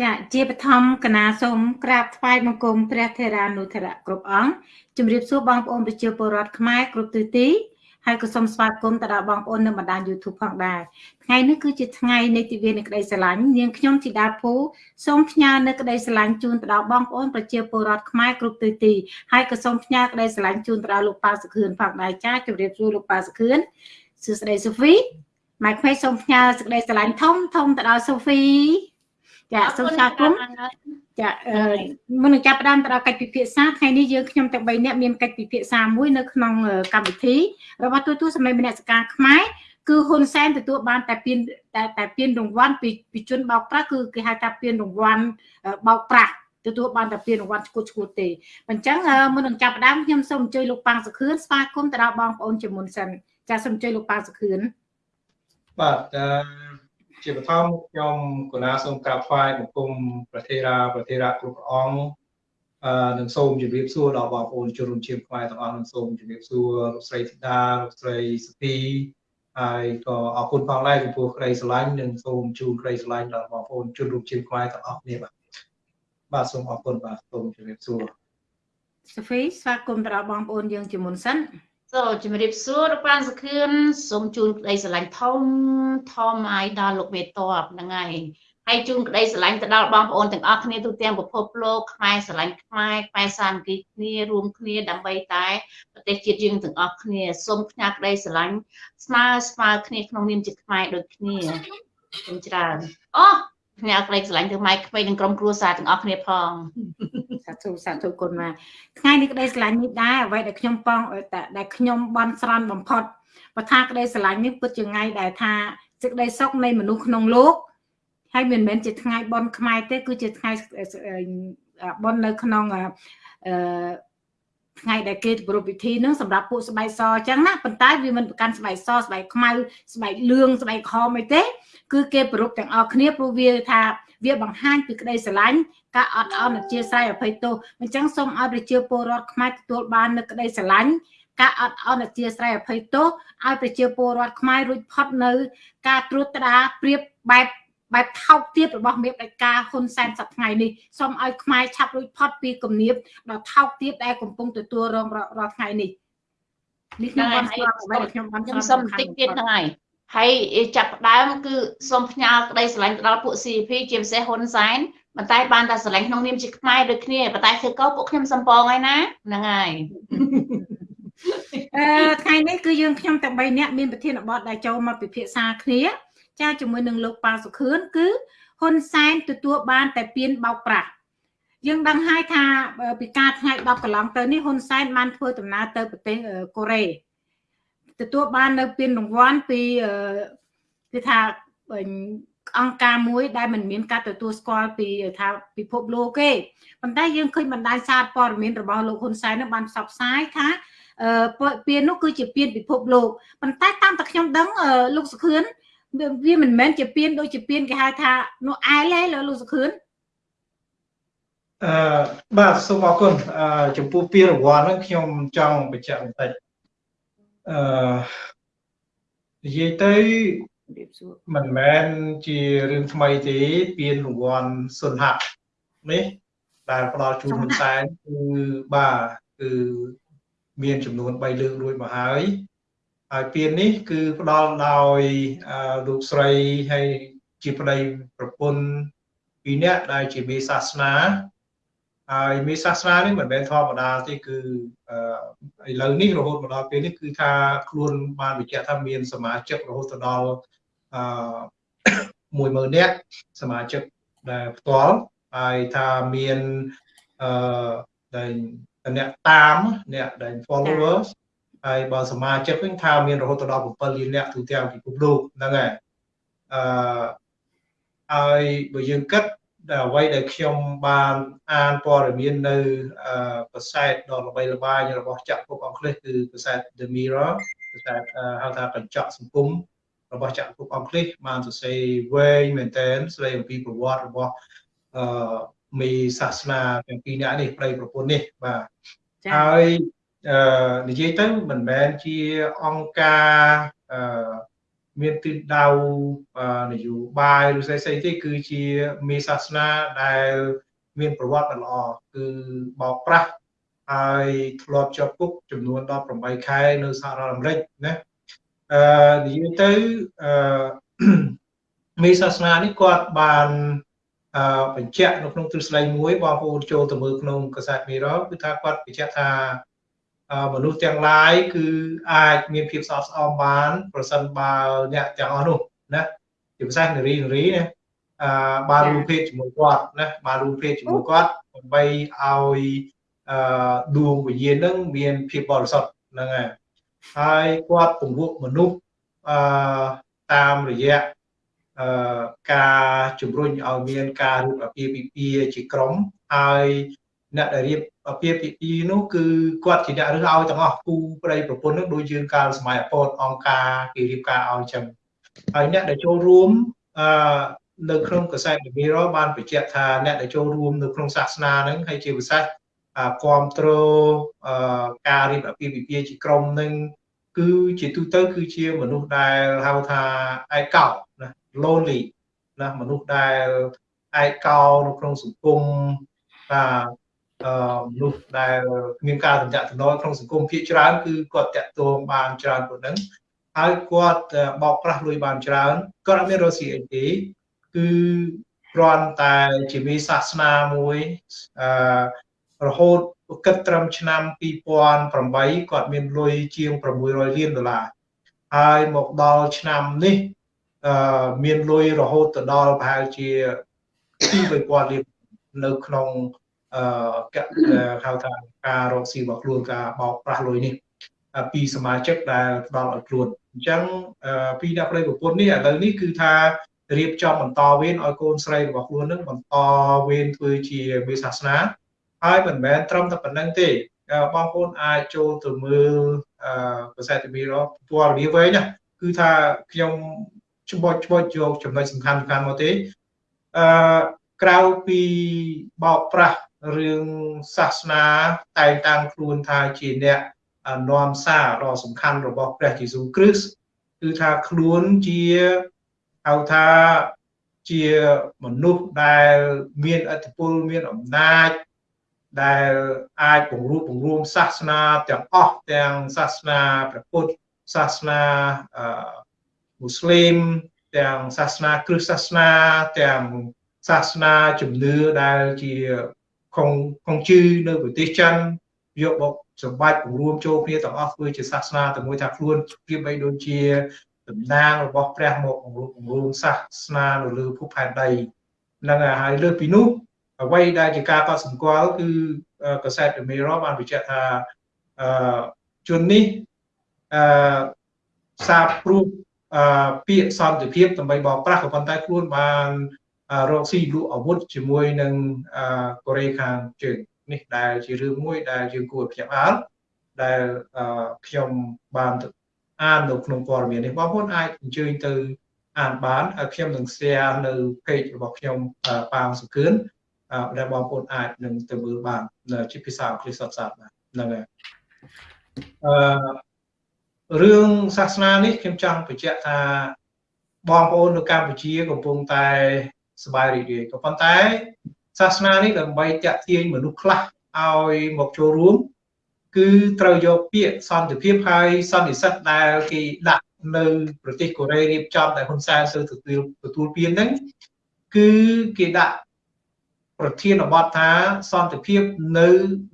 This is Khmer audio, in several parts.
ចាជាបឋមគណៈសូមក្រាបថ្វាយបង្គំព្រះថេរានុថរៈគ្រប់អង្គជំរាបសួរបងប្អូនប្រជាពលរដ្ឋខ្មែរគ្រប់ទិសទីហើយក៏សូមស្វាគមន៍ទៅដល់បងប្អូននៅបណ្ដាញ YouTube ផងដែរថ្ងៃនេះគឺជាថ្ងៃនៃទិវានៃក្តីស្រឡាញ់នាងខ្ញុំធីតាភូសូមផ្ញើនៅក្តីស្រឡាញ់ជូនទៅដល់បងប្អូនប្រជាពលរដ្ឋខ្មែរគ្រប់ទិសទីហើយក៏សូមផ្ញើក្តីស្រឡាញ់ជូនទៅដល់លោកប៉ាសុខឿនផងដែរចាជម្រាបសួរលោកប៉ាសុខឿនសួស្តីសូហ្វីម៉ែក្មេងសូមផ្ញើសេចក្តីស្រឡាញ់ធំធំទៅដល់សូហ្វី ចាសូមស្វាគមន៍ចាមុននឹងចាប់ផ្ដើមទៅដល់កិច្ចពិភាក្សាថ្ងៃនេះយើងខ្ញុំទាំង3នាក់មានកិច្ចពិភាក្សាមួយនៅក្នុងកម្មវិធីរបស់ទូទួលសម្លេងមនសិការខ្មែរគឺហ៊ុនសែនទទួលបានតែពានតែតែពានរង្វាន់ពីពីជនបោកប្រាស់គឺគេហៅថាពានរង្វាន់បោកប្រាស់ទទួលបានតែពានរង្វាន់ឈ្គួតឈ្គួតទេអញ្ចឹងមុននឹងចាប់ផ្ដើមខ្ញុំសូមអញ្ជើញលោកប៉ាងសុខឿនស្វាគមន៍ទៅដល់បងប្អូនជាមុនសិនចាសូមអញ្ជើញលោកប៉ាងសុខឿនបាទ ជាបឋមខ្ញុំកណាសូមក្រាបថ្វាយបង្គំប្រធារាប្រធារៈគ្រប់ព្រះអង្គអឺនឹងសូមជម្រាបសួរដល់បងប្អូនជនរួមជាតិខ្មែរទាំងអស់នឹងសូមជម្រាបសួរលោកស្រីធីតាលោកស្រីសុភីហើយក៏អរគុណផងដែរចំពោះក្តីស្រឡាញ់និងសូមជូនក្តីស្រឡាញ់ដល់បងប្អូនជនរួមជាតិខ្មែរទាំងអស់គ្នាបាទបាទសូមអរគុណបាទសូមជម្រាបសួរសុភីស្វាគមន៍ដល់បងប្អូនយើងជាមុនសិន សូមជំរាបសួរលោកប៉ានសខឿនសូមជូនក្តីស្រឡាញ់ធំធំឲ្យដល់លោកមេតបហ្នឹងហើយហើយជូនក្តីស្រឡាញ់ទៅដល់បងប្អូនទាំងអស់គ្នាទូទាំងពិភពលោកខ្មែរស្រឡាញ់ខ្មែរខ្មែរសាមគ្គីគ្នារួមគ្នាដើម្បីតែប្រទេសជាតិយើងទាំងអស់គ្នាសូមផ្ញើក្តីស្រឡាញ់ស្មើស្មើគ្នាក្នុងនាមជាខ្មែរដូចគ្នាសូមច្រើនអូផ្ញើក្តីស្រឡាញ់ទៅម៉ែក្មេងនិងក្រុមគ្រួសារទាំងអស់គ្នាផង សាធុសាធុគុណមកថ្ងៃនេះក្តីស្រឡាញ់នេះដែរអ្វីដែលខ្ញុំបងដែលខ្ញុំបន់ស្រន់បំផុតបើថាក្តីស្រឡាញ់នេះពិតជាថ្ងៃដែលថាសេចក្តីសុខនៃមនុស្សក្នុងលោកហើយមិនមែនជាថ្ងៃបន់ខ្មែរទេ គឺជាថ្ងៃបន់នៅក្នុងអឺថ្ងៃដែលគេប្រពៃពិធីនឹងសម្រាប់ពួកស្បែកសអញ្ចឹងណាប៉ុន្តែវាមិនប្រកាន់ស្បែកសស្បែកខ្មៅស្បែកលឿងស្បែកក្រហមអីទេ គឺគេប្រពទាំងអស់គ្នាព្រោះវាថា វាបង្ហាញពីក្តីស្រឡាញ់ការអត់ឱនអធិស្ឋានអភ័យទោសអញ្ចឹងសូមឲ្យប្រជាពលរដ្ឋខ្មែរទទួលបាននូវក្តីស្រឡាញ់ការអត់ឱនអធិស្ឋានអភ័យទោសឲ្យប្រជាពលរដ្ឋខ្មែររួចផុតនៅ ការត្រួតត្រាប្រៀបបែបបែបថោកទាបរបស់មេបដេកាហ៊ុនសែនសប្ថ្ងៃនេះសូមឲ្យខ្មែរឆាប់រួចផុតពីគំនាបដ៏ថោកទាបដែលកំពុងទទួលរងរាល់ថ្ងៃនេះនេះខ្ញុំបានស្គាល់អ្វីដែលខ្ញុំបានខ្ញុំសុំបន្តិចទៀតហ្នឹងហើយ ហើយចាប់ផ្ដើមគឺសូមផ្ញើក្តីស្រឡាញ់ទៅដល់ពួក CP ជាពិសេសហ៊ុនសែនប៉ុន្តែបានតែស្រឡាញ់ក្នុងនាមជាខ្មែរដូចគ្នាប៉ុន្តែធ្វើកោពួកខ្ញុំសំពងហើយណាហ្នឹងហើយអឺថ្ងៃនេះគឺយើងខ្ញុំទាំង3នាក់មានប្រធានបទដែលចូលមកពិភាក្សាគ្នាចាជាមួយនឹងលោកប៉ាសុខឿនគឺហ៊ុនសែនទទួលបានតែពៀនបោកប្រាស់យើងដឹងហើយថាពីការថ្ងៃ10កន្លងទៅនេះហ៊ុនសែនបានធ្វើដំណើរទៅប្រទេសកូរ៉េ ទទួលបាននៅពានរង្វាន់ពីគឺថាអង្គការមួយដែលមិនមានការទទួលស្គាល់ពីថាពិភពលោកទេប៉ុន្តែយើងឃើញបណ្ដាញសារព័ត៌មានរបស់លោកហ៊ុនសែននឹងបានផ្សព្វផ្សាយថាពាននោះគឺជាពានពិភពលោកប៉ុន្តែតាមតែខ្ញុំដឹងលោកសុខឿនវាមិនមែនជាពានដូចជាពានគេហៅថានោះអែលទេលោកសុខឿនអឺបាទសូមអរគុណអឺចំពោះពានរង្វាន់ហ្នឹងខ្ញុំចង់បញ្ជាក់បន្តិច អឺនិយាយទៅមិនមែនជារឿងថ្មីទេពានរង្វាន់សុនហៈនេះដែលផ្ដល់ជូនហ៊ុនសែនគឺបាទគឺមានចំនួន3លើករួចមកហើយហើយពាននេះគឺផ្ដល់ដោយលោកស្រីហើយជាប្តីប្រពន្ធពីរនាក់ដែលជាមេសាសនា ហើយមេសាសនានេះមិនមែនធម្មតាទេគឺឥឡូវនេះរហូតមកដល់ពេលនេះគឺថាខ្លួនបានបញ្ជាក់ថាមានសមាជិករហូតដល់អឺ10000នាក់សមាជិកដែលផ្ទាល់ហើយថាមានអឺដែលអ្នកតាមអ្នកដែល followers ហើយបើសមាជិកវិញថាមានរហូតដល់7លាននាក់ទូទាំងពិភពលោកហ្នឹងហើយអឺហើយបើយើងគិតដែល អ្វីដែលខ្ញុំបានអានព័ត៌មាននៅប្រសែតដ៏ល្បីល្បាញរបស់ចក្រភពអង់គ្លេសគឺប្រសែត The Mirror ប្រសែតហៅថាកញ្ចក់សង្គមរបស់ចក្រភពអង់គ្លេសបានសរសេរវែងមែនទែនស្ដីអំពីប្រវត្តិរបស់អឺមីសាសនាទាំងពីរនាក់នេះប្តីប្រពន្ធនេះបាទហើយអឺនិយាយទៅមិនមែនជាអង្គការអឺ មានទិសដៅនយោបាយឬស្អីស្អីទេគឺជាមេសាសនាដែលមានប្រវត្តិដ៏ល្អគឺបោកប្រាស់ហើយធ្លាប់ជាប់គុកចំនួន18ខែនៅសហរដ្ឋអាមេរិកណាអឺនិយាយទៅអឺមេសាសនានេះគាត់បានអឺបញ្ជាក់នៅក្នុងទ្រឹស្ដីមួយបងប្អូនចូលទៅមើលក្នុងកាសែតមីរ៉គឺថាគាត់បញ្ជាក់ថា មនុស្សទាំងឡាយគឺអាចមានភាពស្អប់ស្អំបាន ប្រសិនបើអ្នកទាំងអស់នោះណាជាភាសានារីនារីណាអឺបានរួមភេទជាមួយគាត់ណាបានរួមភេទជាមួយគាត់ដើម្បីឲ្យអឺដួងវិញ្ញាណនឹងមានភាពបរិសុទ្ធហ្នឹងហើយហើយគាត់ពង្រួមមនុស្សអឺតាមរយៈអឺការជំរុញឲ្យមានការរៀបអាពាហ៍ពិពាហ៍ជាក្រុមហើយ អ្នកដែលរៀបអាពាហ៍ពិពាហ៍នោះគឺគាត់ជាអ្នករើសឲ្យទាំងអស់គូប្តីប្រពន្ធនោះដូចយើងកាលសម័យអពតអង្គការគេរៀបការឲ្យចឹងហើយអ្នកដែលចូលរួមអឺនៅក្នុងកសែតវិរបានបញ្ជាក់ថាអ្នកដែលចូលរួមនៅក្នុងសាសនាហ្នឹងហើយជាពិសេសគ្រប់គ្រងការរៀបអាពាហ៍ពិពាហ៍ជាក្រុមនឹងគឺជាទូទៅគឺជាមនុស្សដែលហៅថាឯកោណា lonely ណាមនុស្សដែលឯកោនៅក្នុងសង្គមថាអឺ មនុស្សដែលមានការតំណាក់តំណក្នុងសង្គមភាគច្រើនគឺគាត់តាក់ទងបានច្រើនប៉ុណ្ណឹងហើយគាត់បោកប្រាស់លុយបានច្រើនគាត់អត់មានរកស៊ីអីទេគឺគ្រាន់តែជាមេសាសនាមួយអឺរហូតគិតត្រឹមឆ្នាំ2008គាត់មានលុយជាង600លានដុល្លារហើយមកដល់ឆ្នាំនេះអឺមានលុយរហូតទៅដល់ប្រហែលជា2000លាននៅក្នុង អឺហៅថាការរកស៊ីរបស់ខ្លួនការបោកប្រាស់លុយនេះពីសមាជិកដែលផ្ដល់ឲ្យខ្លួនអញ្ចឹងពីអ្នកប្រិយប្រពន្ធនេះឥឡូវនេះគឺថារៀបចំបន្តវេនឲ្យកូនស្រីរបស់ខ្លួននឹងបន្តវេនធ្វើជាមេសាសនាហើយមិនមែនត្រឹមតែប៉ុណ្្នឹងទេបងប្អូនអាចចូលទៅមើលអឺប្រសិទ្ធភាពរបស់ព័ត៌មានវិញណាគឺថាខ្ញុំច្បោចច្បោចយកចំណុចសំខាន់សំខាន់មកទេអឺក្រៅពីបោកប្រាស់ រឿងសាសនាតែងតាំងខ្លួនថាជាអ្នកនាំសារដ៏សំខាន់របស់ព្រះយេស៊ូវគ្រីស្ទគឺថាខ្លួនជាហៅថាជាមនុស្សដែលមានអធិពលមានអំណាចដែលអាចពង្រួមពង្រួមសាសនាទាំងអស់ទាំងសាសនាព្រះពុទ្ធសាសនាអឺមូស្លីមទាំងសាសនាគ្រិស្តសាសនាទាំងសាសនាជំនឿដែលជា ខុងខុងជឺនៅប្រទេសចិនយកមកសម្បាច់ពង្រួមចូលគ្នាទាំងអស់ធ្វើជាសាសនាតែមួយថាខ្លួនព្រៀបបីដូចជាតំណាងរបស់ព្រះមកពង្រួមពង្រួមសាសនានៅលើភពផែនដីហ្នឹងហើយលើពីនោះអ្វីដែលជាការកត់សម្គាល់គឺកសែត The Mirror បានបញ្ជាក់ថាអឺជននេះអឺសាបព្រោះអឺពាក្យសន្តិភាពដើម្បីបោកប្រាស់ក៏ប៉ុន្តែខ្លួនបាន រកស៊ីលក់អាវុធជាមួយនឹងកូរ៉េខាងជើងនេះដែលជារឿងមួយដែលយើងគួរភ្ញាក់ផ្អើលដែលខ្ញុំបានអាននៅក្នុងព័ត៌មាននេះបងប្អូនអាចអញ្ជើញទៅអានបានហើយខ្ញុំនឹង share នៅ page របស់ខ្ញុំប៉ាងសុខឿនដែលបងប្អូនអាចនឹងទៅមើលបានជាភាសាអង់គ្លេសសុទ្ធសាធបានហ្នឹងហើយអឺរឿងសាសនានេះខ្ញុំចង់បញ្ជាក់ថាបងប្អូននៅកម្ពុជាកំពុងតែ សบายរីករាយក៏ប៉ុន្តែ សាសនានេះដើម្បីតាក់ទាញមនុស្សខ្លះឲ្យមកចូលរួម គឺត្រូវយកពាក្យសន្តិភាពហើយសន្និសិទដែលគេដាក់នៅប្រទេសកូរ៉េរៀបចំតែហ៊ុនសែនទៅទទួលទទួលពានហ្នឹងគឺគេដាក់ប្រធានបទថាសន្តិភាពនៅ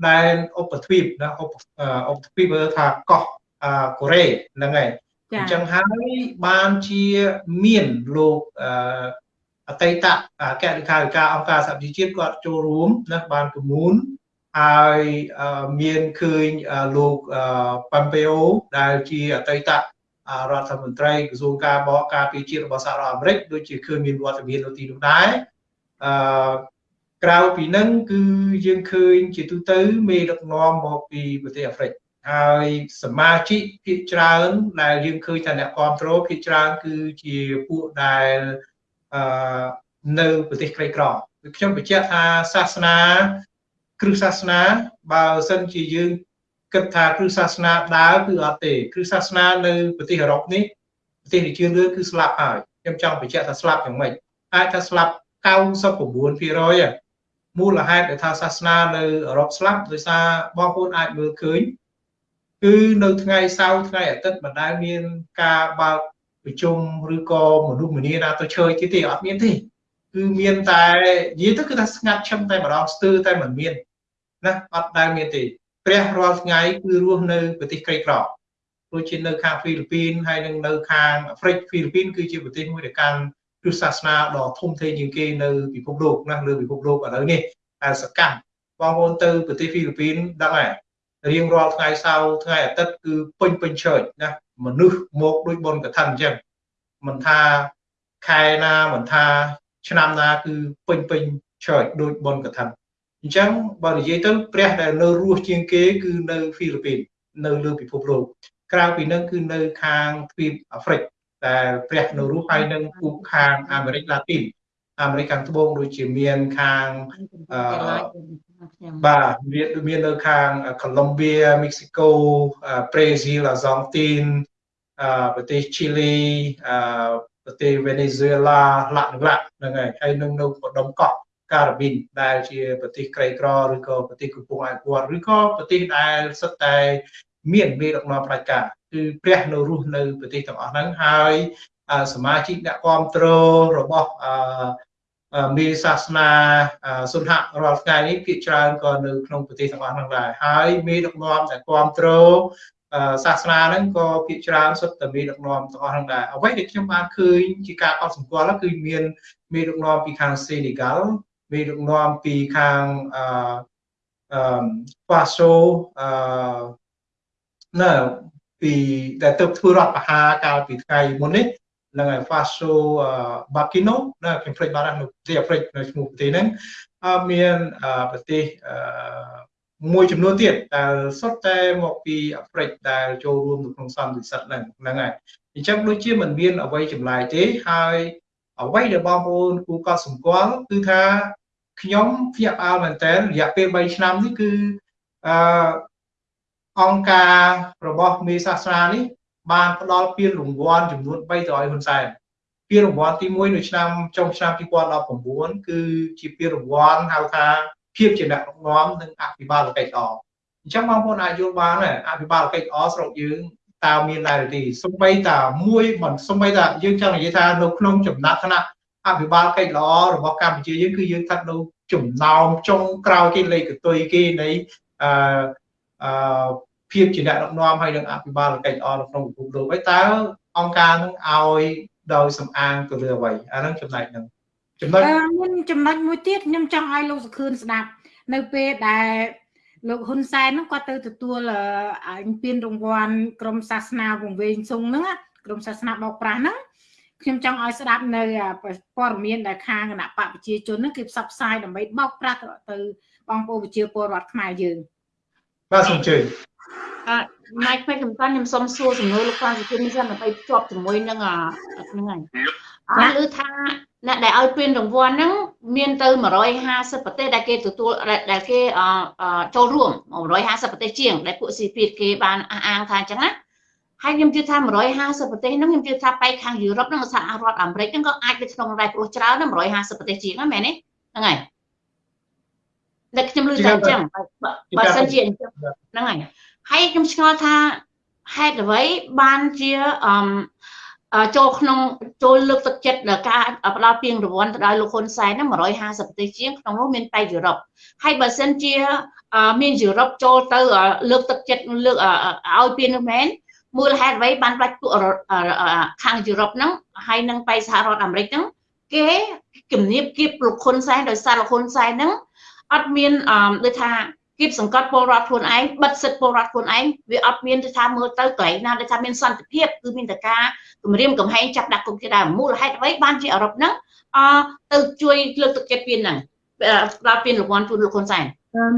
ដែនឧបទ្វីបណាឧបឧបទ្វីបថាកោះកូរ៉េហ្នឹងហើយអញ្ចឹងហើយបានជាមានលោកអ តីតអគ្គលេខាធិការអង្គការសហប្រជាជាតិគាត់ចូលរួមណាបានប្រមូលហើយមានឃើញលោកប៉ាំពេអូដែលជាអតីតរដ្ឋមន្ត្រីក្រសួងការបរការពារជាតិរបស់សហរដ្ឋអាមេរិកដូចជាឃើញមានវត្តមាននៅទីនោះដែរអឺក្រៅពីនឹងគឺយើងឃើញជាទូទៅមេដឹកនាំមកពីប្រទេសអាហ្វ្រិកហើយសមាជិកភាគច្រើនដែលយើងឃើញថាអ្នកគ្រប់គ្រងភាគច្រើនគឺជាពួកដែលអឺ នៅប្រទេសក្រីក្រខ្ញុំបញ្ជាក់ថាសាសនា គ្រឹះសាសនា បើសិនជាយើងគិតថាគ្រឹះសាសនាដើរគឺអត់ទេគ្រឹះសាសនានៅប្រទេសអឺរ៉ុបនេះប្រទេសជាលឿនគឺស្លាប់ហើយខ្ញុំចង់បញ្ជាក់ថាស្លាប់យ៉ាងម៉េចអាចថាស្លាប់99%មូលហេតុដែលថាសាសនានៅអឺរ៉ុបស្លាប់ដោយសារបងប្អូនអាចមើលឃើញគឺនៅថ្ងៃសៅរ៍ថ្ងៃអាទិត្យមិនដែលមានការបើក ប្រជុំឬក៏មនុស្សម្នាណាទៅឈើទៀតទេអត់មានទេគឺមានតែនិយាយទៅគឺថាស្ងាត់ឈឹមតែម្ដងស្ទើរតែមិនមានណាអត់ដែលមានទេព្រះរាល់ថ្ងៃគឺរស់នៅប្រទេសក្រីក្រដូចជានៅខាងហ្វីលីពីនហើយនឹងនៅខាងអាហ្វ្រិកហ្វីលីពីនគឺជាប្រទេសមួយដែលកាន់គ្រឹះសាសនាដ៏ធំធេងជាងគេនៅពិភពលោកណាលើពិភពលោកឥឡូវនេះតែសកម្មបងប្អូនទៅប្រទេសហ្វីលីពីនដឹងហើយរៀងរាល់ថ្ងៃសៅរ៍ថ្ងៃអាទិត្យគឺពេញពេញឆើចណា មនុស្សមកដូចបុណ្យកឋិនអញ្ចឹងមិនថាខែណាមិនថា ឆ្នាំណាគឺពេញពេញឆើចដូចបុណ្យកឋិនអញ្ចឹងបើនិយាយទៅព្រះដែលនៅរស់ជាងគេគឺនៅហ្វីលីពីននៅលើពិភពលោកក្រៅពីនឹងគឺនៅខាងទ្វីបអាហ្វ្រិកតែព្រះនៅរស់ហើយនឹងពូខាងអាមេរិកឡាទីនអាមេរិកខាងត្បូងដូចជាមានខាងបាទមានមាននៅខាងកូឡុំបៀមិចស៊ីកូប្រេស៊ីលអាសង់ទីនប្រទេសឈីលីប្រទេសវេណេស៊ុយអេឡាឡាក់ឡាក់ហ្នឹងហើយហើយនឹងនៅបដុំកោះការ៉ាប៊ីនដែលជាប្រទេសក្រីក្រឬក៏ប្រទេសកំពុងអភិវឌ្ឍឬក៏ប្រទេសដែលសុទ្ធតែមានមេដឹកនាំផ្ដាច់ការគឺព្រះនៅរស់នៅប្រទេសទាំងអស់ហ្នឹងហើយសមាជិកអ្នកគ្រប់គ្រងរបស់ មេសាសនាសុនហៈរាល់ថ្ងៃនេះភាគច្រើនក៏នៅក្នុងប្រទេសទាំងអស់ហ្នឹងដែរហើយមេដឹកនាំដែលគ្រប់គ្រងសាសនាហ្នឹងក៏ភាគច្រើនសុទ្ធតែមេដឹកនាំទាំងអស់ហ្នឹងដែរអ្វីដែលខ្ញុំបានឃើញជាការកត់សម្គាល់គឺមានមេដឹកនាំពីខាងសេនីហ្កាល់មេដឹកនាំពីខាងអឺអឺប៉ាសូអឺនៅពីដែលទៅធ្វើរដ្ឋប្រហារកាលពីថ្ងៃមុននេះ នឹងឯ Faso Bakino ណាខ្ញុំភ្លេចបាត់នៅប្រទេសអាហ្វ្រិកនៅឈ្មោះប្រទេសហ្នឹងមានប្រទេសមួយចំនួនទៀតដែលសុទ្ធតែមកពីអាហ្វ្រិកដែលចូលរួមនៅក្នុងសន្និសីទហ្នឹងហ្នឹងហើយអញ្ចឹងដូចជាមិនមានអ្វីចម្លែកទេហើយអ្វីដែលបងប្អូនគូកត់សម្គាល់គឺថាខ្ញុំភ្ញាក់ផ្អើលមែនតើរយៈពេល3ឆ្នាំនេះគឺអឺអង្គការរបស់មេសាសនានេះ បានផ្ដល់ពានរង្វាន់ចំនួន3ទៅឲ្យហ៊ុនសែនពានរង្វាន់ទី1នៅឆ្នាំចុងឆ្នាំ2019គឺជាពានរង្វាន់ហៅថាភាពជាអ្នកដឹកនាំនិងអភិបាលកិច្ចល្អអញ្ចឹងបងប្អូនអាចយល់បានដែរអភិបាលកិច្ចល្អស្រុកយើងតើមានដែរទេសំបីតាមួយមិនសំបីតាយើងចង់និយាយថានៅក្នុងចំណាត់ថ្នាក់អភិបាលកិច្ចល្អរបស់កម្ពុជាយើងគឺយើងស្ថិតនៅចំណោមចុងក្រោយគេលេខកតុយគេនៃអឺអឺ ភាពជាអ្នកដឹកនាំហើយនឹងអភិបាលកិច្ចល្អនៅក្នុងពិភពលោកហើយតើអង្គការនឹងឲ្យដោយសំអាងទៅលើអ្វីអាហ្នឹងចំណែកហ្នឹងចំណុចមានចំណុចមួយទៀតខ្ញុំចង់ឲ្យលោកសុខឿនស្ដាប់ នៅពេលដែលលោកហ៊ុនសែនហ្នឹងគាត់ទៅទទួលអាពានរង្វាន់ក្រមសាសនាវង្វេងសុងហ្នឹងក្រមសាសនាបោកប្រាស់ហ្នឹងខ្ញុំចង់ឲ្យស្ដាប់នៅព័ត៌មានដែលខាងគណៈបកប្រជាជនហ្នឹងគេផ្សព្វផ្សាយដើម្បីបោកប្រាស់ទៅបងប្អូនប្រជាពលរដ្ឋខ្មែរយើងបាទសូមអញ្ជើញ អឺម៉ៃក្មេងកំសាន្តខ្ញុំសុំសួរសំណួរលោកប៉ាសុជននេះសិនដើម្បីភ្ជាប់ជាមួយនឹងហ្នឹងហើយអត់ឮថាអ្នកដែលឲ្យពានរង្វាន់ហ្នឹងមានទៅ150ប្រទេសដែលគេទទួលដែលគេចូលរួម150ប្រទេសជាងដែលពួកស៊ីពីគេបានអះអាងថាអញ្ចឹងណាហើយខ្ញុំជឿថា150ប្រទេសហ្នឹងខ្ញុំជឿថាបែកខាងយុរ៉ុបនិងសហរដ្ឋអាមេរិកហ្នឹងក៏អាចទៅក្នុងដែរព្រោះច្រើនណា150ប្រទេសជាងហ្នឹងមែនទេហ្នឹងហើយតែខ្ញុំឮតែអញ្ចឹងបើសិនជាអញ្ចឹងហ្នឹងហើយ ហើយខ្ញុំឆ្ងល់ថាហេតុអ្វីបានជាអឺចូលក្នុងចូលលើកទឹកចិត្តដល់ការផ្ដល់ពានរង្វាន់ទៅដល់លោកហ៊ុនសែនហ្នឹង150ប្រទេសជាងក្នុងនោះមានតែយុរ៉ុបហើយបើសិនជាមានយុរ៉ុបចូលទៅលើកទឹកចិត្តលើកឲ្យពាននោះមែនមូលហេតុអ្វីបានផ្ដាច់ពួកខាងយុរ៉ុបហ្នឹងហើយនឹងបៃសហរដ្ឋអាមេរិកហ្នឹងគេគំនាបគៀបលោកហ៊ុនសែនដោយសារលោកហ៊ុនសែនហ្នឹងអត់មានដូចថា គៀបសង្កត់ពលរដ្ឋខ្លួនឯងបិទសិទ្ធិពលរដ្ឋខ្លួនឯងវាអត់មានទៅថាមើលទៅកន្លែងណាដែលថាមានសន្តិភាពគឺមានតែការគម្រាមកំហែងចាប់ដាក់គុកជាដើមមូលហេតុអ្វីបានជាអឺរ៉ុបហ្នឹងអទៅជួយលើកទឹកចិត្តពៀនហ្នឹងដល់ពៀនរង្វាន់ជូនលោកហ៊ុនសែន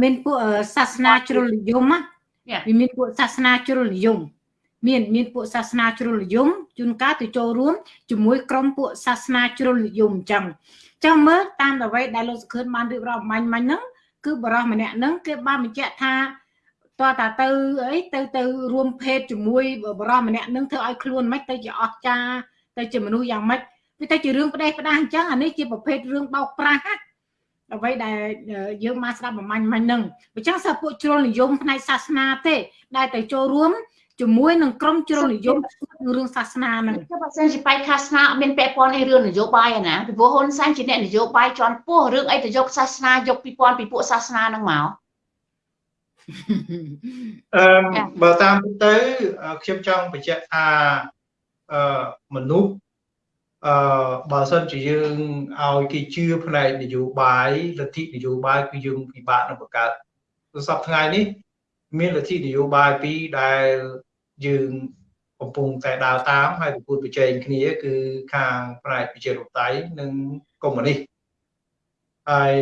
មានពួកសាសនាជ្រុលនិយមណាវាមានពួកសាសនាជ្រុលនិយមមានមានពួកសាសនាជ្រុលនិយមជួនកាលទៅចូលរួមជាមួយក្រុមពួកសាសនាជ្រុលនិយមអញ្ចឹងចឹងមើលតាមអ្វីដែលលោកសុខឿនបានរៀបរាប់មាញ់មាញ់ហ្នឹង គឺបរោះម្នាក់ហ្នឹងគេបានបញ្ជាក់ថាតើតាទៅអីទៅទៅរួមភេទជាមួយបរិសម្នាក់នឹងធ្វើឲ្យខ្លួនមិនទៅជាអស្ចារទៅជាមនុស្សយ៉ាងម៉េចវាទៅជារឿងផ្ដេសផ្ដាសអញ្ចឹងអានេះជាប្រភេទរឿងបោកប្រាស់អ្វីដែលយើងមកស្ដាប់ប្រមាញ់មិញហ្នឹងអញ្ចឹងសិស្សពួកជ្រុលនិយមផ្នែកសាសនាទេ ដែលទៅចូលរួម ជាមួយនឹងក្រុមជ្រុលនិយមរឿងសាសនាហ្នឹងចុះបើសិនជាបែកសាសនាអត់មានពាក់ព័ន្ធអីរឿងនយោបាយណាពីព្រោះហ៊ុនសែនជាអ្នកនយោបាយជាន់ពោះរឿងអីទៅយកសាសនាយកពីពាន់ពីពួកសាសនាហ្នឹងមកអឺបើតាមទៅខ្ញុំចង់បញ្ជាក់ថាអឺមនុស្សអឺបើសិនជាយើងឲ្យគេជឿផ្នែកនយោបាយលទ្ធិនយោបាយគឺយើងពិបាកនឹងបង្កើតសប្តាហ៍ថ្ងៃនេះមានលទ្ធិនយោបាយពីរដែល យើងកំពុងតែដើរតាមហើយប្រគួតប្រជែងគ្នាគឺខាងផ្នែកប្រជាធិបតេយ្យនិងកុម្មុយនីសហើយ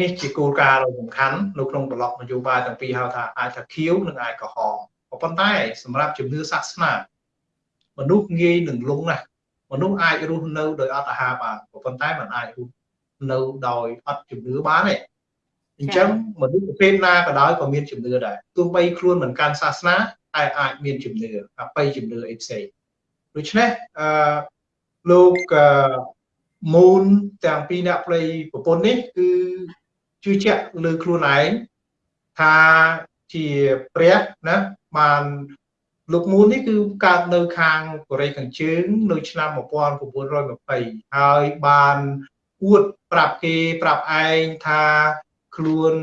នេះជាគោលការណ៍ដ៏សំខាន់នៅក្នុងប្លុកនយោបាយទាំងពីរហៅថាអាចថាខៀវនិងអាចក្រហមប៉ុន្តែសម្រាប់ជំនឿសាសនាមនុស្សងាយនឹងលងណាស់មនុស្សអាចរស់នៅដោយអត់អាហារបានប៉ុន្តែมันអាចរស់នៅដោយអត់ជំនឿបានទេអញ្ចឹងមនុស្សប្រភេទណាក៏ដោយក៏មានជំនឿដែរទោះបីខ្លួនមិនកាន់សាសនា តែអាចមានជំនឿអបិយជំនឿអីផ្សេងដូច្នេះអឺលោកមូនទាំងពីរអ្នកផ្លៃប្រពន្ធនេះគឺជឿជាក់លើខ្លួនឯងថាជាព្រះណាបានលោកមូននេះគឺកើតនៅខាងកូរ៉េខាងជើង នៅឆ្នាំ1920ហើយបានអួតប្រាប់គេប្រាប់ឯងថាខ្លួន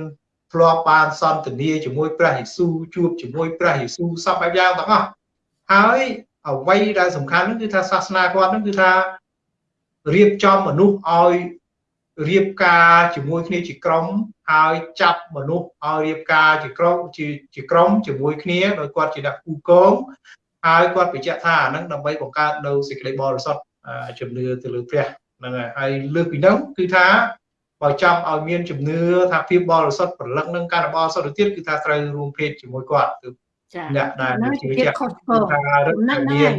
ធ្លាប់បានសន្ទនាជាមួយព្រះយេស៊ូវជួបជាមួយព្រះយេស៊ូវសពបែបយ៉ាងទាំងអស់ហើយអ្វីដែលសំខាន់នោះគឺថាសាសនាគាត់នោះគឺថារៀបចំមនុស្សឲ្យរៀបការជាមួយគ្នាជាក្រុមហើយចាប់មនុស្សឲ្យរៀបការជាក្រុមជាជាក្រុមជាមួយគ្នាដោយគាត់ជាអ្នកគូកងហើយគាត់បញ្ជាក់ថាអានឹងដើម្បីបង្កើតនៅសេចក្តីបរិសុទ្ធជំនឿទៅលើព្រះហ្នឹងហើយហើយលើកពីនោះគឺថា បើចង់ឲ្យមានជំនឿថាភាពបរិសុទ្ធប្រលឹងនឹងការបរិសុទ្ធទៅទៀតគឺថាត្រូវរួមភេទជាមួយគាត់គឺអ្នកដែលជាភាពខុសឆ្គងថារឹតមាន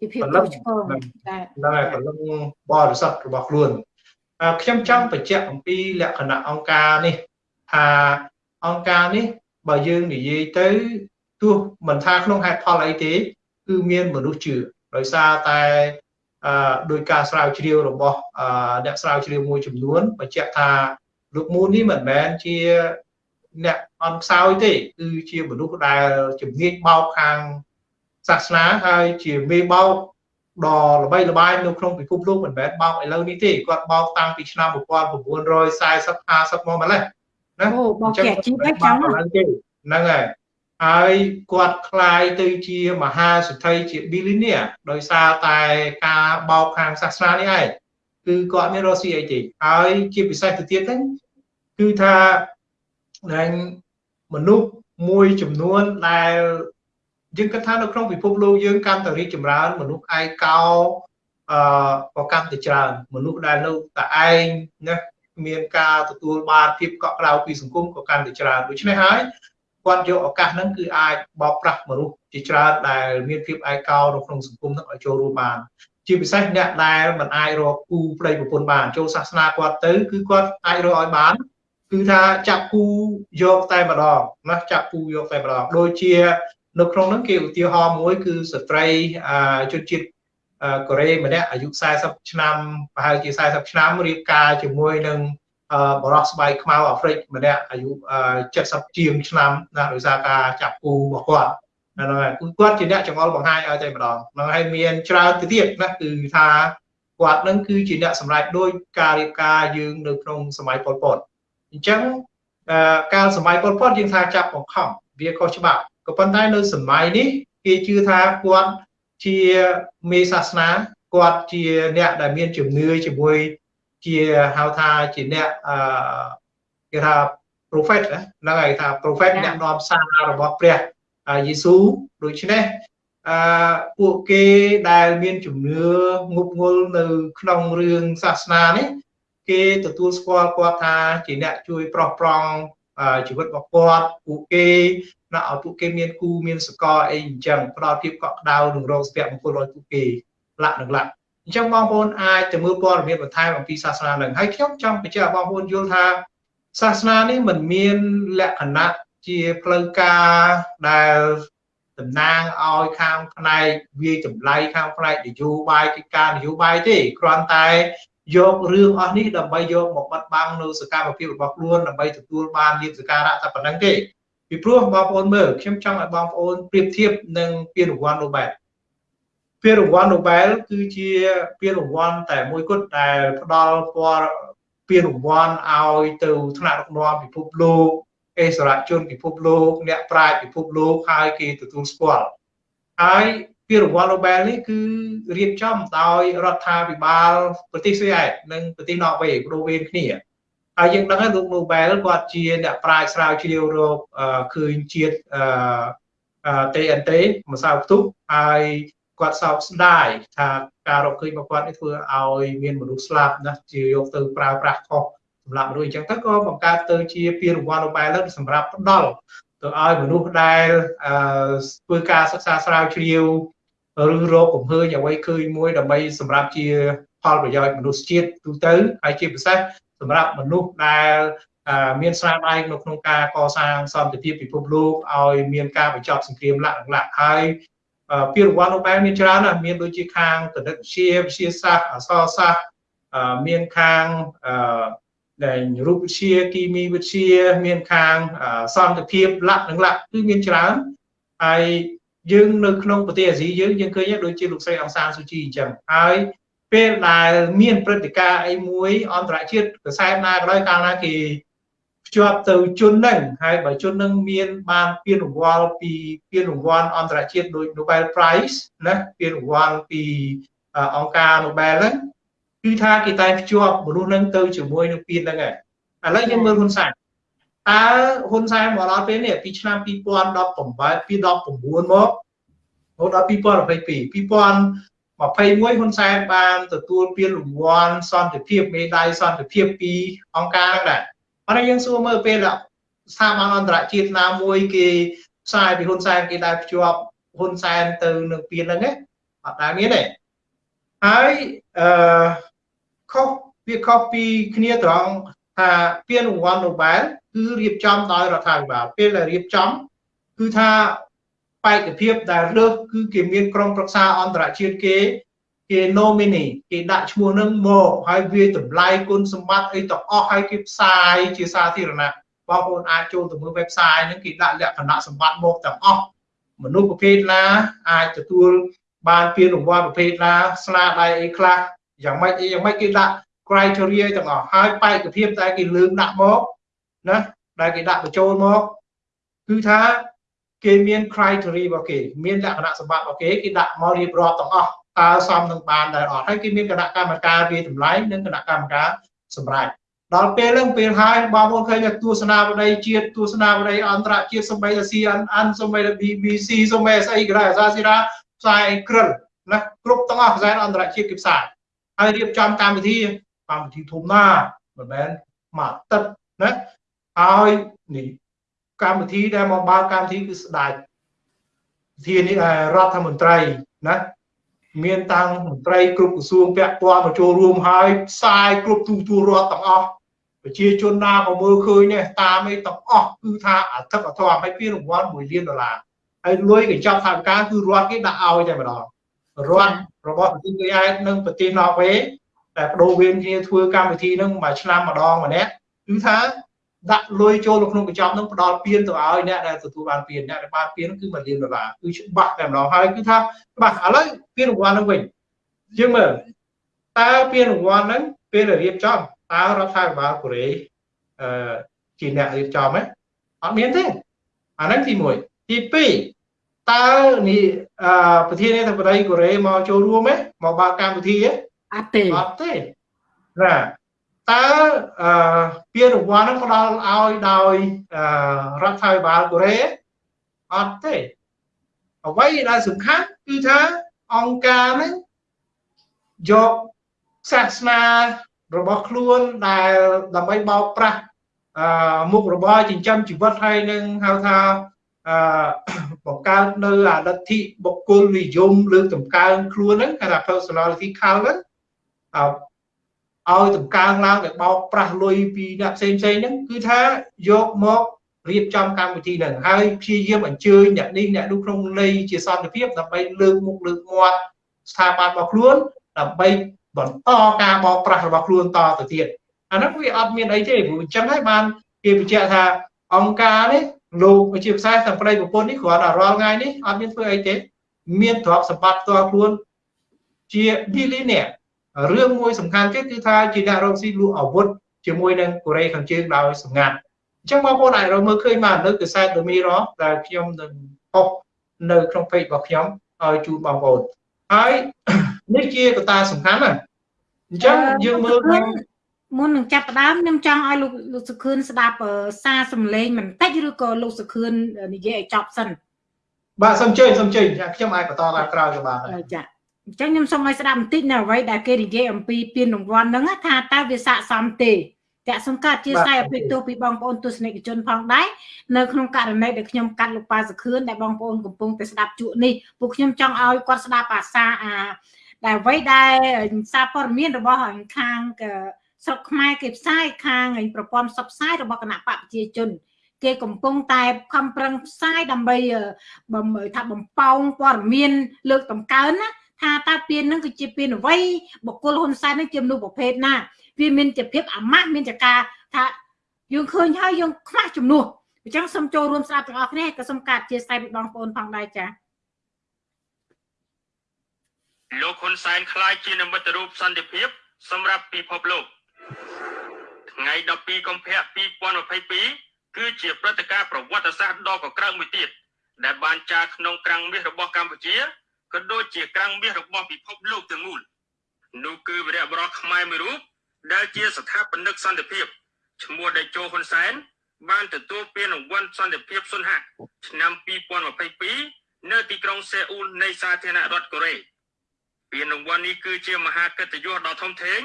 ជាភាពខុសឆ្គងតែប្រលឹងបរិសុទ្ធរបស់ខ្លួនខ្ញុំចង់បញ្ជាក់អំពីលក្ខណៈអង្គការនេះថាអង្គការនេះបើយើងនិយាយទៅទោះមិនថាក្នុងហេតុផលអីទេ គឺមានមនុស្សជឿដោយសារតែអឺ ដោយការស្រាវជ្រាវរបស់អ្នកស្រាវជ្រាវមួយចំនួនបញ្ជាក់ថាលោកមូននេះមិនមែនជាអ្នកអន់ខ្សោយទេគឺជាមនុស្សដែលជំនាញបោកខាងសាសនាហើយជាមេបោកដ៏ល្បីល្បាញនៅក្នុងពិភពលោកមិនមែនបោកឥឡូវនេះទេគាត់បោកតាំងពីឆ្នាំ1940 50មកម្លេះណាអូបោកជាជីវហ្នឹងចាំហ្នឹងហើយ ហើយគាត់คลายទៅជាមហាសេដ្ឋីជា billionaire ដោយសារតែការបោកខាងសាសនានេះឯងគឺគាត់មានរស់ស៊ីអីទេហើយជាពិសេសទៅទៀតហ្នឹងគឺថាដែលមនុស្សមួយចំនួនដែលយើងគិតថានៅក្នុងពិភពលោកយើងកាន់តែរីកចម្រើនមនុស្សឯកោអឺក៏កាន់តែច្រើនមនុស្សដែលនៅតែឯងណាមានការទទួលបានភាពកក់ក្ដៅពីសង្គមក៏កាន់តែច្រើនដូច្នេះហើយ គាត់យកឱកាសហ្នឹងគឺអាចបោកប្រាស់មនុស្សជាច្រើនដែលមានភាពឯកោនៅក្នុងសង្គមហ្នឹងឲ្យចូលរួមបានជាពិសេសអ្នកដែលមិនអាចរកគូប្តីប្រពន្ធបានចូលសាសនាគាត់ទៅគឺគាត់អាចរកឲ្យបានគឺថាចាប់គូយកតែម្ដងណាចាប់គូយកតែម្ដងដូចជា នៅក្នុងនោះគេឧទាហរណ៍មួយគឺស្ត្រីជនជាតិកូរ៉េម្នាក់អាយុ40ឆ្នាំប្រហែលជា40ឆ្នាំរៀបការជាមួយនឹង បរោះស្បែកខ្មៅអាហ្វ្រិកម្នាក់អាយុ70ជាងឆ្នាំណាដោយសារការចាប់គូរបស់គាត់ហ្នឹងហើយគឺគាត់ជាអ្នកចង្អុលបង្ហាញឲ្យតែម្ដងហ្នឹងហើយមានច្រើនទៅទៀតណាគឺថាគាត់នឹងគឺជាអ្នកសម្រេចដោយការរៀបការយើងនៅក្នុងសម័យប៉ុលពតអញ្ចឹងកាលសម័យប៉ុលពតយើងថាចាប់បង្ខំវាខុសច្បាប់ក៏ប៉ុន្តែនៅសម័យនេះគេជឿថាគាត់ជាមេសាសនាគាត់ជាអ្នកដែលមានជំនឿជាមួយ ជាហៅថាជាអ្នកអឺគេថា prophet ហ្នឹងហើយថា prophet អ្នកនាំសាររបស់ព្រះយេស៊ូវដូច្នេះអឺពួកគេដែលមានជំនឿងប់ងល់នៅក្នុងរឿងសាសនានេះគេទទួលស្គាល់គាត់ថាជាអ្នកជួយប្រោះប្រង់ជីវិតរបស់គាត់ពួកគេណាឲ្យពួកគេមានគូមានសកលអីអញ្ចឹងផ្ដល់ភាពកក់ក្ដៅនិងរងស្ពាក់មង្គលឲ្យពួកគេលក្ខនឹងលក្ខ អញ្ចឹងបងប្អូនអាចទៅមើលព័ត៌មានបន្ថែមអំពីសាសនានឹងហើយខ្ញុំចង់បញ្ជាក់បងប្អូនយល់ថាសាសនានេះមិនមានលក្ខណៈជាផ្លូវការដែលតំណាងឲ្យខាងផ្នែកវាចម្លៃខាងផ្នែកនយោបាយកិច្ចការនយោបាយទេគ្រាន់តែយករឿងអស់នេះដើម្បីយកមកបិទបាំងនៅសកម្មភាពរបស់ខ្លួនដើម្បីទទួលបានលៀបសការៈតែប៉ុណ្្នឹងទេពីព្រោះបងប្អូនមើលខ្ញុំចង់ឲ្យបងប្អូនប្រៀបធៀបនឹងពានរង្វាន់ Nobel ពានរង្វាន់ Nobel គឺជាពានរង្វាន់តែមួយគត់ដែលផ្ដល់ពណ៌ពានរង្វាន់ឲ្យទៅថ្នាក់ដឹកនាំពិភពលោកអេសរជនពិភពលោកអ្នកប្រាជ្ញពិភពលោកហើយគេទទួលស្គាល់ហើយពានរង្វាន់ Nobel នេះគឺរៀបចំដោយរដ្ឋាភិបាលប្រទេសស្វីសនិងប្រទេសន័រវេសព្រោះវេនគ្នាហើយយើងដឹងហើយលោក Nobel គាត់ជាអ្នកប្រាជ្ញស្រាវជ្រាវរកឃើញជាតិអឺ TNT ម្សៅផ្ទុះហើយ គាត់សោកស្ដាយថាការរកឃើញរបស់គាត់នេះធ្វើឲ្យមានមនុស្សស្លាប់ណាជាយកទៅប្រើប្រាស់ខុសសម្រាប់មនុស្សអញ្ចឹងទៅក៏បង្កើតទៅជាពានរង្វាន់ Nobel សម្រាប់ផ្ដល់ទៅឲ្យមនុស្សដែលធ្វើការសិក្សាស្រាវជ្រាវឬរកកំហើញអ្វីឃើញមួយដើម្បីសម្រាប់ជាផលប្រយោជន៍មនុស្សជាតិទូទៅហើយជាពិសេសសម្រាប់មនុស្សដែលមានស្នាដៃនៅក្នុងការកសាងសន្តិភាពពិភពលោកឲ្យមានការបញ្ចប់សង្គ្រាមលក្ខណៈហើយ ពានរង្វាន់ Nobel មានច្រើនណាស់មានដូចជាខាងគណិតវិទ្យាវិទ្យាសាស្ត្រអក្សរសាស្ត្រមានខាងដែលរូបវិទ្យាគីមីវិទ្យាមានខាងសន្តិភាពលក្ខនឹងលក្ខគឺមានច្រើនហើយយើងនៅក្នុងប្រទេសអាស៊ីយើងយើងឃើញដូចជាលោកស្រីអង្សានស៊ូជីអញ្ចឹងហើយពេលដែលមានព្រឹត្តិការណ៍អីមួយអន្តរជាតិកសែតណាក៏ដោយកាលណាគេភ្ជាប់ទៅជននឹងហើយបើជននឹងមានបានពានរង្វាន់ពីពានរង្វាន់អន្តរជាតិដូច Nobel Prize ណាពានរង្វាន់ពីអង្គការ Nobel ហ្នឹងគឺថាគេតែភ្ជាប់មនុស្សនឹងទៅជាមួយនឹងពានហ្នឹងហើយឥឡូវយើងមើលហ៊ុនសែនតើហ៊ុនសែនមកដល់ពេលនេះពីឆ្នាំ2018ពី19មករហូតដល់2022 2021ហ៊ុនសែនបានទទួលពានរង្វាន់សន្តិភាពមេដាយសន្តិភាពពីអង្គការហ្នឹងដែរ ប៉ុន្តែយើងសួរមើលពេលស្ថាប័នអន្តរជាតិណាមួយគេផ្សាយពីហ៊ុនសែនគេដែលភ្ជាប់ហ៊ុនសែនទៅនឹងពានហ្នឹងអត់ដែលមានទេហើយអឺខុសវាខុសពីគ្នាត្រង់ថាពានរង្វាន់ Nobel គឺរៀបចំដោយរដ្ឋាភិបាលពេលដែលរៀបចំគឺថាបេក្ខភាពដែលលើកគឺគេមានក្រុមប្រឹក្សាអន្តរជាតិគេ គេ nominee គេដាក់ឈ្មោះនឹងមកហើយវាតម្លៃគុណសម្បត្តិអីទាំងអស់ហើយគេផ្សាយជាសាធារណៈបងប្អូនអាចចូលទៅមើល website ហ្នឹងគេដាក់លក្ខណៈសម្បត្តិមកទាំងអស់មនុស្សប្រភេទណាអាចទទួលបានពានរង្វាន់ប្រភេទណាស្នាដៃអីខ្លះយ៉ាងម៉េចអីយ៉ាងម៉េចគេដាក់ criteria ទាំងអស់ហើយបេក្ខភាពតែគេលើកដាក់មកណាដែលគេដាក់បញ្ចូលមកគឺថាគេមាន criteria របស់គេមានលក្ខណៈសម្បត្តិរបស់គេគេដាក់មករៀបរាប់ទាំងអស់ តើសមនឹងបានដែរអត់ហើយគេមានគណៈកម្មការវាតម្លៃនិងគណៈកម្មការសម្រាប់ដល់ពេលហ្នឹងពេលហើយបងប្អូនឃើញថាទស្សនាវដ្តីជាតិទស្សនាវដ្តីអន្តរជាតិសម្បីតែ CNN សម្បីតែ BBC សម្បីស្អីក៏ដោយអាសាស៊ីរ៉ាផ្សាយក្រិលណាគ្រប់ទាំងអស់ផ្សាយអន្តរជាតិគេផ្សាយហើយរៀបចំកម្មវិធីកម្មវិធីធំណាមិនមែនមួយអាទិត្យណាហើយនេះកម្មវិធីដែលមកបើកកម្មវិធីគឺស្ដេចធានារដ្ឋមន្ត្រីណា មានតាំងមន្ត្រីគ្រប់ក្រសួងពាក់ព័ន្ធមកចូលរួមហើយផ្សាយគ្រប់ទូទួលរដ្ឋទាំងអស់ប្រជាជនណាក៏មើលឃើញដែរតាមឯទាំងអស់គឺថាអធិបអធមឲ្យពីរង្វាន់1លានដុល្លារហើយលុយកញ្ចប់ថវិកាគឺរដ្ឋគេដាក់ឲ្យតែម្ដងរដ្ឋរបស់ប្រទេសគេឯងនិងប្រទេសណ័រវេតែបដូរវេនគ្នាធ្វើកម្មវិធីហ្នឹងមួយឆ្នាំម្ដងម្នាក់គឺថា ដាក់លុយចូលក្នុងកញ្ចប់នឹងផ្ដល់ពៀនទៅឲ្យអ្នកដែលទទួលបានពៀនអ្នកដែលបានពៀនគឺ1លានដុល្លារគឺច្បាស់តែម្ដងហើយគឺថាច្បាស់ឥឡូវពៀនរង្វាន់នឹងវិញយើងមើលតើពៀនរង្វាន់ហ្នឹងពេលរៀបចំតើរដ្ឋាភិបាលកូរ៉េអឺជាអ្នករៀបចំហ៎អត់មានទេអាហ្នឹងទី1ទី2តើនេះអឺប្រធានាធិបតីកូរ៉េមកចូលរួមទេមកបើកកម្មវិធីទេអត់ទេអត់ទេណា តើអឺពានរង្វាន់ហ្នឹងផ្ដល់ឲ្យដោយរដ្ឋាភិបាលកូរ៉េអត់ទេអ្វីដែលសំខាន់គឺថាអង្គការហ្នឹងយកសាសនារបស់ខ្លួនដែលដើម្បីបោកប្រាស់អឺមុខរបរចិញ្ចឹមជីវិតហើយនឹងហៅថាអឺបង្កើតនៅអលទ្ធិបុគ្គលនិយមលើកតម្កើងខ្លួនហ្នឹងគេថា personality cult ហ្នឹង ឲ្យតម្កើងឡើងដែលបោកប្រាស់លុយពីអ្នកផ្សេងផ្សេងហ្នឹងគឺថាយកមករៀបចំកម្មវិធីនឹងហើយព្យាយាមអញ្ជើញអ្នកនេះអ្នកនោះក្នុងន័យជាសន្តិភាពដើម្បីលើកមុខលើកមាត់ស្ថាប័នរបស់ខ្លួនដើម្បីបន្តការបោកប្រាស់របស់ខ្លួនតទៅទៀតអានោះវាអត់មានអីទេព្រោះអញ្ចឹងហើយបានគេបញ្ជាក់ថាអង្គការនេះលោកជាភាសាទាំងប្តីប្រពន្ធនេះគ្រាន់តែរាល់ថ្ងៃនេះអត់មានធ្វើអីទេមានទ្រព្យសម្បត្តិផ្ទាល់ខ្លួនជា billionaire រឿងមួយសំខាន់ទៀតគឺថាជាអ្នករកស៊ីលក់អាវុធជាមួយនឹងកូរ៉េខាងជើងដោយសម្ងាត់អញ្ចឹងបងប្អូនអាចរកមើលឃើញមកនៅកសែត The Mirror ដែលខ្ញុំនឹងហុសនៅក្នុង page របស់ខ្ញុំឲ្យជូនបងប្អូនហើយនេះជាកត្តាសំខាន់ណាស់អញ្ចឹងយើងមើលមុននឹងចាប់ផ្ដើមខ្ញុំចង់ឲ្យលោកលោកសុខឿនស្ដាប់សារសំឡេងបន្តិចឬក៏លោកសុខឿននិយាយឲ្យចប់សិនបាទសូមជើញសូមជើញខ្ញុំអាចបន្តតាមក្រោយក៏បានដែរចា អញ្ចឹងខ្ញុំសូមឲ្យស្ដាប់បន្តិចនៅអ្វីដែលគេនិយាយអំពីពានរង្វាន់ហ្នឹងថាតើវាស័ក្តិសមទេចាក់សំកាត់ជាស្័យអភិទោសពីបងប្អូនទស្សនិកជនផងដែរនៅក្នុងករណីដែលខ្ញុំកាត់លោកប៉ាសុខឿនដែលបងប្អូនកំពុងតែស្ដាប់ជក់នេះពួកខ្ញុំចង់ឲ្យគាត់ស្ដាប់អាសាអាដែលអ្វីដែលសារព័ត៌មានរបស់ខាងស្រុកខ្មែរគេផ្សាយខាងប្រព័ន្ធផ្សព្វផ្សាយរបស់គណៈបកប្រជាជនគេកំពុងតែខំប្រឹងផ្សាយដើម្បីបំថាបំពងព័ត៌មានលើកតម្កើងណា ថាតើពៀននឹងគឺជាពៀនអ្វីបុគ្គលហ៊ុនសែននឹងជាមនុស្សប្រភេទណាវាមានជាភាពអាម៉ាស់មានចការថាយើងឃើញហើយយើងខ្វះជំនួសអញ្ចឹងសូមចូលរួមស្ដាប់ទាំងអស់គ្នាក៏សូមកាត់ជាស្ដីពីបងប្អូនផងដែរចា៎លោកហ៊ុនសែនខ្លាយជានិមិត្តរូបសន្តិភាពសម្រាប់ពិភពលោកថ្ងៃ12កុម្ភៈ2022គឺជាព្រឹត្តិការណ៍ប្រវត្តិសាស្ត្រដ៏កក្រើកមួយទៀតដែលបានចារក្នុងក្រាំងមាសរបស់កម្ពុជា ក៏ដូចជាក្រាំងមាសរបស់ពិភពលោកទាំងមូលនោះគឺវីរៈបរិះខ្មែរមួយរូបដែលជាស្ថាបនិកសន្តិភាពឈ្មោះដេជោហ៊ុនសែនបានទទួលពានរង្វាន់សន្តិភាពសុនហៈឆ្នាំ2022នៅទីក្រុងសេអ៊ូលនៃសាធារណរដ្ឋកូរ៉េពានរង្វាន់នេះគឺជាមហាកិត្តិយសដ៏ធំធេង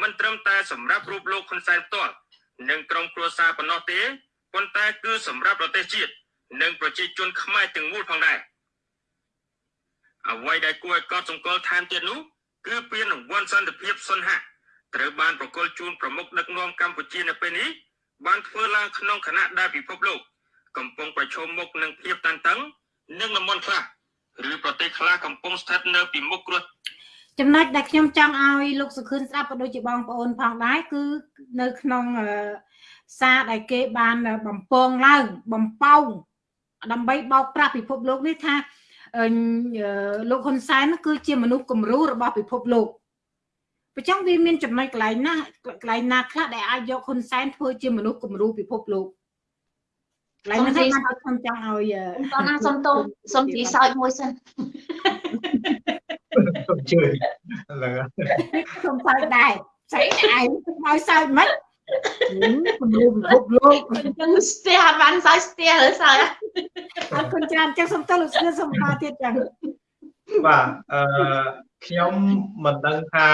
មិនត្រឹមតែសម្រាប់រូបលោកហ៊ុនសែនផ្ទាល់និងក្រុមគ្រួសារប៉ុណ្ណោះទេប៉ុន្តែគឺសម្រាប់ប្រទេសជាតិនិងប្រជាជនខ្មែរទាំងមូលផងដែរ អ្វីដែលគួរឲ្យកត់សម្គាល់ថែមទៀតនោះគឺពានរង្វាន់សន្តិភាពសុនហៈត្រូវបានប្រគល់ជូនប្រមុខដឹកនាំកម្ពុជានៅពេលនេះបានធ្វើឡើងក្នុងគណៈដែលពិភពលោកកំពុងប្រឈមមុខនឹងភាពតានតឹងនិងលំមិនខ្លះឬប្រទេសខ្លះកំពុងស្ថិតនៅពីមុខគ្រោះចំណុចដែលខ្ញុំចង់ឲ្យលោកសុខឿនស្ដាប់ក៏ដូចជាបងប្អូនផងដែរគឺនៅក្នុងសារដែលគេបានបំពងឡើងបំប៉ោងដើម្បីបោកប្រាស់ពិភពលោកនេះថា លោកហ៊ុនសែនគឺជាមនុស្សគំរូរបស់ពិភពលោកប្រចាំវាមានចំណុចកន្លែងណាកន្លែងណាខ្លះដែលអាចយកហ៊ុនសែនធ្វើជាមនុស្សគំរូពិភពលោកកន្លែងហ្នឹងខ្ញុំចង់ឲ្យតោះណាសុំតោសុំទីសោចមួយសិនសូមជួយហ្នឹងសូមសើចដែរស្អីឯងឲ្យសើចមិន គំរូពិភពលោកអញ្ចឹងស្ទះបានសើចស្ទះឬសើចអរគុណច្រើនចឹងសូមតើលោកស្រីសូមបន្តទៀតចឹងបាទអឺខ្ញុំមិនដឹងថា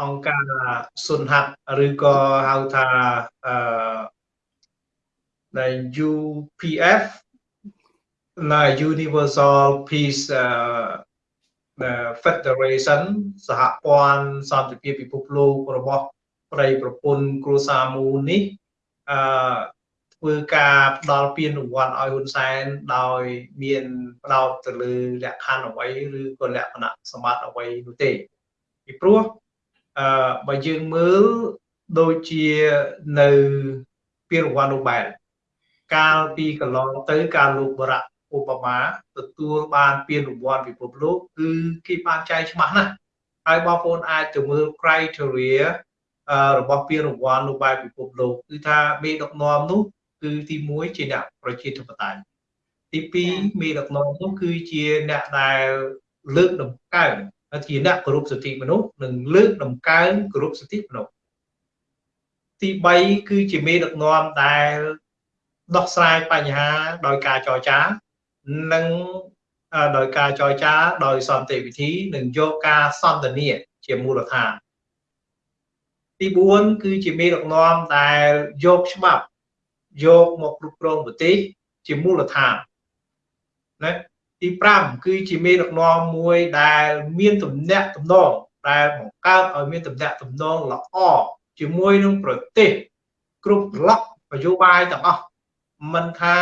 អង្គការសុនហាត់ឬក៏ហៅថាអឺដែល UPF ណា Universal Peace Federation សហព័ន្ធសន្តិភាពពិភពលោករបស់ ប្រិយប្រពន្ធគ្រួសារមូលនេះអឺធ្វើការផ្ដល់ពានរង្វាន់ឲ្យហ៊ុនសែនដោយមានផ្ដោតទៅលើលក្ខខណ្ឌអ្វីឬក៏លក្ខណៈសម្បត្តិអ្វីនោះទេពីព្រោះអឺបើយើងមើលដូចជានៅពានរង្វាន់នោះបែបកាលពីកន្លងទៅការលោកបរៈឧបមាទទួលបានពានរង្វាន់ពិភពលោកគឺគេបានចែកច្បាស់ណាស់ហើយបងប្អូនអាចទៅមើល criteria របស់ពានរង្វាន់នៅបែបពិភពលោកគឺថាមេដឹកនាំនោះគឺទី1ជាអ្នកប្រជាធិបតេយ្យទី2មេដឹកនាំនោះគឺជាអ្នកដែលលើកតម្កើងជាអ្នកគោរពសិទ្ធិមនុស្សនិងលើកតម្កើងគោរពសិទ្ធិមនុស្សទី3គឺជាមេដឹកនាំដែលដោះស្រាយបញ្ហាដោយការចរចានិងដោយការចរចាដោយសន្តិវិធីនិងយកការសន្ទនាជាមូលដ្ឋាន ទី4គឺជាមេដឹកនាំដែលយកច្បាប់យកមកគ្រប់គ្រងប្រទេសជាមូលដ្ឋានណាទី5គឺជាមេដឹកនាំមួយដែលមានទំនាក់ទំនងដែលបង្កើតឲ្យមានទំនាក់ទំនងល្អជាមួយនឹងប្រទេសគ្រប់ប្លុកនយោបាយទាំងអស់មិនថា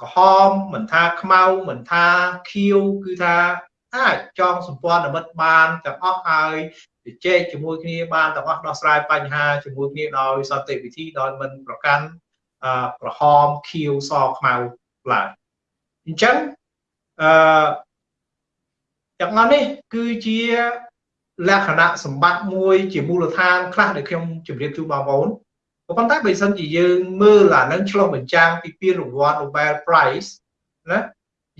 ក្រហមមិនថាខ្មៅមិនថាខៀវគឺថាអាចចងសម្ព័ន្ធមិត្តបានទាំងអស់ហើយ ជជែកជាមួយគ្នាបានទាំងអស់ដោះស្រាយបញ្ហាជាមួយគ្នាដោយសន្តិវិធីដោយមិនប្រកាន់ក្រហមខៀវសខ្មៅឡើយអញ្ចឹងអឺទាំងអស់នេះគឺជាលក្ខណៈសម្បត្តិមួយជាមូលដ្ឋានខ្លះដែលខ្ញុំជម្រាបជូនបងប្អូនប៉ុន្តែបើសិនជាយើងមើលអានឹងឆ្លុះបញ្ចាំងពីពានរង្វាន់ Nobel Prize ណា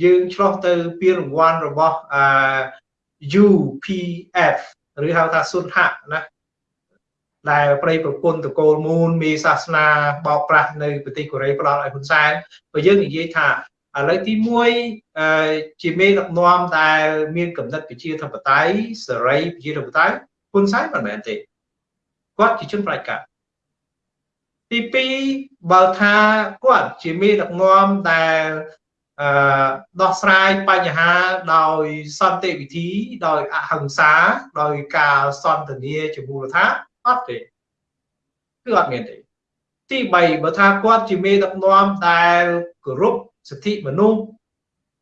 យើងឆ្លោះទៅពានរង្វាន់របស់អឺ UPF ឬហៅថាសុនហៈណាដែលប្រៃប្រពន្ធតកូលមូលមេសាសនាបោកប្រាស់នៅប្រទេសកូរ៉េផ្ដល់ឲ្យហ៊ុនសែនបើយើងនិយាយថាឥឡូវទី1ជាមេដឹកនាំដែលមានកំណត់ប្រជាធិបតេយ្យសេរីប្រជាធិបតេយ្យហ៊ុនសែនមិនមែនទេគាត់ជាជនផ្ដាច់ការទី2បើថាគាត់ជាមេដឹកនាំដែលអឺ ដោះស្រាយបញ្ហាដោយសន្តិវិធី ដោយអហិង្សាដោយការសន្ទនាជាមូលដ្ឋានអត់ទេគឺអត់មានទេទី3បើថាគាត់ជាមេដឹកនាំដែលគោរពសិទ្ធិមនុស្ស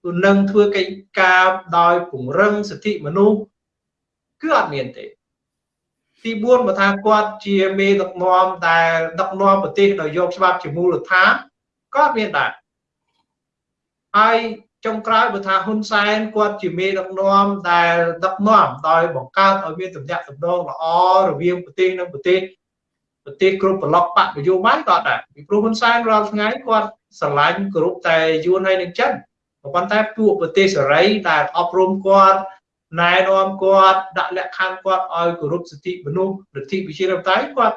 គឺនឹងធ្វើកិច្ចការដោយពង្រឹងសិទ្ធិមនុស្សគឺអត់មានទេ ទី4បើថាគាត់ជាមេដឹកនាំដែលដឹកនាំប្រទេសដោយយកច្បាប់ជាមូលដ្ឋានក៏អត់មានដែរ ហើយចុងក្រោយបើថាហ៊ុនសែនគាត់ជាមេដឹកនាំដែលដឹកនាំដោយបង្កើតឲ្យមានទំនាក់ទំនងល្អរវាងប្រទេសនិងប្រទេសប្រទេសគ្រប់ប្លុកបកនយោបាយក៏ដែរពីព្រោះហ៊ុនសែនរាល់ថ្ងៃគាត់ស្រឡាញ់គ្រប់តែយួនហើយនឹងចិនប៉ុន្តែពួកប្រទេសសេរីដែលអប់រំគាត់ណែនាំគាត់ដាក់លក្ខខណ្ឌគាត់ឲ្យគោរពសិទ្ធិមនុស្សលទ្ធិប្រជាធិបតេយ្យគាត់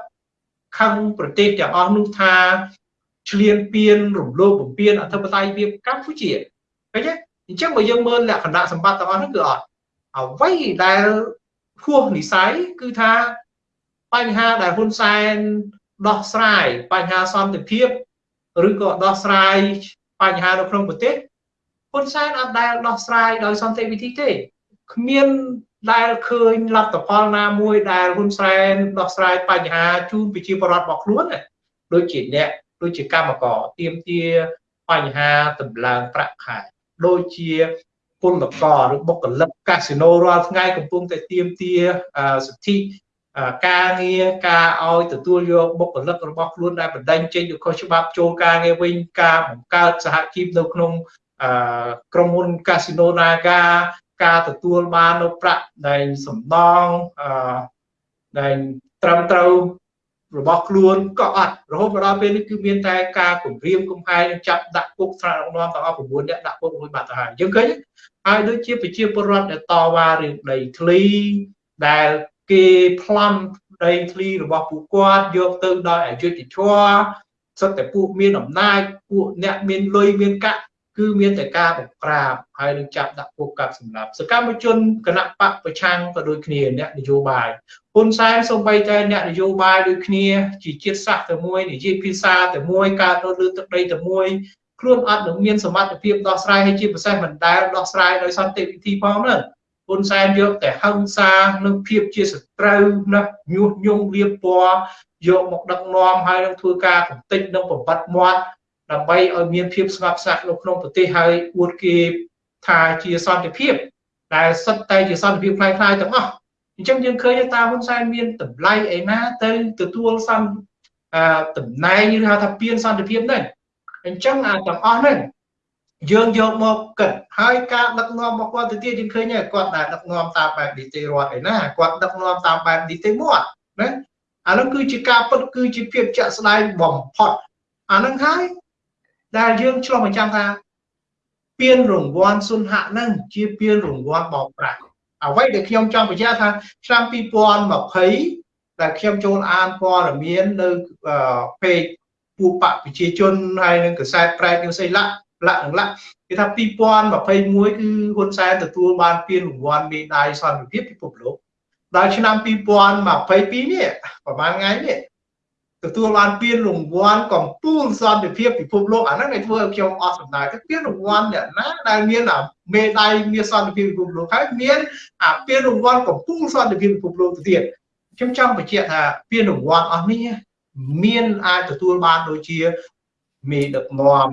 ខឹងប្រទេសទាំងអស់នោះថា ឆ្លៀនពៀនរំលោភបំពានអធិបតេយ្យភាពកម្ពុជាឃើញទេអញ្ចឹងបើយើងមើលលក្ខណៈសម្បត្តិទាំងអស់នោះគឺអត់អ្វីដែលហួសនិស័យគឺថាបញ្ហាដែលហ៊ុនសែនដោះស្រាយបញ្ហាសន្តិភាពឬក៏ដោះស្រាយបញ្ហានៅក្នុងប្រទេសហ៊ុនសែនអត់ដែលដោះស្រាយដោយសន្តិវិធីទេគ្មានដែលឃើញលទ្ធផលណាមួយដែលហ៊ុនសែនដោះស្រាយបញ្ហាជូនប្រជាពលរដ្ឋរបស់ខ្លួនដូចជាអ្នក ដូចជាកម្មករទៀមទាបញ្ហាតម្លើងប្រាក់ខែដូចជាពលករឬបុគ្គលិកកាស៊ីណូរាល់ថ្ងៃកំពុងតែទៀមទាសិទ្ធិការងារការឲ្យទទួលយកបុគ្គលិករបស់ខ្លួនដែលបណ្ដឹងចេញទៅខុសច្បាប់ចូលការងារវិញការបង្កើតសហជីពនៅក្នុងក្រុមហ៊ុនកាស៊ីណូ Naga ការទទួលបាននៅប្រាក់ដែលសំណងដែលត្រឹមត្រូវ របស់ខ្លួនក៏អត់រហូតមកដល់ពេលនេះគឺមានតែការគម្រាមកំហែងនិងចាប់ដាក់គុកថ្នាក់ដឹកនាំទាំងអស់9នាក់ដាក់គុកមួយបាត់ទៅហើយយើងឃើញហើយដូចជាប្រជាពលរដ្ឋដែលតវ៉ារឿងដីធ្លីដែលគេប្លន់ដីធ្លីរបស់ពួកគាត់យកទៅដោយអយុត្តិធម៌សិតតែពួកមានអំណាចពួកអ្នកមានលុយមានកាក់គឺមានតែការបង្ក្រាបហើយនឹងចាប់ដាក់គុកកាប់សម្លាប់សកម្មជនគណៈបកប្រឆាំងក៏ដូចគ្នាអ្នកនយោបាយ ហ៊ុនសែនសូម្បីតែអ្នកនយោបាយដូចគ្នាជាជាតិសាសន៍តែមួយនិយាយភាសាតែមួយកើតរត់លើទឹកដីតែមួយខ្លួនអត់នឹងមានសមត្ថភាពដោះស្រាយឲ្យជាពិសេសមិនដែលដោះស្រាយដោយសន្តិវិធីផងនោះហ៊ុនសែនយកតែហឹង្សានិងភាពជាសត្រូវណាញុះញង់លៀបពណ៌យកមកដឹកនាំហើយនឹងធ្វើការកំទេចនិងបំបត្តិមាត់ដើម្បីឲ្យមានភាពស្ងប់ស្ងាត់នៅក្នុងប្រទេសហើយអួតគេថាជាសន្តិភាពដែលសិតតែជាសន្តិភាពខ្លាំងៗទាំងអស់ អញ្ចឹងយើងឃើញថាហ៊ុនសែនមានតម្លៃឯណាទៅទទួលសន្តិតំណែងឬហៅថាពៀនសន្តិភាពហ្នឹងអញ្ចឹងអាទាំងអស់ហ្នឹងយើងយកមកគិតហើយការដឹកនាំរបស់គាត់ទៅទៀតយើងឃើញគាត់ដែលដឹកនាំតាមបែបនីតិរដ្ឋឯណាគាត់ដឹកនាំតាមបែបនីតិមាត់ណាអានោះគឺជាការពិតគឺជាភាពជាក់ស្ដែងបំផុតអានឹងហើយដែលយើងឆ្លុះបញ្ចាំងថាពានរង្វាន់សុនហៈនឹងជាពានរង្វាន់បោកប្រាស់ អ្វីដែលខ្ញុំចង់បញ្ជាក់ថាឆ្នាំ2020ដែលខ្ញុំចូលអានព័ត៌មាននៅពេកពួកបកប្រជាជនហើយនឹងកសែតប្រែត뉴스អីឡាលក្ខណៈគេថា2021គឺហ៊ុនសែនទទួលបានពានរង្វាន់មេដាយសន្តិភាពពិភពលោកដល់ឆ្នាំ2022នេះប្រហែលថ្ងៃនេះ ទទួលបានពានរង្វាន់កំពូលសន្តិភាពពិភពលោកអាហ្នឹងគេធ្វើឲ្យខ្ញុំអស់សំណើទៅពានរង្វាន់អ្នកណាដែលមានមេដាយមានសន្តិភាពពិភពលោកហើយមានអាពានរង្វាន់កំពូលសន្តិភាពពិភពលោកទៅទៀតខ្ញុំចង់បញ្ជាក់ថាពានរង្វាន់អស់នេះមានអាចទទួលបានដូចជាមេដឹកនាំ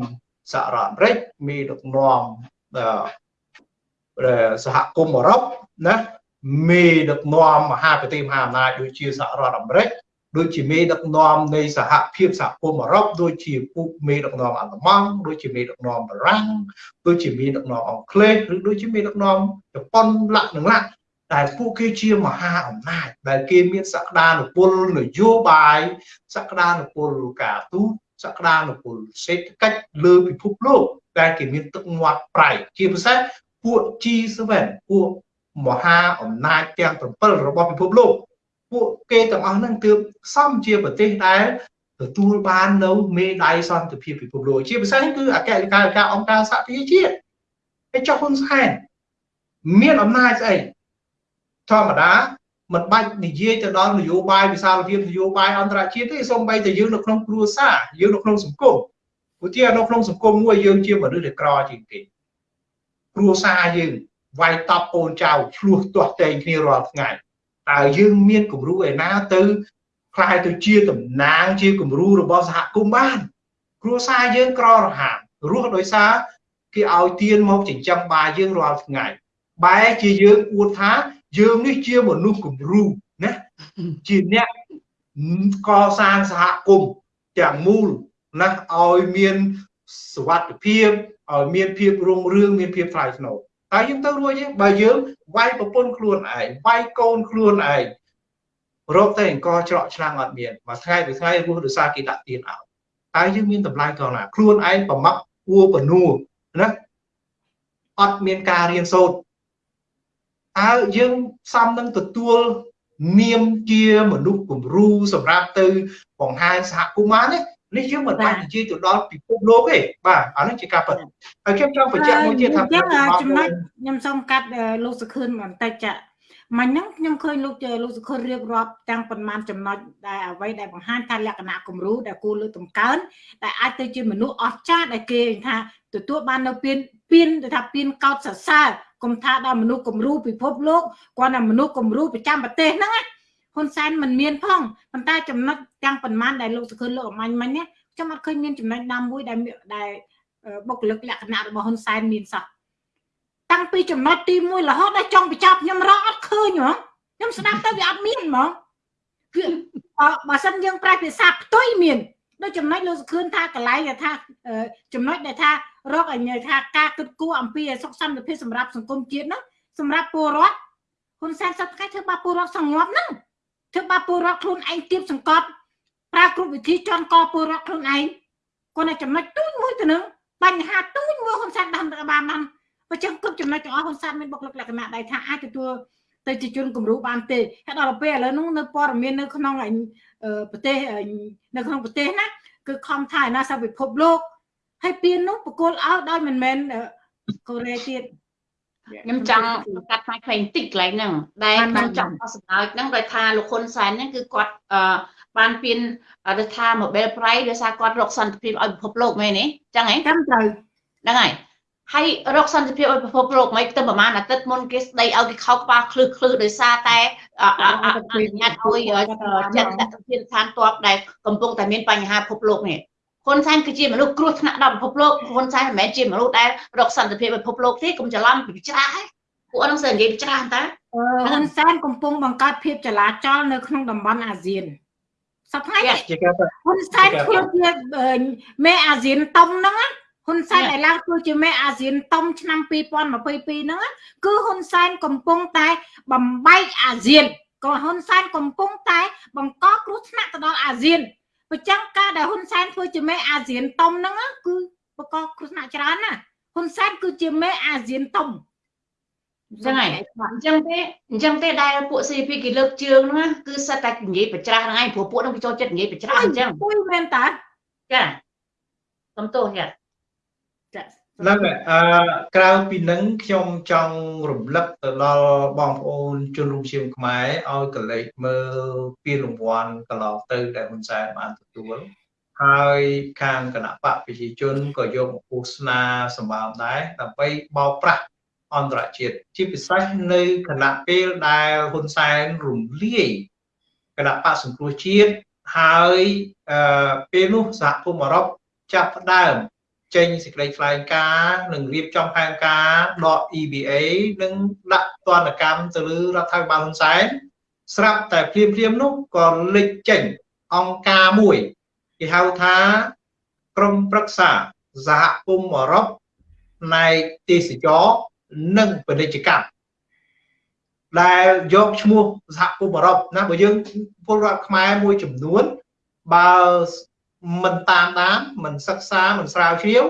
សហរដ្ឋអាមេរិកមេដឹកនាំសហគមន៍អឺរ៉ុបណាមេដឹកនាំមហាប្រទេសមហាអំណាចដូចជាសហរដ្ឋអាមេរិក ដូចជាមេដឹកនាំនៃសហភាពសហគមន៍អឺរ៉ុបដូចជាពូមេដឹកនាំអាល្លឺម៉ង់ដូចជាមេដឹកនាំបារាំងដូចជាមេដឹកនាំអង់គ្លេសឬដូចជាមេដឹកនាំជប៉ុនលក្ខណៈតែពួកគេជាមហាអំណាចដែលគេមានសក្តានុពលនយោបាយសក្តានុពលការទូតសក្តានុពលសេដ្ឋកិច្ចលើពិភពលោកដែលគេមានទឹកមាត់ប្រៃជាពិសេសពួក G7 ពួកមហាអំណាចទាំង7របស់ពិភពលោក ពួកគេទាំងអស់ហ្នឹងទើបសំជាប្រទេសដែលទទួលបាននៅមេដាយសន្តិភាពពិភពលោកជាពិសេសគឺអគ្គលេខាធិការអង្គការសហប្រជាជាតិហើយចុះហ៊ុនសែនមានអំណាចស្អីធម្មតាមិនបាច់និយាយទៅដល់នយោបាយវិសាលភាពនយោបាយអន្តរជាតិទេសូម្បីតែយើងនៅក្នុងគ្រួសារយើងនៅក្នុងសង្គមឧទាហរណ៍នៅក្នុងសង្គមមួយយើងជាមនុស្សដែលក្រជាងគេគ្រួសារយើងវាយតប់កូនចៅឆ្លោះទាស់តែងគ្នារាល់ថ្ងៃ តើយើងមានគំរូឯណាទៅខ្លាយទៅជាតំណាងជាគំរូរបស់សហគមន៍បាន គ្រួសារយើងក្ររហានរស់ដោយសារគេឲ្យទៀនមកចិញ្ចឹមបាយយើងរាល់ថ្ងៃបែរជាយើងអួតថាយើងនេះជាមនុស្សគំរូណាជាអ្នកកសាងសហគមន៍ទាំងមូលណាឲ្យមានសុវត្ថិភាពឲ្យមានភាពរុងរឿងមានភាពថ្លៃថ្នូរ តើយើងទៅរួចទេបើយើងវាយប្រពន្ធខ្លួនឯងវាយកូនខ្លួនឯងរកតែអង្គច្រកឆ្នាំងអត់មានមួយថ្ងៃពីថ្ងៃរស់ដោយសារគេដាក់ទៀនឲ្យតើយើងមានតម្លៃកោណាខ្លួនឯងប្រមាក់ពួរបនួណាអត់មានការរៀនសូត្រតើយើងសំនឹងទទួលនាមជាមនុស្សគំរូសម្រាប់ទៅបង្ហាញសហគមន៍បានទេ នេះយើងមិនបាច់និយាយទៅដល់ពិភពលោកទេបាទអានេះជាការពិតហើយខ្ញុំចង់បញ្ជាក់មួយទៀតថាចំណុចខ្ញុំសូមកាត់លោកសុខឿនបន្តិចចាមិញហ្នឹងខ្ញុំឃើញលោកលោកសុខុនរៀបរាប់ទាំងប៉ុន្មានចំណុចដែលអ្វីដែលបង្ហាញថាលក្ខណៈគំរូដែលគួរលើកតម្កើងដែលអាចទៅជាមនុស្សអស្ចារ្យដែលគេថាទទួលបាននៅពៀនពៀនទៅថាពៀនកោតសរសើរគុំថាដល់មនុស្សគំរូពិភពលោកគាត់ថាមនុស្សគំរូប្រចាំប្រទេសហ្នឹង ហ៊ុនសែនមិនមានផងប៉ុន្តែចំណុចទាំងប៉ុន្មានដែលលោកសុខឿនលោកអមាញ់មិញនេះខ្ញុំអត់ឃើញមានចំណុចណាមួយដែលដែលបុគ្គលិកលក្ខណៈរបស់ហ៊ុនសែនមានសោះតាំងពីចំណុចទី1រហូតដល់ចុងបញ្ចប់ខ្ញុំរកអត់ឃើញហ៎ខ្ញុំស្ដាប់ទៅវាអត់មានហ្មងគឺបើសិនយើងប្រែភាសាផ្ទុយមានដូចចំណុចលោកសុខឿនថាកន្លែងថាចំណុចដែលថារកឲ្យថាការគិតគូរអំពីសុខសន្តិភាពសម្រាប់សង្គមជាតិហ្នឹងសម្រាប់ពលរដ្ឋហ៊ុនសែនសប្តាហ៍ធ្វើបាបពលរដ្ឋសង្ងប់ហ្នឹង ធ្វើបាបពលរដ្ឋខ្លួនឯងទៀតសង្កត់ប្រើគ្រប់វិធីចន់កពលរដ្ឋខ្លួនឯងគាត់តែចំណុចទូចមួយទៅនឹងបញ្ហាទូចមួយហ៊ុនសែនដាំទៅបានបានបើចឹងគ្រប់ចំណុចទាំងអស់ហ៊ុនសែនមានបុគ្គលិកលក្ខណៈដែលថាអាចទទួលទៅជាជនគំរូបានទេហើយដល់ពេលឥឡូវនោះនៅព័ត៌មាននៅក្នុងប្រទេសនៅក្នុងប្រទេសណាគឺខំថាណាសាពិភពលោកហើយពៀននោះបកគលឲ្យដោយមិនមែនកូរ៉េទៀត ខ្ញុំចង់កាត់ផ្នែកផ្សេងតិចកន្លែងហ្នឹងដែលខ្ញុំចង់អស់សម្ដៅហ្នឹងដោយថាលោកហ៊ុនសែនហ្នឹងគឺគាត់អឺបានពៀនរដ្ឋថា Nobel Prize ដោយសារគាត់រកសន្តិភាពឲ្យពិភពលោកមែនទេចឹងហ៎ចាំត្រូវហ្នឹងហើយហើយរកសន្តិភាពឲ្យពិភពលោកមិនទៅប្រហែលអាទិត្យមុនគេស្ដីឲ្យគេខោក្បាលឃ្លឹះឃ្លឹះដោយសារតែអនុញ្ញាតឲ្យចិត្តតភាពឋានតបដែលកំពុងតែមានបញ្ហាពិភពលោកនេះ ហ៊ុនសែនគឺជាមនុស្សគ្រោះថ្នាក់ដល់ពិភពលោកហ៊ុនសែនមិនមែនជាមនុស្សដែលរកសន្តិភាពពិភពលោកទេកុំច្រឡំពីច្រាស់ឯងពួកហ្នឹងសើនិយាយច្រាស់តាហ៊ុនសែនកំពុងបង្កើតភាពចលាចលនៅក្នុងតំបន់អាស៊ានសប្តាហ៍ហ៊ុនសែនធ្វើជាមេអាស៊ានតុំហ្នឹងហ៊ុនសែនដែលឡើងធ្វើជាមេអាស៊ានតុំឆ្នាំ2022ហ្នឹងគឺហ៊ុនសែនកំពុងតែបំបែកអាស៊ានក៏ហ៊ុនសែនកំពុងតែបង្កគ្រោះថ្នាក់ទៅដល់អាស៊ាន បើចឹងការដែលហ៊ុនសែនធ្វើជាមេអាស៊ានតុំហ្នឹងគឺបង្កគ្រោះថ្នាក់ច្រើនណាហ៊ុនសែនគឺជាមេអាស៊ានតុំចឹងហើយអញ្ចឹងទេអញ្ចឹងទេដែលពួក CP គេលើកជើងហ្នឹងគឺសិតតែនិយាយប្រច្រាស់ហ្នឹងឯងព្រោះពួកហ្នឹងវាចូលចិត្តនិយាយប្រច្រាស់អញ្ចឹងពុយមែនតាចាសំទោសចា ហ្នឹងអឺក្រៅពីនឹងខ្ញុំចង់រំលឹកទៅដល់បងប្អូនជនរួមជាតិខ្មែរឲ្យកលេចមើលពានរង្វាន់កន្លងទៅដែលហ៊ុនសែនបានទទួលហើយខាងគណៈបកប្រជាជនក៏យកមកពោសនាសម្បើមដែរដើម្បីបោកប្រាស់អន្តរជាតិជាពិសេសនៅគណៈពេលដែលហ៊ុនសែនរំលាយគណៈបកសង្គ្រោះជាតិហើយពេលនោះសហគមន៍អឺរ៉ុបចាប់ផ្ដើម ចេញសេចក្តីថ្លែងការណ៍និងរៀបចំផែនការដក EBA និងដាក់ទណ្ឌកម្មទៅលើរដ្ឋាភិបាលហ៊ុនសែនស្រាប់តែភ្លាមភ្លាមនោះក៏លេចចេញអង្គការមួយគេហៅថាក្រមប្រឹក្សាសហគមន៍អឺរ៉ុបផ្នែកទេសចរនិងពាណិជ្ជកម្មដែលយកឈ្មោះសហគមន៍អឺរ៉ុបណាបើយើងពលរដ្ឋខ្មែរមួយចំនួនបើ មិនតាមដានមិនសិក្សាមិនស្រាវជ្រាវ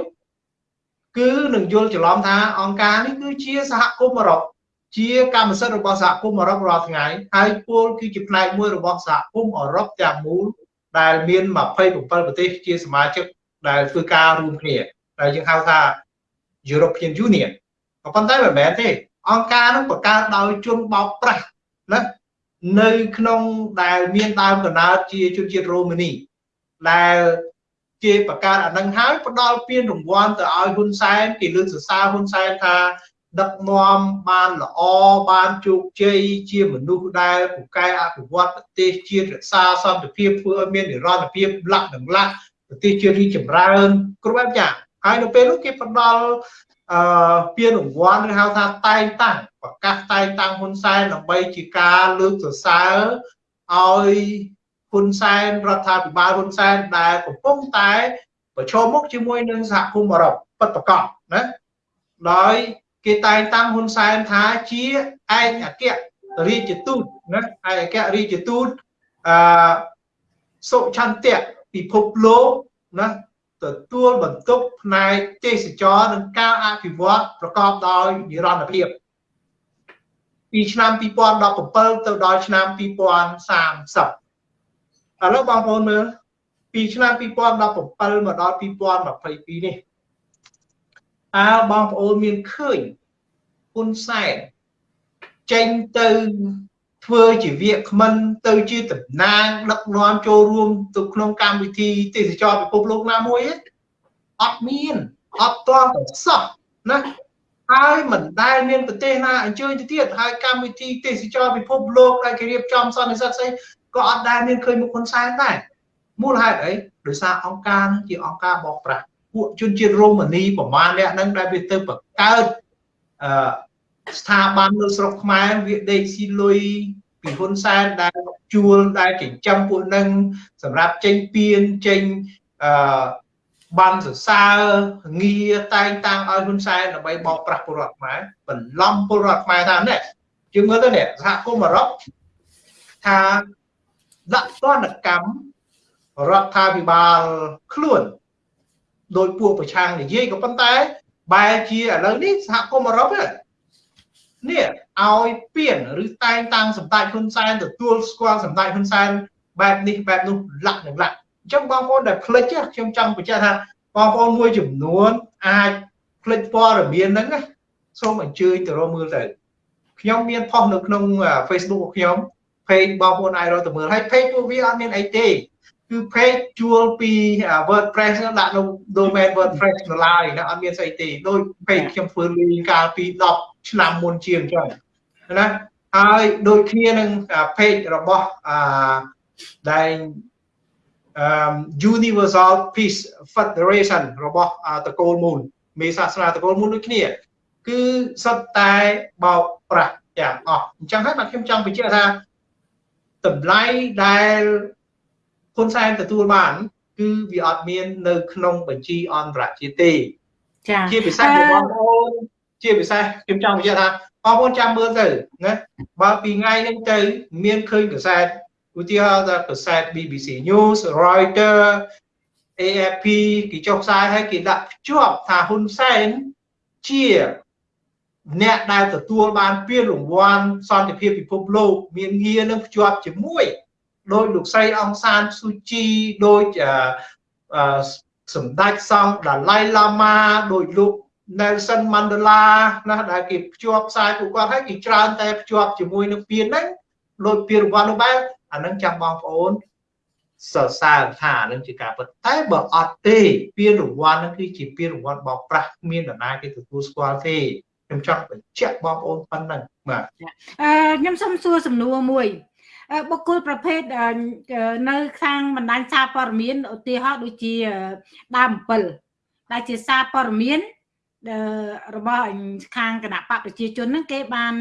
គឺនឹងយល់ច្រឡំថាអង្គការនេះគឺជាសហគមន៍អឺរ៉ុបជាកម្មសិទ្ធិរបស់សហគមន៍អឺរ៉ុបរាល់ថ្ងៃហើយពលគឺជាផ្នែកមួយរបស់សហគមន៍អឺរ៉ុបទាំងមូលដែលមាន27ប្រទេសជាសមាជិកដែលធ្វើការរួមគ្នាដែលយើងហៅថា European Union ក៏ប៉ុន្តែមិនមែនទេ អង្គការនោះបង្កើតដោយជនបោកប្រាស់ណានៅក្នុងដែលមានដើមកំណើតជាជនជាតិរ៉ូម៉ានី ដែលគេបង្កើតអានឹងហើយផ្ដល់ពានរង្វាន់ទៅឲ្យហ៊ុនសែនគេលើកសរសើរហ៊ុនសែនថា ដឹកនាំបានល្អបានជោគជ័យជាមនុស្សដែលពូកែអភិវឌ្ឍប្រទេសជាតិរក្សាសន្តិភាពធ្វើឲ្យមាននិរន្តរភាពលក្ខនឹងលក្ខប្រទេសជាតិរីចម្រើនគ្រប់បែបយ៉ាងហើយនៅពេលនោះគេផ្ដល់អឺពានរង្វាន់ឬហៅថាតែងតាំងប្រកាសតែងតាំងហ៊ុនសែនដើម្បីជាការលើកសរសើរឲ្យ ហ៊ុនសែនរដ្ឋាភិបាលហ៊ុនសែនដែលកំពុងតែប្រឈមមុខជាមួយនឹងសហគមន៍អឺរ៉ុបពិតប្រាកដណាដោយគេតែងតាំងហ៊ុនសែនថាជាឯកអគ្គរាជទូតណាឯកអគ្គរាជទូតអឺសុឆន្ទៈពិភពលោកណាទទួលបន្ទុកផ្នែកទេសចរនិងការអភិវឌ្ឍប្រកបដោយនិរន្តរភាពពីឆ្នាំ2017ទៅដល់ឆ្នាំ2030 ឥឡូវបងប្អូនមើលពីឆ្នាំ2017មកដល់2022នេះតើបងប្អូនមានឃើញហ៊ុនសែនចេញទៅធ្វើជាវាគ្មិនទៅជាតំណាងដឹកនាំចូលរួមទៅក្នុងកម្មវិធីទេសចរពិភពលោកណាមួយអត់មានអត់ទាន់តែសោះណាហើយមិនដែលមានប្រទេសណាអញ្ជើញទៅទៀតហើយកម្មវិធីទេសចរពិភពលោកដែលគេរៀបចំសន្និសីទស្អី ក៏អត់ដែលមានឃើញមុខហ៊ុនសែនដែរមូលហេតុអីដោយសារអង្គការនឹងជាអង្គការបោកប្រាស់ពួកជនជាតិរ៉ូម៉ានីប្រមាណអ្នកហ្នឹងដែលវាទៅបង្កើតអឺស្ថាប័ននៅស្រុកខ្មែរវាដេកស៊ីលុយពីហ៊ុនសែនដែលជួលដែលចិញ្ចឹមពួកនឹងសម្រាប់ចេញពៀនចេញអឺបានសរសើរងារតែងតាំងឲ្យហ៊ុនសែនដើម្បីបោកប្រាស់ពលរដ្ឋខ្មែរបន្លំពលរដ្ឋខ្មែរថានេះយើងមើលទៅនេះសហគមន៍អឺរ៉ុបថា ដាក់ទណ្ឌកម្មរដ្ឋាភិបាលខ្លួនដោយពួកប្រឆាំងនិយាយក៏ប៉ុន្តែបែរជាឥឡូវនេះសហគមន៍អឺរ៉ុបនេះឲ្យពៀនឬតែងតាំងសម្ដេចហ៊ុនសែនទទួលស្គាល់សម្ដេចហ៊ុនសែនបែបនេះបែបនោះលាក់នឹងលាក់អញ្ចឹងបងប្អូនដែលផ្លិចខ្ញុំចង់បញ្ជាក់ថាបងប្អូនមួយចំនួនអាចផ្លិចព័ត៌មានហ្នឹងណាសូមអញ្ជើញទៅរកមើលទៅខ្ញុំមានផុសនៅក្នុង Facebook របស់ខ្ញុំ page បងប្អូនអាចរកទៅមើលហើយ page ពួកវាអត់មានអីទេគឺ page ជួលពី WordPress ដាក់នៅ domain WordPress នៅឡើយណាអត់មានស្អីទេដោយ page ខ្ញុំធ្វើលីកាលពី10ឆ្នាំមុនជាងអញ្ចឹងណាហើយដូចគ្នានឹង page របស់អឺដែល Universal Peace Federation របស់តកូលមូលមេសាសនាតកូលមូលដូចគ្នា គឺសុទ្ធតែបោកប្រាស់ទាំងអស់អញ្ចឹងហើយបាទខ្ញុំចង់បញ្ជាក់ថា តម្លៃដែលហ៊ុនសែនទទួលបាន គឺវាអត់មាននៅ ក្នុងបញ្ជីអន្តរជាតិទេចាជាពិសេសបងប្អូនជាពិសេសខ្ញុំចង់បញ្ជាក់ថាបងប្អូនចាំមើលទៅណាបើពីថ្ងៃនេះទៅ មានឃើញកសែតឧទាហរណ៍ថាកសែត BBC News Reuters AFP គេចុះផ្សាយហើយគេដាក់ភ្ជាប់ថាហ៊ុនសែនជា អ្នកដែលទទួលបានពានរង្វាន់សន្តិភាពពិភពលោកមានងារនឹងភ្ជាប់ជាមួយដោយលោកស្រីអង្សានស៊ូជីដោយសម្ដេចសង្ឃដាឡៃឡាម៉ាដោយលោក Nelson Mandela ណាដែលគេភ្ជាប់ផ្សាយពួកគាត់ហើយគេច្រើនតែភ្ជាប់ជាមួយនឹងពានហ្នឹងដោយពានរង្វាន់នោះបែបអានឹងចាំបងប្អូនសរសើរថានឹងជាការពិតតែបើអត់ទេពានរង្វាន់នឹងគឺជាពានរង្វាន់បោកប្រាស់គ្មាននរណាគេទទួលស្គាល់ទេ ខ្ញុំចង់បញ្ជាក់បងប្អូនប៉ុណ្ណឹងបាទអឺខ្ញុំសូមសួរសំណួរមួយបុគ្គលប្រភេទនៅខាងបណ្ដាញសារព័ត៌មានឧទាហរណ៍ដូចជាដើម7ដែលជាសារព័ត៌មានរបស់ខាងគណៈបកប្រជាជនហ្នឹងគេបាន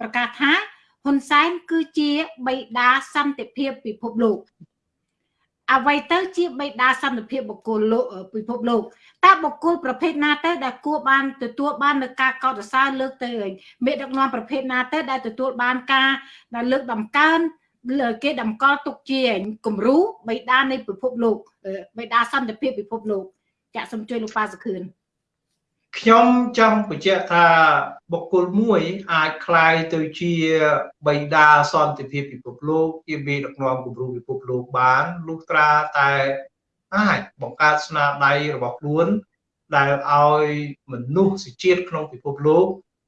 ប្រកាសថាហ៊ុនសែនគឺជាបិតាសន្តិភាពពិភពលោក អ្វីទៅជាបេដាសន្តិភាពបុគ្គលលោកពិភពលោកតើបុគ្គលប្រភេទណាទៅដែលគួរបានទទួលបាននៅការកោតសរសើរលើកទៅមេដឹកនាំប្រភេទណាទៅដែលទទួលបានការដែលលើកតម្កើងគេតម្កល់ទុកជាគំរូបេដានៃពិភពលោកបេដាសន្តិភាពពិភពលោកចាក់សូមជួយលោកប៉ាសខឿន ខ្ញុំចង់បញ្ជាក់ថាបុគ្គលមួយអាចคล้ายទៅជាបិតាសន្តិភាពពិភពលោកជាមេដឹកនាំគំរូពិភពលោកបានលុះត្រាតែអាចបង្កើតស្នាដៃរបស់ខ្លួនដែលឲ្យមនុស្សជាតិក្នុងពិភពលោក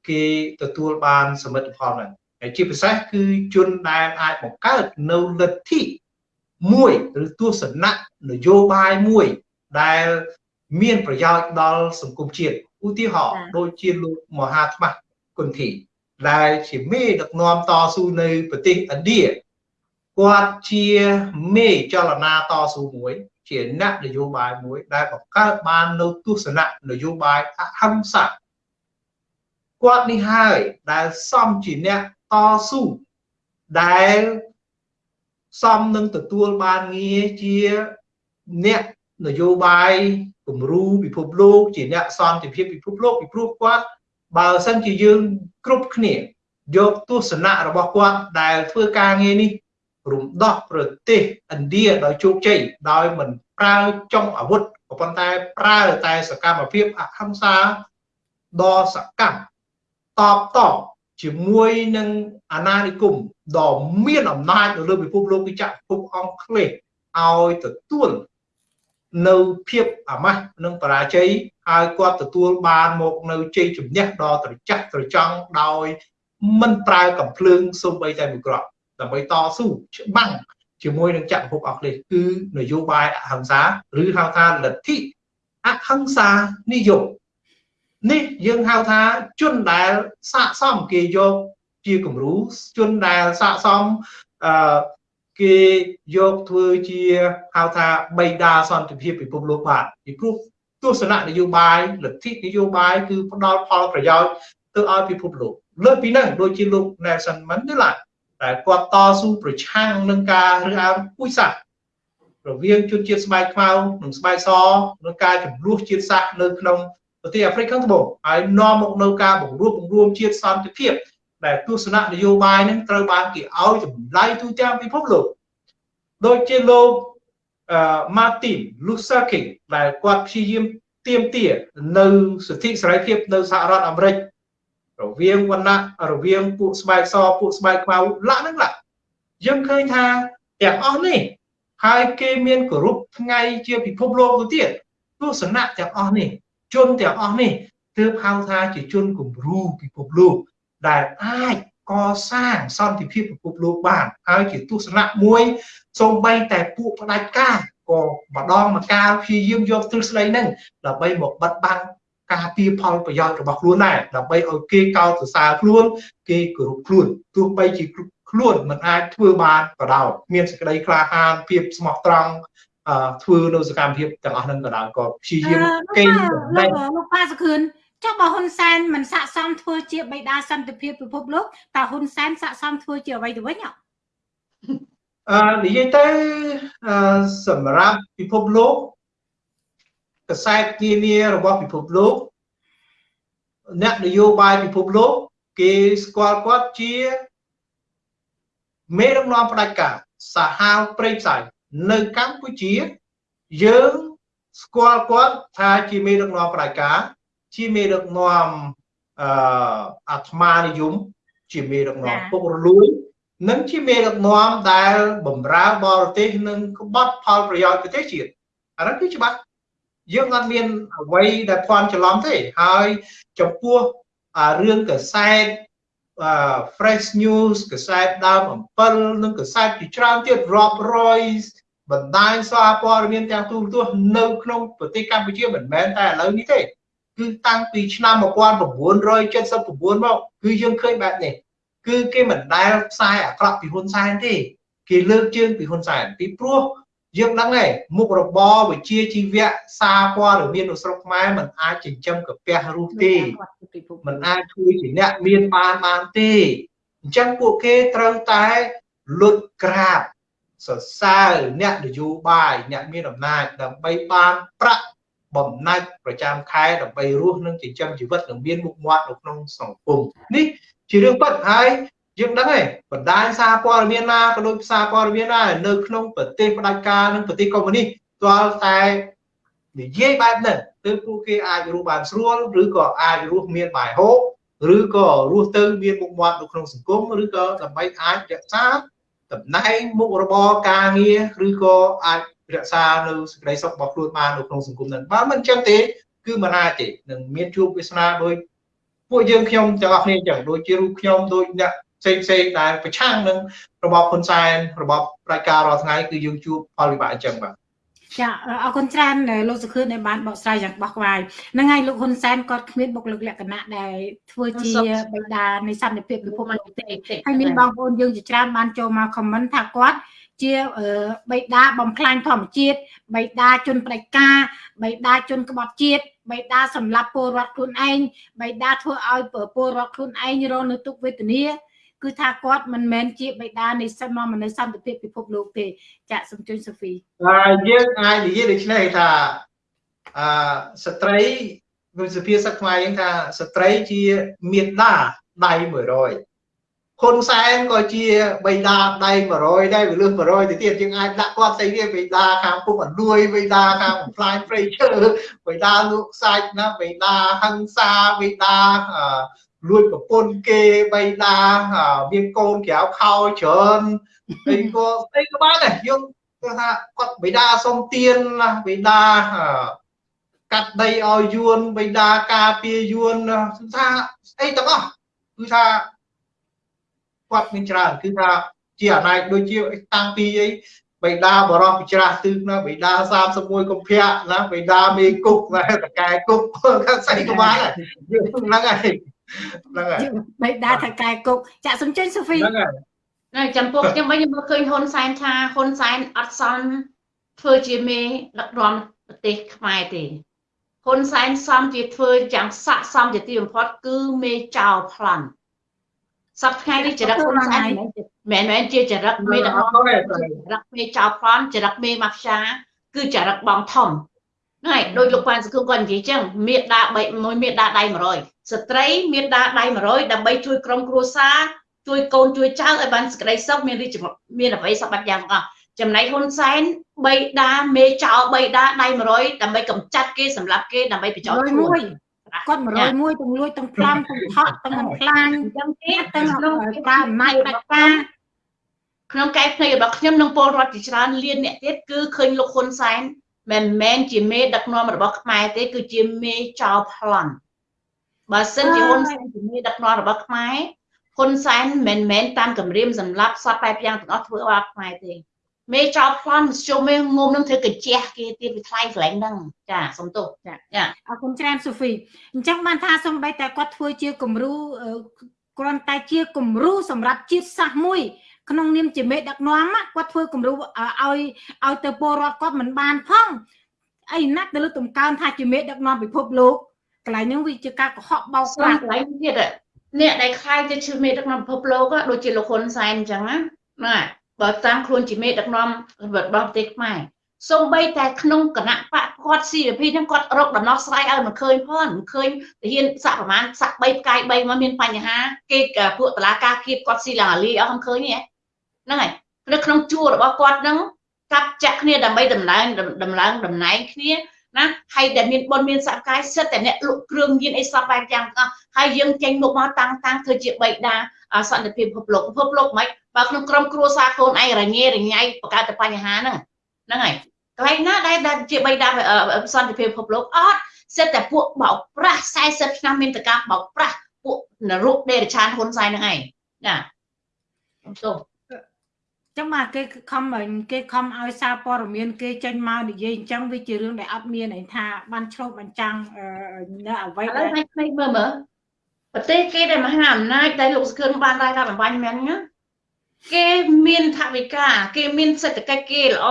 គេទទួលបានសមិទ្ធផលហ្នឹងហើយជាពិសេសគឺជនដែលអាចបង្កើតនៅលទ្ធិមួយឬទស្សនៈនយោបាយមួយដែលមានប្រយោជន៍ដល់សង្គមជាតិ ឧទាហរណ៍ដូចជាលោកមហាថ្មគុន្ធីដែលជាមេដឹកនាំតស៊ូនៅប្រទេសឥណ្ឌាគាត់ជាមេចលនាតស៊ូមួយជាអ្នកនយោបាយមួយដែលបង្កើតបាននៅទស្សនៈនយោបាយអហិង្សាគាត់នេះហើយដែលសំជាអ្នកតស៊ូដែលសំនឹងទទួលបានងារជាអ្នក នយោបាយគំរូពិភពលោកជាអ្នកសន្តិភាពពិភពលោកពីព្រោះគាត់បើសិនជាយើងគ្រប់គ្នាយកទស្សនៈរបស់គាត់ដែលធ្វើការងារនេះរំដោះប្រទេសឥណ្ឌាដោយជោគជ័យដោយមិនប្រើចុងអាវុធក៏ប៉ុន្តែប្រើតែសកម្មភាពអហិង្សាដ៏សកម្មតបតជាមួយនឹងអាណានិគមដ៏មានអំណាចនៅលើពិភពលោកគឺចក្រភពអង់គ្លេសឲ្យទទួល នៅភាពអាម៉ាស់និងបរាជ័យហើយគាត់ទទួលបានមកនៅជ័យជំនះដ៏ត្រចះត្រចង់ដោយមិនប្រើកំភ្លើងសូម្បីតែមួយគ្រាប់ដើម្បីតស៊ូច្បាំងជាមួយនឹងចក្រភពអង់គ្លេសគឺនយោបាយអហិង្សាឬហៅថាលទ្ធិអហិង្សានិយមនេះយើងហៅថាជនដែលស័កសមគេយកជាគំរូជនដែលស័កសមអឺ គេយកធ្វើជាហៅថាបៃតាសន្តិភាពពិភពលោកបាទពីព្រោះទស្សនៈនយោបាយលទ្ធិនយោបាយគឺផ្ដល់ផលប្រយោជន៍ទៅឲ្យពិភពលោកលើពីហ្នឹងដូចជាលោក Nelson Mandela ដែលគាត់តស៊ូប្រឆាំងនឹងការរើសអើងពូជសាសន៍រវាងជនជាតិស្បែកខ្មៅនិងស្បែកសនឹងការចំនួនជាតិសាសន៍នៅក្នុងប្រទេសអាហ្វ្រិកខាងត្បូងហើយនាំមកនៅការបង្រួបបង្រួមជាតិសន្តិភាព ដែលទស្សនៈនយោបាយនឹងត្រូវបានគេឲ្យចម្លៃទូទាំងពិភពលោកដូចជាលោកអឺ Martin Luther King ដែលគាត់ព្យាយាមទាមទារនៅសិទ្ធិសេរីភាពនៅសហរដ្ឋអាមេរិករវាងវណ្ណៈរវាងពួកស្បែកសពួកស្បែកខ្មៅឡាក់ហ្នឹងឡាក់យើងឃើញថាទាំងអស់នេះហើយគេមានគោរពថ្ងៃជាពិភពលោកទៅទៀតទស្សនៈទាំងអស់នេះជនទាំងអស់នេះទើបហៅថាជាជនគំរូពិភពលោក ដែលអាចកសាងសន្តិភាពពិភពលោកបានហើយជាទស្សនៈមួយសូម្បីតែពួកផ្ដាច់ការក៏ម្ដងម្កាលព្យាយាមយកទ្រឹស្ដីហ្នឹងដើម្បីមកបិទបាំងការពៀផលប្រយោជន៍របស់ខ្លួនដែរដើម្បីឲ្យគេកោតសរសើរខ្លួន គេគោរពខ្លួនទោះបីជាខ្លួនមិនអាចធ្វើបានក៏ដោយមានសេចក្តីក្លាហានភាពស្មោះត្រង់ធ្វើនៅសកម្មភាពទាំងអស់ហ្នឹងក៏ដោយក៏ព្យាយាមកេងលោកលោកប៉ាសខឿន ចុះបើហ៊ុនសែនមិនស័កសមធ្វើជាបិតាសន្តិភាពពិភពលោកតើហ៊ុនសែនស័កសមធ្វើជាអ្វីទៅវិញអឺនិយាយទៅអឺសម្រាប់ពិភពលោកកសែតនានារបស់ពិភពលោកអ្នកនយោបាយពិភពលោក គេស្គាល់គាត់ជាមេដឹកនាំផ្ដាច់ការសាហាវព្រៃផ្សៃនៅកម្ពុជាយើងស្គាល់គាត់ថាជាមេដឹកនាំផ្ដាច់ការ ជាមេដឹកនាំអឺអាត្មានិយមជាមេដឹកនាំពុករលួយនិងជាមេដឹកនាំដែលបំរើបរទេសនិងក្បត់ផលប្រយោជន៍ប្រទេសជាតិអានោះគឺច្បាស់យើងអត់មានអ្វីដែលភ័ន្តច្រឡំទេហើយចំពោះរឿងកសែត fresh news កសែតដើមអំពិលនិងកសែតជាច្រើនទៀតរាប់រយបណ្ដាញសារព័ត៌មានទាំងទូរទស្សន៍នៅក្នុងប្រទេសកម្ពុជាមិនមែនតែឥឡូវនេះទេ គឺតាំងពីឆ្នាំ1979មកគឺយើងឃើញបែបនេះគឺគេមិនដែលផ្សាយអាក្រក់ពីហ៊ុនសែនទេ គេលើកជើងពីហ៊ុនសែនពីព្រោះយើងដឹងហើយមុខរបរវិជាជីវៈសារព័ត៌មាននៅស្រុកខ្មែរมันអាចចិញ្ចឹមកាពះរស់ទេมันអាចជួយជាអ្នកមានបានបានទេអញ្ចឹងពួកគេត្រូវតែលុតក្រាបសរសើរអ្នកនយោបាយអ្នកមានអំណាចដើម្បីបានប្រាក់ បំណាច់ប្រចាំខែដើម្បីរស់នឹងចិញ្ចឹមជីវិតនិងមានមុខមាត់នៅក្នុងសង្គមនេះជារឿងពិតហើយយើងដឹងហើយបណ្ដាញសារព័ត៌មានណាក៏ដូចសារព័ត៌មានដែរនៅក្នុងប្រទេសផ្ដាច់ការនិងប្រទេសកុម្មុយនីសទាល់តែនិយាយបែបហ្នឹងទើបពួកគេអាចរស់បានស្រួលឬក៏អាចរស់មានបាយហូបឬក៏រស់ទៅមានមុខមាត់នៅក្នុងសង្គមឬក៏ដើម្បីអាចរក្សាតំណែងមុខរបរការងារឬក៏អាច រក្សានៅសេចក្តីសុខរបស់ខ្លួនបាននៅក្នុងសង្គមហ្នឹងបើមិនអញ្ចឹងទេ គឺមិនអាចទេនឹងមានជួបវាសនាដោយពួកយើងខ្ញុំទាំងអស់គ្នាអញ្ចឹងដូចជារូបខ្ញុំដូចអ្នកផ្សេងផ្សេងដែលប្រឆាំងនឹងរបបហ៊ុនសែនរបបប្រជាការរាល់ថ្ងៃគឺយើងជួបផលវិបាកអញ្ចឹងបាទចាអរគុណច្រើនលោកសុខឿនដែលបានបកស្រាយយ៉ាងបោះក្បាយហ្នឹងហើយលោកហ៊ុនសែនគាត់គ្មានបុគ្គលិកលក្ខណៈដែលធ្វើជាបិតានៃសន្តិភាពពិភពលោកទេហើយមានបងប្អូនយើងជាច្រើនបានចូលមកខមមិនថាគាត់ ជាបិតាបំផ្លាញធម្មជាតិបិតាជនផ្ដាច់ការបិតាជនក្បត់ជាតិបិតាសម្លាប់ពលរដ្ឋខ្លួនឯងបិតាធ្វើឲ្យពលរដ្ឋខ្លួនឯងរងនៅទុក្ខវេទនាគឺថាគាត់មិនមែនជាបិតានៃសិទ្ធិនាំនៅសន្តិភាពពិភពលោកទេចាក់សំជុញសូហ្វីហើយយើងអាចនិយាយដូចនេះថាអឺស្ត្រីវិសុភាសិតខ្មែរយើងថាស្ត្រីជាមេដាដៃ100 ហ៊ុនសែនក៏ជាបិតាដៃ100ដែរវាលើស100ទៅទៀតយើងអាចដាក់គាត់ស្អីវាបិតាខាងពុកអលួយបិតាខាងបំផ្លាញព្រៃឈើបិតាលក់សាច់ណាបិតាហឹង្សាបិតាលួចប្រពន្ធគេបៃតាមានកូនក្រៅខោច្រើនអីក៏អីក៏បានដែរយើងគាត់ថាគាត់បៃតាសុំទៀនណាបៃតាកាត់ដីឲ្យយួនបៃតាការពារយួនថាអីទាំងអស់គឺថា គាត់មានច្រើនគឺថាជាអនាគតដូចជាតាំងពីអីបៃតាបរោះពិច្រាស់ទិសណាបៃតា31កុម្ភៈណាបៃតាមេគុកណាតកែគុកគាត់ស្អីក៏បានដែរយើងហ្នឹងហើយហ្នឹងហើយបេដាថកែគុកចាក់សំចេញសូហ្វីហ្នឹងហើយណាចំពោះខ្ញុំវិញខ្ញុំមើលឃើញហ៊ុនសែនថាហ៊ុនសែនអត់សមធ្វើជាមេដឹកនាំប្រទេសខ្មែរទេហ៊ុនសែនសមជាធ្វើយ៉ាងស័កសមជាទីបំផុតគឺមេចៅប្លន់ សប្តាហ៍នេះចរិតហ៊ុនសែនមិនមែនជាចរិតមេដឹកនាំចរិតមេចៅប្លន់ចរិតមេម៉ាហ្វ្យាគឺចរិតបងធំហ្នឹងហើយដោយលោកប៉ានសង្គមគាត់និយាយចឹងមេដា3មួយមេដាដៃ100ស្ត្រីមេដាដៃ100ដើម្បីជួយក្រុមគ្រួសារជួយកូនជួយចៅឲ្យបានសេចក្តីសុខមានរីកមានអ្វីសពបាត់យ៉ាងទាំងអស់ចំណែកហ៊ុនសែនបីដាមេចោបីដាដៃ100ដើម្បីកម្ចាត់គេសម្រាប់គេដើម្បីបញ្ចោតខ្លួន គាត់101ទាំងលួចទាំងប្លន់ទាំងថក់ទាំងបំផ្លាញអញ្ចឹងទេទាំងក្នុងប្រើអំណាចបដិការក្នុងកែភ្នែករបស់ខ្ញុំនិងពលរដ្ឋជាច្រើនលានអ្នកទៀតគឺឃើញលោកហ៊ុនសែនមិនមែនជាមេដឹកនាំរបស់ខ្មែរទេ គឺជាមេចោលប្លន់បើសិនជាហ៊ុនសែនជាមេដឹកនាំរបស់ខ្មែរហ៊ុនសែនមិនមែនតាមគម្រាមសម្រាប់សតបែបយ៉ាងទាំងអស់ធ្វើឲ្យខ្មែរទេ មេចោលប្លន់ជុំមេងុំនឹងធ្វើកញ្ជះគេទៀតវាថ្លៃកន្លែងហ្នឹងចាសុំទោសចាចាអរគុណច្រើនសូហ្វីអញ្ចឹងបានថាសំបីតែគាត់ធ្វើជាគំរូគ្រាន់តែជាគំរូសម្រាប់ជាតិសាសន៍មួយក្នុងនាមជាមេដឹកនាំគាត់ធ្វើគំរូឲ្យឲ្យទៅពលរដ្ឋគាត់មិនបានផងអីណាស់ទៅលើតំកើងថាជាមេដឹកនាំពិភពលោកកន្លែងហ្នឹងវាជាការកុហកបោកប្រាស់កន្លែងទៀតអ្នកដែលខ្លាយទៅជាមេដឹកនាំពិភពលោកដូចជាលោកហ៊ុនសែនអញ្ចឹងណាណា បើតាមខ្លួនជាមេដឹកនាំរបស់ប្រទេសខ្មែរសំបីតែក្នុងគណៈបកគាត់ CP ហ្នឹងគាត់រកដំណោះស្រាយឲ្យមិនឃើញផងមិនឃើញទាហានសាក់ប្រហែលសាក់3ផ្កាយ3មកមានបញ្ហាគេពួកតឡាការគៀបគាត់ស៊ីឡើងអាលីអស់មិនឃើញទេហ្នឹងហើយនៅក្នុងជួររបស់គាត់ហ្នឹងកាប់ចាក់គ្នាដើម្បីដំឡើងដំឡើងតំណែងគ្នាណាហើយដែលមានបុណ្យមានសក្កាយសិតតែអ្នកលក់គ្រឿងញៀនអីសពបែបយ៉ាងទាំងអស់ហើយយើងចេញមុខមកតាំងតាំងធ្វើជាបៃតា សន្តិភាពពិភពលោកពិភពលោកមិនបើក្នុងក្រុមគ្រួសារខ្លួនឯងរញ៉េរញ៉ៃបង្កើតតែបញ្ហាហ្នឹងហ្នឹងហើយកន្លែងណាដែលដែលជាបៃតាសន្តិភាពពិភពលោកអត់សិតតែពួកបោកប្រាស់40ឆ្នាំមានតកាបោកប្រាស់ពួកនរុដេរឆានហ៊ុនសែនហ្នឹងឯងណាទោះចឹងមកគេខំគេខំឲ្យសារព័ត៌មានគេចេញមកនិយាយអញ្ចឹងវាជារឿងដែលអត់មានឯថាបានឆ្លុះបញ្ចាំងនៅអ្វីដែលឲ្យភ្នែកមើលមើល ប្រទេសគេដែលមហាអំណាចដែលលោកសឿនបានរាយការណ៍បំបញ្ញមែនណាគេមានថវិកាគេមានសេដ្ឋកិច្ចគេល្អ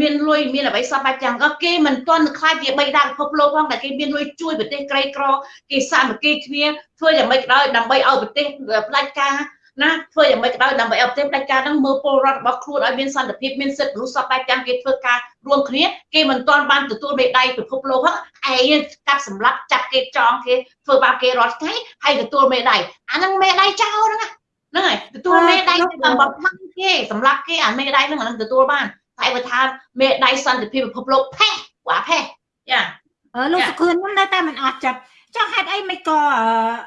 មានលុយមានអ្វីសពបែបយ៉ាងក៏គេមិនទាន់ខ្លាចជាបីដាពិភពលោកផងតែគេមានលុយជួយប្រទេសក្រីក្រគេសាមគ្គីគ្នាធ្វើយ៉ាងម៉េចក៏ដោយដើម្បីឲ្យប្រទេសផ្ដាច់ការ ណាធ្វើយ៉ាងម៉េចក៏ដោយដើម្បីឲ្យប្រទេសផ្ដាច់ការហ្នឹងមើលពលរដ្ឋរបស់ខ្លួនឲ្យមានសន្តិភាពមានសិទ្ធិមនុស្សសពបែបយ៉ាងគេធ្វើការរួមគ្នាគេមិនទាន់បានទទួលមេដាយពិភពលោកហ្នឹងឯងកាប់សម្លាប់ចាប់គេចងគេធ្វើបាបគេរាល់ថ្ងៃហើយទទួលមេដាយអាហ្នឹងមេដាយចោលហ្នឹងហ្នឹងហើយទទួលមេដៃតាមបំផាំងគេសម្រាប់គេអាមេដៃហ្នឹងអានឹងទទួលបានតែបើថាមេដៃសន្តិភាពពិភពលោកផេះ quả ផេះយ៉ាអឺលោកសុខឿនហ្នឹងនៅតែមិនអស់ចិត្ត ចុះហេតុអីមិនក៏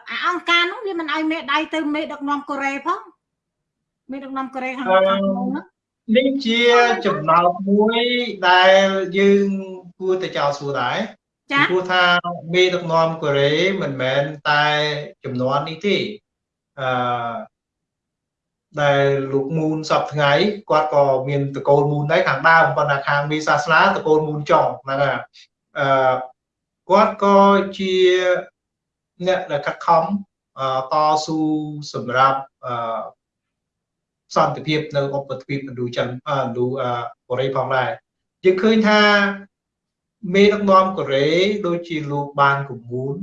អាអង្គការនោះវាមិនឲ្យមេដៃទៅមេដឹកនាំកូរ៉េផងមេដឹកនាំកូរ៉េខាងខាងនោះនេះជាចំណោទមួយដែលយើងគួរតែចោទសួរដែរចាព្រោះថាមេដឹកនាំកូរ៉េមិនមែនតែចំនួននេះទេអឺដែលលោកមូនសពថ្ងៃគាត់ក៏មានតកូលមូនដែរខាងដើមប៉ុន្តែខាងមេសាសនាតកូលមូនចុងហ្នឹងហើយអឺ គាត់ក៏ជាអ្នកដែលខិតខំតស៊ូសម្រាប់អឺសន្តិភាពនៅឧបទ្វីបឥណ្ឌូចិនឥណ្ឌូកូរ៉េផងដែរយើងឃើញថាមេដឹកនាំកូរ៉េដូចជាលោកបានគមូន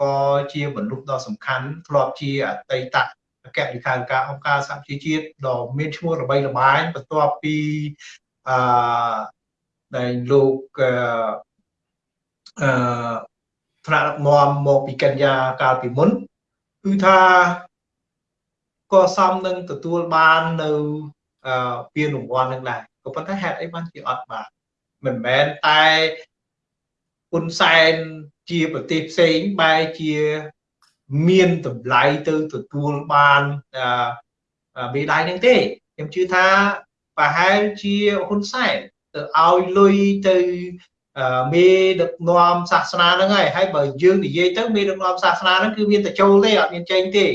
ក៏ជាមនុស្សដ៏សំខាន់ធ្លាប់ជាអតីតអគ្គលេខាធិការអង្គការសហជីវជាតិដ៏មានឈ្មោះល្បីល្បាញបន្ទាប់ពីអឺដែលលោក អឺថ្នាក់ដឹកនាំមកពីកញ្ញាកាលពីមុនគឺថាក៏សមនឹងទទួលបាននៅអឺពានរង្វាន់នឹងដែរក៏ប៉ុន្តែហេតុអីបានជាអត់បានមិនមែនតែហ៊ុនសែនជាប្រទេសផ្សេងបែរជាមានតម្លៃទៅទទួលបានមេដាយនឹងទេខ្ញុំជឿថាប្រហែលជាហ៊ុនសែនទៅឲ្យលុយទៅ មេដឹកនាំសាសនាហ្នឹងហើយហើយបើយើងនិយាយទៅមេដឹកនាំសាសនាហ្នឹងគឺមានតែចូលទេអត់មានចេញទេ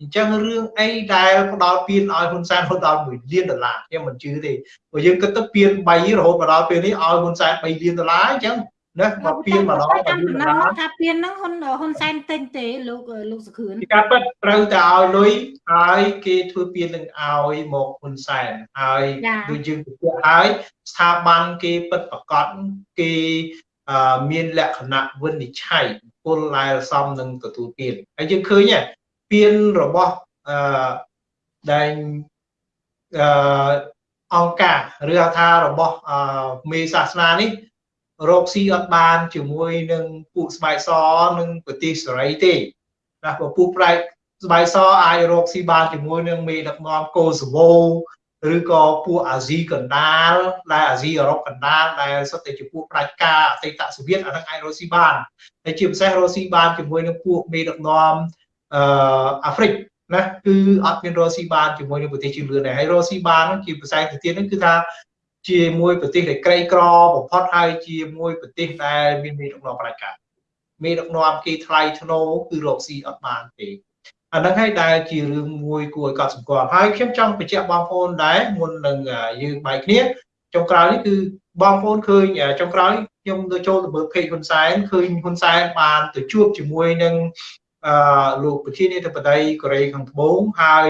អញ្ចឹងរឿងអីដែលផ្ដល់ពៀនឲ្យហ៊ុនសែនហ៊ុនដល់1លានដុល្លារខ្ញុំមិនជឿទេព្រោះយើងគិតទៅពៀន3រហូតមកដល់ពេលនេះឲ្យហ៊ុនសែន3លានដុល្លារអញ្ចឹង ណាមកពៀនម្ដងទៅយូរណាស់ថាពៀនហ្នឹងហ៊ុនហ៊ុនសែនទិញទេលោកលោកសុខឿនការពិតត្រូវតែឲ្យលុយហើយគេធ្វើពៀននឹងឲ្យមកហ៊ុនសែនហើយដូចយើងបញ្ជាក់ហើយស្ថាប័នគេពិតប្រកបគេមានលក្ខណៈវិនិច្ឆ័យពលដែលសមនឹងទទួលពៀនហើយយើងឃើញពៀនរបស់អឺដែលអឺអង្គការឬថារបស់មេសាសនានេះ រកស៊ីអត់បានជាមួយនឹងពួកស្បែកសនិងប្រទេសសេរីទេណាព្រោះពួកប្រែកស្បែកសអាចរកស៊ីបានជាមួយនឹងមេដឹកនាំកូសូវូឬក៏ពួកអាស៊ីកណ្ដាលដែលអាស៊ីអឺរ៉ុបកណ្ដាលដែលសុទ្ធតែជាពួកផ្ដាច់ការអតីតសូវៀតអានឹងអាចរកស៊ីបានហើយជាពិសេសរកស៊ីបានជាមួយនឹងពួកមេដឹកនាំអឺអាហ្វ្រិកណាគឺអត់មានរកស៊ីបានជាមួយនឹងប្រទេសជឿនលឿនដែរហើយរកស៊ីបានជាភាសាទៅទៀតហ្នឹងគឺថា ជាមួយប្រទេសដែលក្រីក្របំផុតហើយជាមួយប្រទេសដែលមានមេដឹកនាំផ្ដាច់ការមេដឹកនាំគេថ្លៃធ្នូគឺរកស៊ីអត់បានទេអាហ្នឹងហើយដែលជារឿងមួយគួរឲ្យកត់សម្គាល់ហើយខ្ញុំចង់បញ្ជាក់បងប្អូនដែរមុននឹងយើងបែកគ្នាចុងក្រោយនេះគឺបងប្អូនឃើញចុងក្រោយខ្ញុំទៅចូលទៅមើល page ហ៊ុនសែនឃើញហ៊ុនសែនបានទៅជួបជាមួយនឹងអឺលោកប្រធានាធិបតីកូរ៉េខាងត្បូងហើយ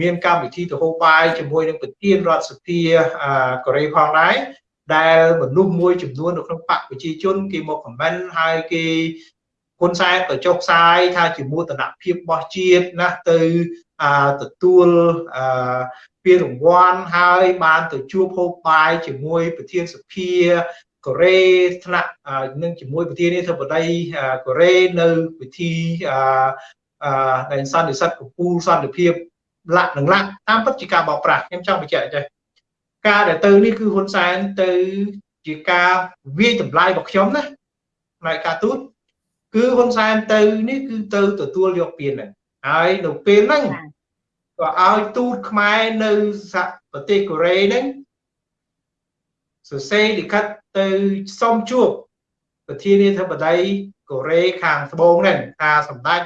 មានកម្មវិធីទៅហូបបាយជាមួយនឹងប្រធានរដ្ឋសភាកូរ៉េផងដែរដែលមនុស្សមួយចំនួននៅក្នុងបកប្រជាជនគេមកខមមិនហើយគេហ៊ុនសែនក៏ចុះផ្សាយថាជាមោទនភាពរបស់ជាតិណាទៅទទួលពានរង្វាន់ហើយបានទៅជួបហូបបាយជាមួយប្រធានសភាកូរ៉េថ្នាក់នឹងជាមួយប្រធានាធិបតីកូរ៉េនៅពិធីអឺដែលសន្និសិទកម្ពុជាសន្តិភាព លាក់នឹងលាក់តាមពិតជាការបោកប្រាស់ខ្ញុំចង់បញ្ជាក់ចេះការដែលទៅនេះគឺហ៊ុនសែនទៅជាការវាយតម្លៃរបស់ខ្ញុំណាផ្នែកការទូតគឺហ៊ុនសែនទៅនេះគឺទៅទទួលយកពានហ្នឹងហើយនៅពេលហ្នឹងក៏ឲ្យទូតខ្មែរនៅសហប្រទេសកូរ៉េហ្នឹងសរសេរលិខិតទៅសុំជួបប្រធានាធិបតីកូរ៉េខាងត្បូងហ្នឹងថាសម្ដេច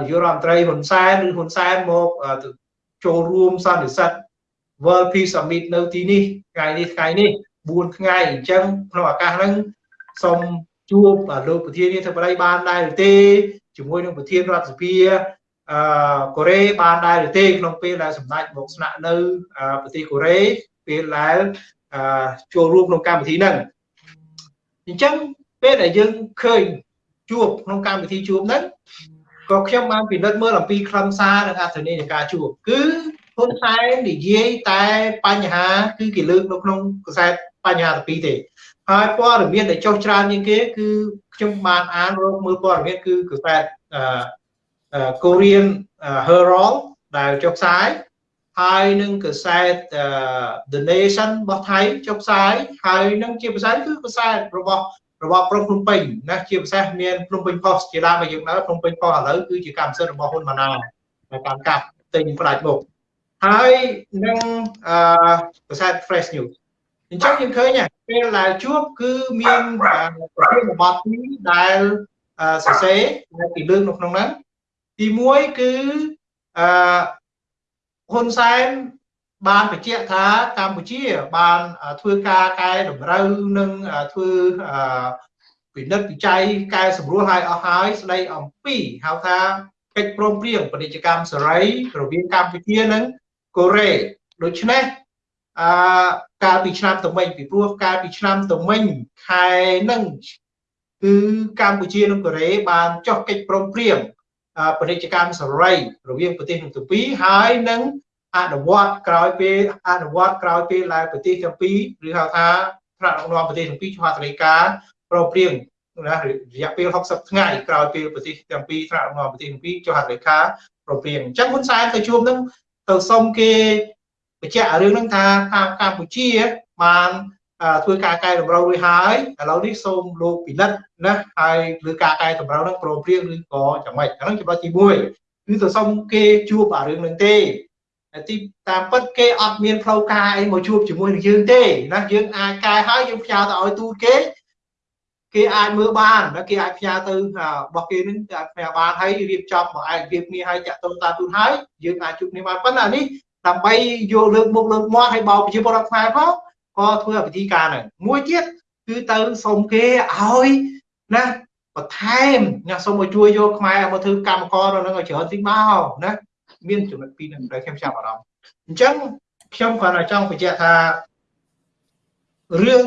នាយករដ្ឋមន្ត្រីហ៊ុនសែនឬហ៊ុនសែនមកចូលរួមសន្និសីទ World Peace Summit នៅទីនេះថ្ងៃនេះថ្ងៃនេះ4ថ្ងៃអញ្ចឹងក្នុងឱកាសហ្នឹងសូមជួបលោកប្រធានាធិបតីបានដែរទេជាមួយនឹងប្រធានរដ្ឋសភាអឺកូរ៉េបានដែរឬទេក្នុងពេលដែលសម្ដេចមកស្នាក់នៅប្រទេសកូរ៉េពេលដែលចូលរួមក្នុងកម្មវិធីហ្នឹងអញ្ចឹងពេលដែលយើងឃើញជួបក្នុងកម្មវិធីជួបហ្នឹង ក៏ខ្ញុំបានពិនិត្យមើលអំពីខ្លឹមសារនិងអត្ថន័យនៃការជួបគឺហ៊ុនសែននិយាយតែបញ្ហាគឺគេលើកនៅក្នុងកសែតបញ្ហាទី2ទេហើយព័ត៌មានដែលចុះច្រើនជាងគេគឺខ្ញុំបានអានរកមើលព័ត៌មានគឺកសែតអឺ Korean Herald ដែលចុះផ្សាយហើយនឹងកសែត The Nation របស់ថៃចុះផ្សាយហើយនឹងជាភាសាគឺកសែតរបស់ របស់ព្រំភ្នំពេញណាជាពិសេសមានភ្នំពេញ Post ជាដើមដែលយើងដឹងភ្នំពេញ Post ឥឡូវគឺជាកម្មសិទ្ធិរបស់ហ៊ុនម៉ាណែតដែលកម្មការទិញផ្ដាច់មុខហើយនឹងអឺប្រសាទ Fresh News អញ្ចឹងយើងឃើញពេលដែលជួបគឺមានប្រធានបទពីរដែលសរសេរដែលពីលើកនៅក្នុងហ្នឹងទី1គឺអឺហ៊ុនសែន បានបញ្ជាក់ថាកម្ពុជាបានធ្វើការកែតម្រូវនិងធ្វើពិនិត្យវិច័យកែសម្រួលឲ្យអស់ហើយស្ដីអំពីហៅថាកិច្ចព្រមព្រៀងពាណិជ្ជកម្មសេរីរវាងកម្ពុជានិងកូរ៉េដូច្នេះអឺកាលពីឆ្នាំទៅមិញពីព្រោះកាលពីឆ្នាំទៅមិញខែនឹងគឺកម្ពុជានិងកូរ៉េបានចុះកិច្ចព្រមព្រៀងពាណិជ្ជកម្មសេរីរវាងប្រទេសទាំងពីរហើយនឹង អនុវត្តក្រោយពេលអនុវត្តក្រោយពេលដែលប្រទេសទាំងពីរឬហៅថាថ្នាក់ដឹកនាំប្រទេសទាំងពីរឆ្លងត្រីការប្រព្រៀងណារយៈពេល60ថ្ងៃក្រោយពេលប្រទេសទាំងពីរថ្នាក់ដឹកនាំប្រទេសទាំងពីរចុះហត្ថលេខាប្រព្រៀងអញ្ចឹងហ៊ុនសែនទៅជួបនឹងទៅសុំគេបញ្ជាក់រឿងហ្នឹងថាតាមកម្ពុជាបានធ្វើការកែតម្រូវរួចហើយឥឡូវនេះសូមលោកពិនិត្យណាហើយលើការកែតម្រូវហ្នឹងប្រព្រៀងឬក៏យ៉ាងម៉េចអាហ្នឹងចំណុចទី1គឺទៅសុំគេជួបអារឿងហ្នឹងទេ ទីតាមពិតគេអត់មានផ្លូវការអីមកជួបជាមួយនឹងយើងទេណាយើងអាចកែហើយយើងផ្ញើទៅឲ្យទូតគេគេអាចមើលបានណាគេអាចផ្ញើទៅរបស់គេនឹងគេអាចផ្ញើបានហើយរៀបចំមកឯកភាពគ្នាហើយចាក់តុងតាទូតហើយយើងអាចជួបគ្នាបានប៉ុន្តែនេះដើម្បីយកលើកមុខលើកមាត់ឲ្យបោកប្រជាពលរដ្ឋខ្មែរផងក៏ធ្វើវិធីការហ្នឹងមួយទៀតគឺទៅសុំគេឲ្យណាបន្ថែមណាសុំឲ្យជួយយកខ្មែរមកធ្វើកម្មករនៅនឹងឲ្យច្រើនទីមកណា មានចំណុចពីរហ្នឹងដែលខ្ញុំចាប់អារម្មណ៍អញ្ចឹងខ្ញុំគ្រាន់តែចង់បញ្ជាក់ថារឿង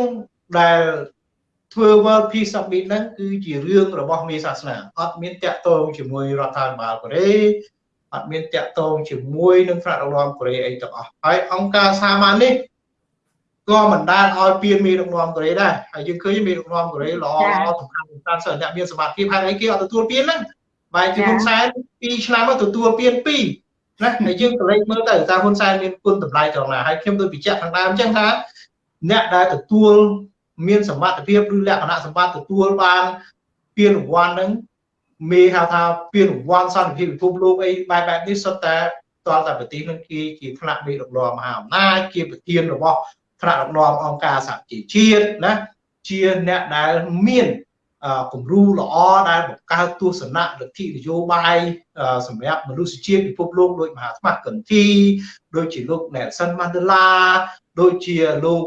ដែលធ្វើ World Peace Summit ហ្នឹងគឺជារឿងរបស់មេសាសនាអត់មានតាក់ទងជាមួយរដ្ឋាភិបាលកូរ៉េអត់មានតាក់ទងជាមួយនឹងថ្នាក់ដឹកនាំកូរ៉េអីទាំងអស់ហើយអង្គការសាមញ្ញនេះក៏មិនដែលឲ្យពៀនមេដឹកនាំកូរ៉េដែរហើយយើងឃើញមេដឹកនាំកូរ៉េល្អល្អសំខាន់សំខាន់សិនអ្នកមានសមត្ថភាពហើយអីគេអត់ទទួលពៀនហ្នឹងបែរជាហ៊ុនសែន2ឆ្នាំមកទទួលពៀន2 ណាហើយយើងក៏លេចមើលទៅតើហ៊ុនសែនមានគុណតម្លៃត្រង់ណាហើយខ្ញុំដូចបញ្ជាក់ខាងដើមអញ្ចឹងថាអ្នកដែលទទួលមានសមត្ថភាពឬលក្ខណៈសម្បត្តិទទួលបានពានរង្វាន់ហ្នឹងមេហៅថាពានរង្វាន់សន្តិភាពពិភពលោកអីបែបបែបនេះសុទ្ធតែតលតែប្រទេសនឹងគេជាថ្នាក់មេដឹកនាំមហាអំណាចជាប្រធានរបស់ថ្នាក់ដឹកនាំអង្គការសហជីវជាតិណាជាអ្នកដែលមាន គំរូល្អដែលបង្កើតទស្សនៈលទ្ធិនយោបាយសម្រាប់មនុស្សជាតិពិភពលោកដូចមហាថ្មកន្ធីដូចជាលោក Nelson Mandela ដូចជាលោក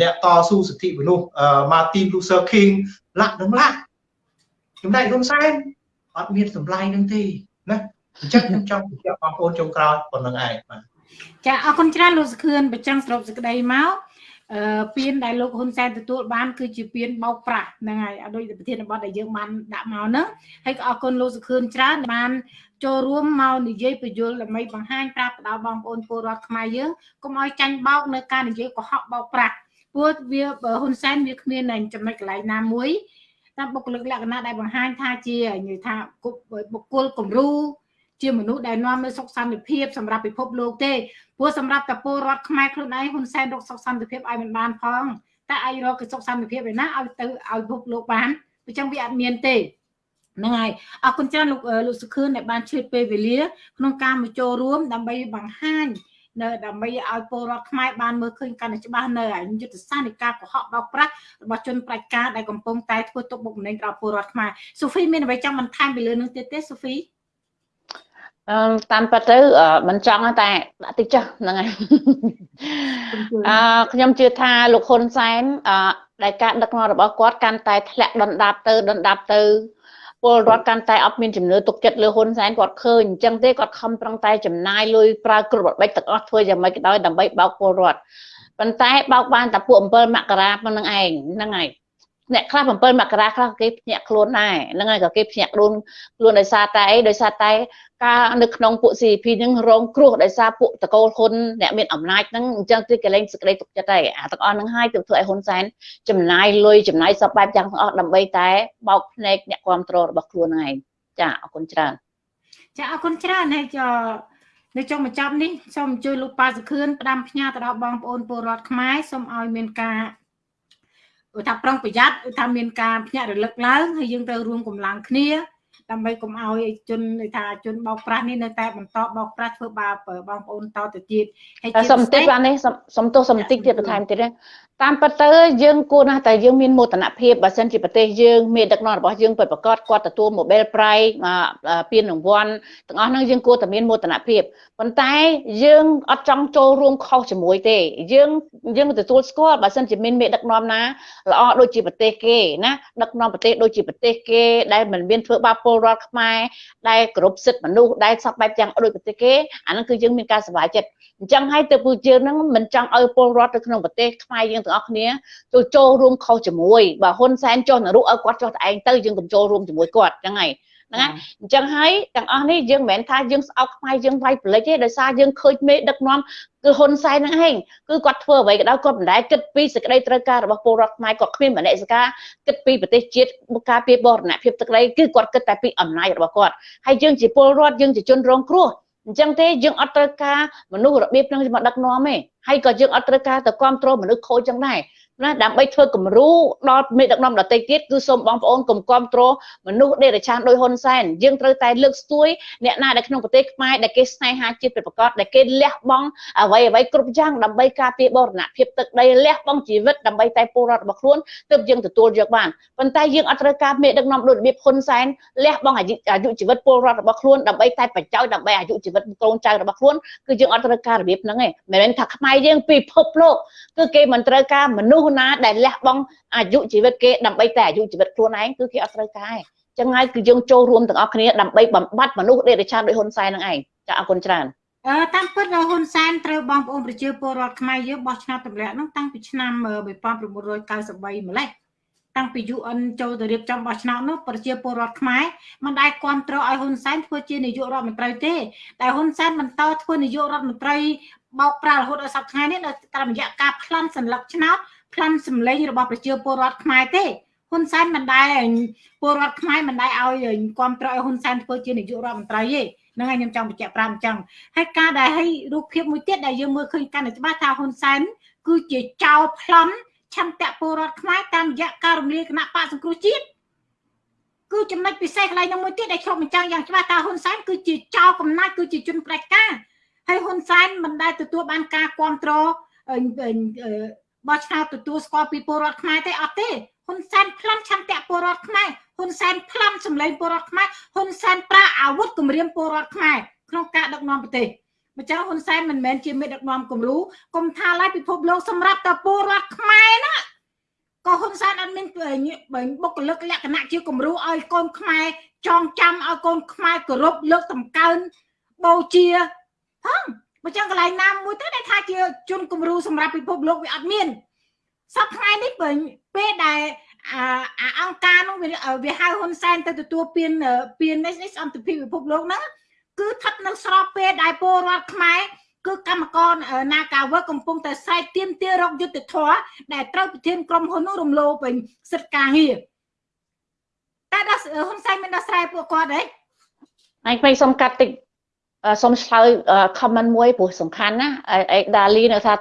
អ្នកតស៊ូសិទ្ធិមនុស្ស Martin Luther King លាក់នឹងលាក់ចំណែកហ៊ុនសែនអត់មានសម្លាយនឹងទេណាអញ្ចឹងខ្ញុំចង់បញ្ជាក់បងប្អូនចុងក្រោយប៉ុណ្្នឹងឯងបាទចាអរគុណច្រើនលោកសខឿនបញ្ចាំងសរុបសេចក្តីមកអឺ ពៀនដែលលោកហ៊ុនសែនទទួលបានគឺជាពៀនបោកប្រាស់ហ្នឹងហើយដូចប្រធានបទដែលយើងបានដាក់មកហ្នឹងហើយក៏អរគុណលោកសុខឿនច្រើនបានចូលរួមមកនិយាយបញ្យលដើម្បីបង្ហាញប្រាប់ទៅដល់បងប្អូនពលរដ្ឋខ្មែរយើងកុំឲ្យចាញ់បោកនៅការនិយាយកុហកបោកប្រាស់ព្រោះវាហ៊ុនសែនវាគ្មានចំណុចកន្លែងណាមួយតាមបុគ្គលិកលក្ខណៈដែលបង្ហាញថាជានិយាយថាបុគ្គលគំរូ ជាមនុស្សដែលនាំនៅសុខសន្តិភាពសម្រាប់ពិភពលោកទេព្រោះសម្រាប់តពលរដ្ឋខ្មែរខ្លួនឯងហ៊ុនសែនរកសុខសន្តិភាពឲ្យមិនបានផងតែអាចរកសុខសន្តិភាពឯណាឲ្យទៅឲ្យពិភពលោកបានអញ្ចឹងវាអត់មានទេហ្នឹងហើយអរគុណច្រើនលោកលោកសុខឿនដែលបានឈឺពេលវេលា ក្នុងការមកចូលរួមដើម្បីបង្ហាញនៅដើម្បីឲ្យពលរដ្ឋខ្មែរបានមើលឃើញកាន់តែច្បាស់នៅយុទ្ធសាស្ត្រនៃការកុហកបោកប្រាស់របស់ជនប្រជាការដែលកំពុងតែធ្វើទុកបុកម្នេញដល់ពលរដ្ឋខ្មែរសូហ្វីមានអ្វីចង់បន្ថែមពីលើនឹងទៀតទេសូហ្វី អឺតាមពិតទៅមិនចង់តែដាក់តិចចុះហ្នឹងហើយអឺខ្ញុំជឿថាលោកហ៊ុនសែនអឺដែលការដឹកនាំរបស់គាត់កាន់តែធ្លាក់ដុនដាបទៅដុនដាបទៅពលរដ្ឋកាន់តែអត់មានជំនឿទុកចិត្តលើហ៊ុនសែនគាត់ឃើញអញ្ចឹងទេគាត់ខំប្រឹងតែចំណាយលុយប្រើគ្រប់របៀបទាំងអស់ធ្វើយ៉ាងម៉េចក៏ដោយដើម្បីបោកពលរដ្ឋប៉ុន្តែបោកបានតែពួក7មករាប៉ុណ្្នឹងឯងហ្នឹងហើយ អ្នកខ្លះ7មករាខ្លះគេភ្ញាក់ខ្លួនដែរហ្នឹងហើយក៏គេភ្ញាក់ខ្លួនខ្លួនដោយសារតែអីដោយសារតែការនៅក្នុងពួក CP ហ្នឹងរងគ្រោះដោយសារពួកតកូលហ៊ុនអ្នកមានអំណាចហ្នឹងអញ្ចឹងគឺគេលែងសេចក្តីទុកចិត្តហើយអាទាំងអស់ហ្នឹងហើយទៅធ្វើឲ្យហ៊ុនសែនចំណាយលុយចំណាយសពបែបយ៉ាងទាំងអស់ដើម្បីតែបោកភ្នែកអ្នកគ្រប់គ្រងរបស់ខ្លួនហ្នឹងឯងចាអរគុណច្រើនចាអរគុណច្រើនហើយចនៅចុងបញ្ចប់នេះសូមអញ្ជើញលោកប៉ាសុខឿនផ្ដាំផ្ញើទៅដល់បងប្អូនពលរដ្ឋខ្មែរសូមឲ្យមានការ ឧថាប្រុងប្រយ័ត្នឧថាមានការភ្ញាក់រលឹកឡើងហើយយើងត្រូវរួមកម្លាំងគ្នាដើម្បីកុំឲ្យជនថាជនបោកប្រាស់នេះនៅតែបន្តបោកប្រាស់ធ្វើបាបបងប្អូនតទៅទៀតហើយតែសំតិចបាននេះសំទោសសំតិចទៀតបន្ថែមទៀតណា តាមពិតទៅយើងគួរណាស់តែយើងមានមោទនភាពបើសិនជាប្រទេសយើងមានដឹកនាំរបស់យើងពិតប្រាកដគាត់ទទួល Nobel Prize ពានរង្វាន់ទាំងអស់ហ្នឹងយើងគួរតែមានមោទនភាពប៉ុន្តែយើងអត់ចង់ចូលរួមខុសជាមួយទេ យើងយើងទទួលស្គាល់បើសិនជាមានមេដឹកនាំណាល្អដូចជាប្រទេសគេណាដឹកនាំប្រទេសដូចជាប្រទេសគេដែលមិនមានធ្វើបាបពលរដ្ឋខ្មែរដែលគោរពសិទ្ធិមនុស្សដែលសពបែបយ៉ាងដូចប្រទេសគេអាហ្នឹងគឺយើងមានការសប្បាយចិត្តអញ្ចឹងហើយទៅពូយើងហ្នឹងមិនចង់ឲ្យពលរដ្ឋនៅក្នុងប្រទេសខ្មែរយើងទាំងអស់គ្នាចូលចូលរួមខុសជាមួយបើហ៊ុនសែនចុះនរុឲ្យគាត់ចុះតែឯងទៅយើងកុំចូលរួមជាមួយគាត់អញ្ចឹងហើយហ្នឹងហើយអញ្ចឹងហើយទាំងអស់នេះយើងមិនមែនថាយើងស្អប់ខ្មែរយើងវាយប្រលិចទេដោយសារយើងឃើញមេដឹកនាំគឺហ៊ុនសែនហ្នឹងឯងគឺគាត់ធ្វើអ្វីក៏ដោយគាត់មិនដែលគិតពីសេចក្តីត្រូវការរបស់ពលរដ្ឋខ្មែរគាត់គ្មានមនសិការគិតពីប្រទេសជាតិមុខការពីបរណភាពទឹកដីគឺគាត់គិតតែពីអំណាចរបស់គាត់ហើយយើងជាពលរដ្ឋយើងជាជនរងគ្រោះ អញ្ចឹងទេយើងអត់ត្រូវការមនុស្សរបៀបហ្នឹងមកដឹកនាំទេហើយក៏យើងអត់ត្រូវការទៅគ្រប់គ្រងមនុស្សខូចចឹងដែរ ណាដើម្បីធ្វើគំរូដល់មេដឹកនាំដទៃទៀតគឺសូមបងប្អូនកុំគ្រប់គ្រងមនុស្សដេរឆានដោយហ៊ុនសែនយើងត្រូវតែលើកស្ទួយអ្នកណាដែលក្នុងប្រទេសខ្មែរដែលគេស្នេហាជាតិពិតប្រាកដដែលគេលះបង់អ្វីអ្វីគ្រប់យ៉ាងដើម្បីការពារបរណភាពទឹកដីលះបង់ជីវិតដើម្បីតែពលរដ្ឋរបស់ខ្លួនទើបយើងទទួលយកបានប៉ុន្តែយើងអត់ត្រូវការមេដឹកនាំដូចរបៀបហ៊ុនសែនលះបង់អាយុអាយុជីវិតពលរដ្ឋរបស់ខ្លួនដើម្បីតែបច្ចោយដើម្បីអាយុជីវិតកូនចៅរបស់ខ្លួនគឺយើងអត់ត្រូវការរបៀបហ្នឹងទេមិនមែនថាខ្មែរយើងពិភពលោកគឺគេមិនត្រូវការមនុស្សណាដែលលះបង់អាយុជីវិតគេដើម្បីតែអាយុជីវិតខ្លួនឯងគឺគេអត់ត្រូវការទេចឹងហើយគឺយើងចូលរួមទាំងអស់គ្នាដើម្បីបំបត្តិមនុស្សដេរឆានដោយហ៊ុនសែនហ្នឹងឯងចាអរគុណច្រើនអឺតាមពិតហ៊ុនសែនត្រូវបងប្អូនប្រជាពលរដ្ឋខ្មែរយើងបោះឆ្នោតទម្លាក់ហ្នឹងតាំងពីឆ្នាំ1993ម្លេះតាំងពី UN ចូលទៅរៀបចំបោះឆ្នោតនោះប្រជាពលរដ្ឋខ្មែរមិនដែលគ្រប់គ្រងឲ្យហ៊ុនសែនធ្វើជានាយករដ្ឋមន្ត្រីទេតែហ៊ុនសែនបន្តធ្វើនាយករដ្ឋមន្ត្រីបោកប្រាស់រហូតដល់សប្តាហ៍នេះនៅតាមរយៈការប្លន់សញ្ញាឆ្នោត ផ្លាំសម្លេងរបស់ប្រជាពលរដ្ឋខ្មែរទេហ៊ុនសែនមិនដែលពលរដ្ឋខ្មែរមិនដែលឲ្យគ្រប់គ្រងឲ្យហ៊ុនសែនធ្វើជានាយករដ្ឋមន្ត្រីទេហ្នឹងហើយខ្ញុំចង់បញ្ជាក់ប្រាប់អញ្ចឹងហើយការដែលឲ្យរូបភាពមួយទៀតដែលយើងមើលឃើញកាន់តែច្បាស់ថាហ៊ុនសែនគឺជាចៅប្លន់ឆន្ទៈពលរដ្ឋខ្មែរតាមរយៈការរំលាយគណៈបកសង្គ្រោះជាតិគឺចំណុចពិសេសកន្លែងនោះមួយទៀតដែលឆ្លុះបញ្ចាំងយ៉ាងច្បាស់ថាហ៊ុនសែនគឺជាចៅកំណាចគឺជាជនផ្ដាច់ការហើយហ៊ុនសែនមិនដែលទទួលបានការគ្រប់គ្រង បោះឆ្នោតទទួលស្គាល់ពីពលរដ្ឋខ្មែរទេអត់ទេហ៊ុនសែនផ្លន់ឆន្ទៈពលរដ្ឋខ្មែរហ៊ុនសែនផ្លន់សម្លេងពលរដ្ឋខ្មែរហ៊ុនសែនប្រើអាវុធគម្រាមពលរដ្ឋខ្មែរក្នុងការដឹកនាំប្រទេសម្ចាស់ហ៊ុនសែនមិនមែនជាមេដឹកនាំគំរូគុំថាឡើយពិភពលោកសម្រាប់តែពលរដ្ឋខ្មែរណាក៏ហ៊ុនសែនអត់មានបុគ្គលិកលក្ខណៈជាគំរូឲ្យកូនខ្មែរចងចាំឲ្យកូនខ្មែរគោរពលើកតម្កើងបូជាហឹង បើចឹងកន្លែងណាមួយទៅដែលថាជាជនគំរូសម្រាប់ពិភពលោកវាអត់មានសប្តាហ៍នេះបើពេលដែលអាអង្គការនោះវាហៅហ៊ុនសែនទៅទទួលពានពាននេះសន្តិភាពពិភពលោកហ្នឹងគឺស្ថិតនៅស្របពេលដែលពលរដ្ឋខ្មែរគឺកម្មករនាការវើកំពុងតែស្រែកទាមទាររកយុត្តិធម៌ដែលត្រូវប្រធានក្រុមហ៊ុននោះរំលោភវិញសិទ្ធិការងារតែដល់ហ៊ុនសែនមានដោះស្រាយពួកគាត់ទេអញពេញសុំកាត់តិច សុំឆ្លើយ comment មួយព្រោះសំខាន់ណាអេដាលីនៅថា